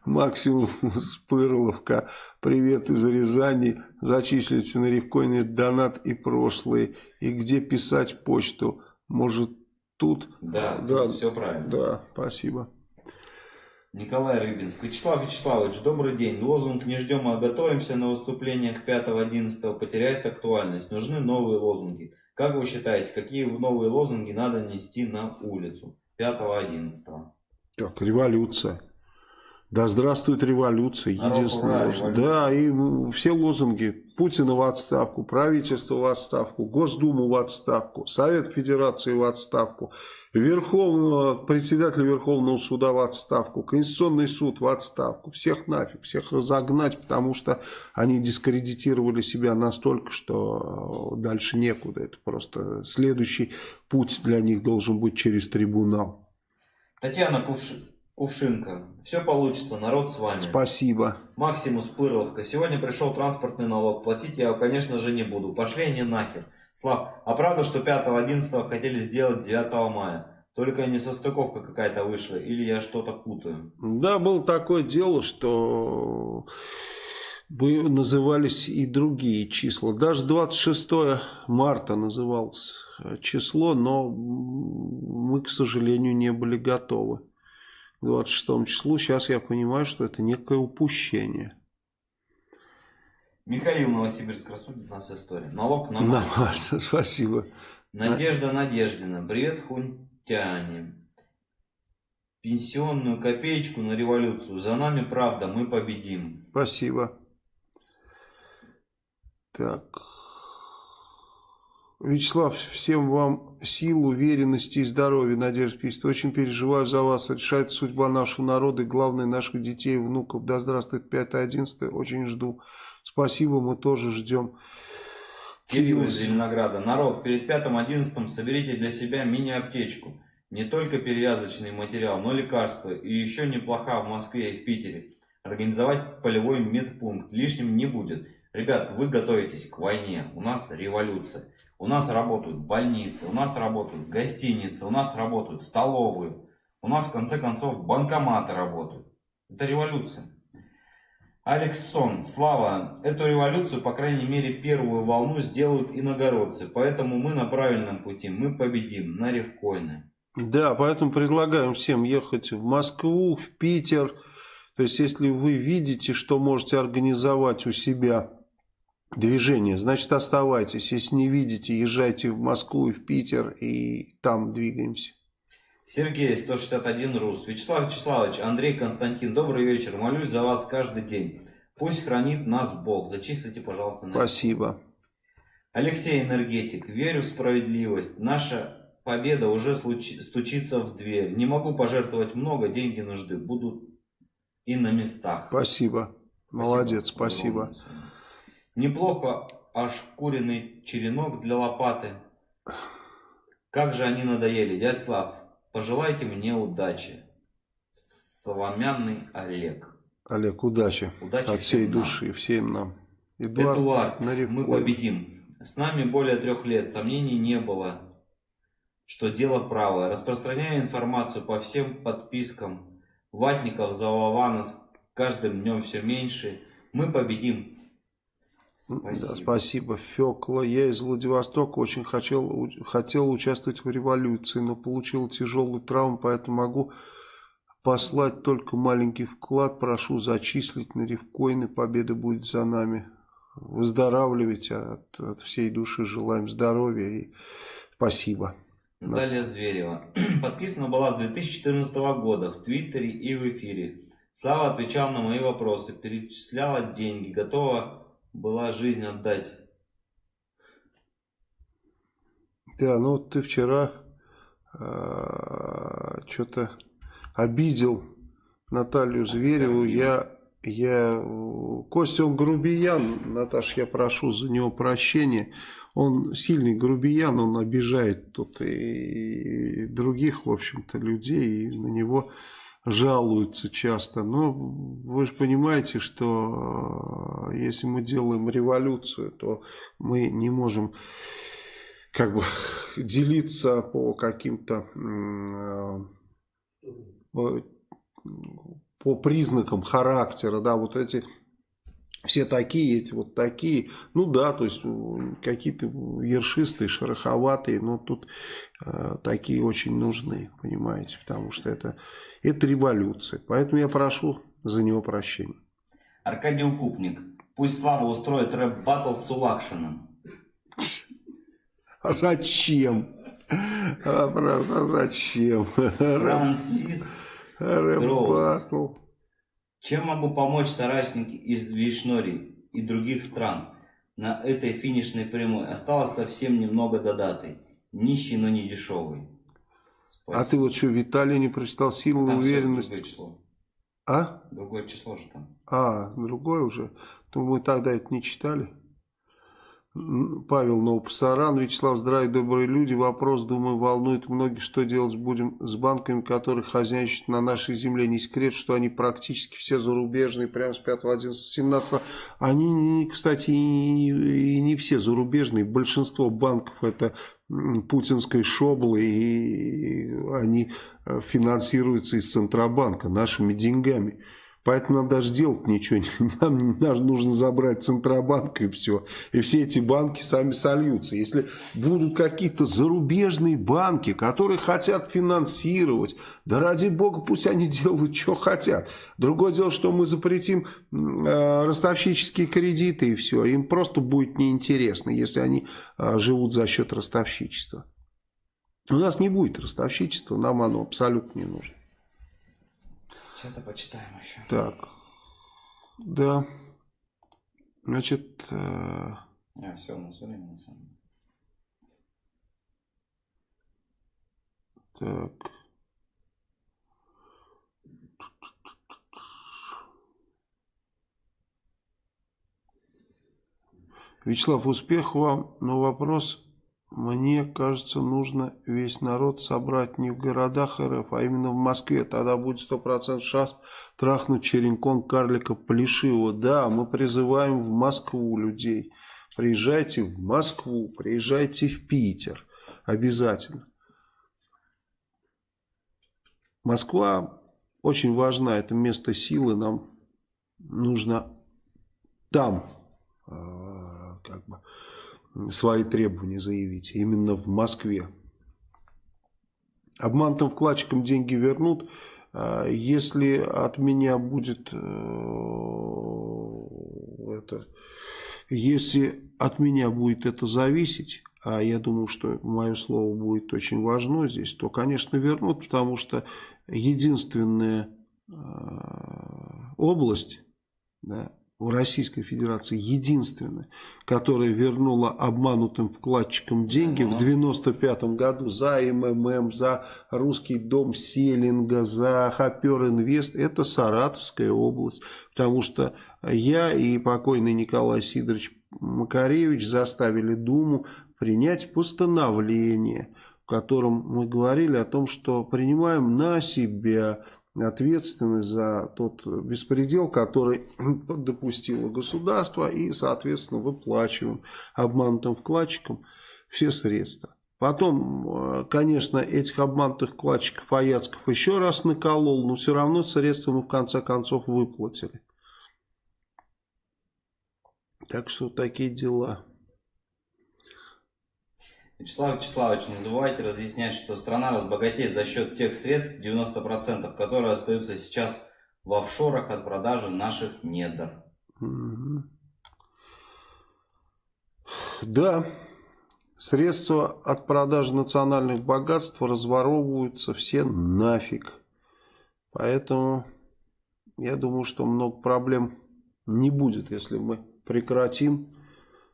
Максимум Спырловка, привет из Рязани, зачислите на рифкоины донат и прошлые. И где писать почту? Может тут? Да, да все правильно. Да, спасибо. Николай Рыбинск. Вячеслав Вячеславович, добрый день. Лозунг «Не ждем, а готовимся» на выступлениях 5-11 потеряет актуальность. Нужны новые лозунги. Как вы считаете, какие новые лозунги надо нести на улицу 5-11? Как революция. Да здравствует революция, единственный лозунг. Да, и все лозунги. Путина в отставку, правительство в отставку, Госдуму в отставку, Совет Федерации в отставку, Верховного, председателя Верховного суда в отставку, Конституционный суд в отставку. Всех нафиг, всех разогнать, потому что они дискредитировали себя настолько, что дальше некуда. Это просто следующий путь для них должен быть через трибунал. Татьяна Кувшин. Кувшинка. Все получится, народ с вами. Спасибо. Максимус Пырловка. Сегодня пришел транспортный налог. Платить я его, конечно же, не буду. Пошли они нахер. Слав, а правда, что 5-11 хотели сделать 9 мая? Только не состыковка какая-то вышла, или я что-то путаю? Да, было такое дело, что назывались и другие числа. Даже 26 марта называлось число, но мы, к сожалению, не были готовы. 26 числу. Сейчас я понимаю, что это некое упущение. Михаил Новосибирск рассудит нас история. Налог на мать. На, [LAUGHS] спасибо. Надежда Надеждина. Бред хунтяне. Пенсионную копеечку на революцию. За нами правда, мы победим. Спасибо. Так. Вячеслав, всем вам сил, уверенности и здоровья, Надежда пишет. Очень переживаю за вас. Решает судьба нашего народа и, главное, наших детей и внуков. Да здравствует 5-11. Очень жду. Спасибо, мы тоже ждем. Кирилл из Зеленограда. Народ, перед 5-11 соберите для себя мини-аптечку. Не только перевязочный материал, но лекарства. И еще неплоха в Москве и в Питере. Организовать полевой медпункт. Лишним не будет. Ребят, вы готовитесь к войне. У нас революция. У нас работают больницы, у нас работают гостиницы, у нас работают столовые. У нас, в конце концов, банкоматы работают. Это революция. Алекс Сон, Слава, эту революцию, по крайней мере, первую волну сделают иногородцы. Поэтому мы на правильном пути, мы победим на ревкоины. Да, поэтому предлагаем всем ехать в Москву, в Питер. То есть, если вы видите, что можете организовать у себя движение, значит оставайтесь. Если не видите, езжайте в Москву и в Питер и там двигаемся. Сергей, 161 РУС. Вячеслав Вячеславович, Андрей Константин, добрый вечер. Молюсь за вас каждый день. Пусть хранит нас Бог. Зачислите, пожалуйста. На Спасибо. Алексей Энергетик. Верю в справедливость. Наша победа уже стучится в дверь. Не могу пожертвовать много, деньги нужны. Будут и на местах. Спасибо. Молодец, спасибо. спасибо. Неплохо ошкуренный черенок для лопаты. Как же они надоели, дядь Слав. Пожелайте мне удачи. Соломянный Олег. Олег, удачи. Удачи От всей нам. души, всем нам. Эдуард, Эдуард мы победим. С нами более трех лет. Сомнений не было, что дело правое. Распространяю информацию по всем подпискам. Ватников, Зававана с каждым днем все меньше. Мы победим. Спасибо. Да, спасибо, Фекла. Я из Владивостока очень хотел, хотел участвовать в революции, но получил тяжелую травму, поэтому могу послать только маленький вклад. Прошу зачислить на ревкоины. Победа будет за нами. Выздоравливайте от, от всей души. Желаем здоровья и спасибо. Наталья Зверева. [CLEARS THROAT] Подписана была с 2014 года в Твиттере и в эфире. Слава отвечал на мои вопросы, перечисляла деньги, готова была жизнь отдать. Да, ну ты вчера э, что-то обидел Наталью Звереву. Я, я, Костя, он грубиян, Наташ, я прошу за него прощения. Он сильный грубиян, он обижает тут и других, в общем-то, людей, и на него жалуются часто. Но вы же понимаете, что э, если мы делаем революцию, то мы не можем как бы делиться по каким-то э, по признакам характера, да, вот эти все такие, эти вот такие. Ну да, то есть какие-то ершистые, шероховатые, но тут э, такие очень нужны, понимаете, потому что это, это революция. Поэтому я прошу за него прощения. Аркадий Укупник. Пусть Слава устроит рэп-баттл с Улакшиным. А зачем? А, правда, а зачем? Франсис Рэп-баттл. Чем могу помочь соратники из Вишнори и других стран? На этой финишной прямой осталось совсем немного до даты. Нищий, но не дешевый. Спасибо. А ты вот что, Виталий не прочитал силу там уверенность? Другое число. А? Другое число же там. А, другое уже. То мы тогда это не читали. Павел Новопасаран, Вячеслав, здравия, добрые люди. Вопрос, думаю, волнует многих, что делать будем с банками, которые хозяйничают на нашей земле. Не секрет, что они практически все зарубежные, прямо с 5, 11, 17. Они, кстати, и не все зарубежные. Большинство банков это путинской шоблы, и они э, финансируются из Центробанка нашими деньгами. Поэтому нам даже делать ничего не [LAUGHS] нам, нам нужно забрать Центробанк и все. И все эти банки сами сольются. Если будут какие-то зарубежные банки, которые хотят финансировать, да ради бога пусть они [LAUGHS] делают, что хотят. Другое дело, что мы запретим э, ростовщические кредиты и все. Им просто будет неинтересно, если они э, живут за счет ростовщичества. У нас не будет ростовщичества, нам оно абсолютно не нужно. Что-то почитаем еще. Так. Да. Значит... Э... А, все, у нас время на самом деле. Так. Вячеслав, успех вам, но вопрос мне кажется, нужно весь народ собрать не в городах РФ, а именно в Москве. Тогда будет сто процентов шанс трахнуть черенком карлика Плешивого. Да, мы призываем в Москву людей. Приезжайте в Москву, приезжайте в Питер. Обязательно. Москва очень важна, это место силы, нам нужно там а, как бы свои требования заявить. Именно в Москве. Обманутым вкладчикам деньги вернут. А, если от меня будет э, это, если от меня будет это зависеть, а я думаю, что мое слово будет очень важно здесь, то, конечно, вернут, потому что единственная э, область, да, в Российской Федерации единственная, которая вернула обманутым вкладчикам деньги в 95 году за МММ, за Русский дом Селинга, за Хопер Инвест, это Саратовская область. Потому что я и покойный Николай Сидорович Макаревич заставили Думу принять постановление, в котором мы говорили о том, что принимаем на себя ответственность за тот беспредел, который [CLEARS THROAT] допустило государство и, соответственно, выплачиваем обманутым вкладчикам все средства. Потом, э, конечно, этих обманутых вкладчиков Аяцков еще раз наколол, но все равно средства мы в конце концов выплатили. Так что такие дела. Вячеслав Вячеславович, не забывайте разъяснять, что страна разбогатеет за счет тех средств, 90%, которые остаются сейчас в офшорах от продажи наших недр. Да, средства от продажи национальных богатств разворовываются все нафиг. Поэтому я думаю, что много проблем не будет, если мы прекратим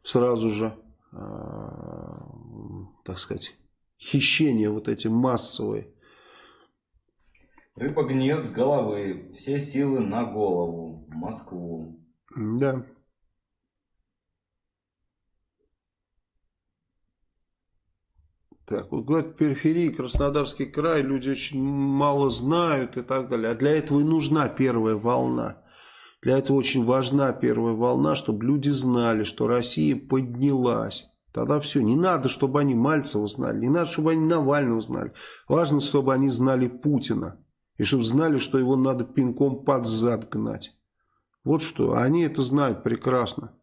сразу же а, так сказать, хищения вот эти массовые. Рыба гниет с головы, все силы на голову, Москву. Да. Так, вот говорят, периферии, Краснодарский край, люди очень мало знают и так далее. А для этого и нужна первая волна. Для этого очень важна первая волна, чтобы люди знали, что Россия поднялась. Тогда все, не надо, чтобы они Мальцева знали, не надо, чтобы они Навального знали. Важно, чтобы они знали Путина. И чтобы знали, что его надо пинком под зад гнать. Вот что, они это знают прекрасно.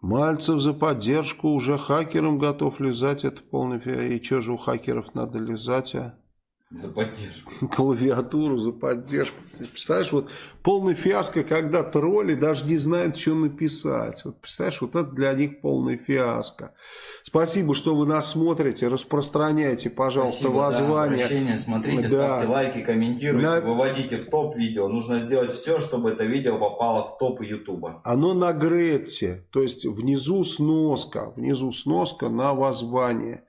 Мальцев за поддержку уже хакерам готов лизать, это полный И что же у хакеров надо лизать, а? За поддержку. [LAUGHS] Клавиатуру за поддержку. Представляешь, вот полный фиаско, когда тролли даже не знают, что написать. Вот представляешь, вот это для них полный фиаско. Спасибо, что вы нас смотрите. Распространяйте, пожалуйста, Спасибо, да, воззвание. обращение. Смотрите, Да. ставьте лайки, комментируйте, На- выводите в топ видео. Нужно сделать все, чтобы это видео попало в топ Ютуба. Оно на Гретте, то есть внизу сноска, внизу сноска на воззвание.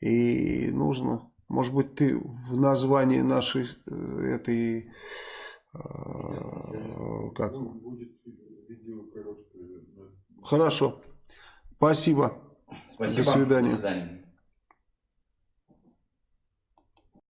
И нужно, может быть, ты в названии нашей э, этой, э, как, Ну, хорошо, спасибо. Спасибо. До свидания. До свидания.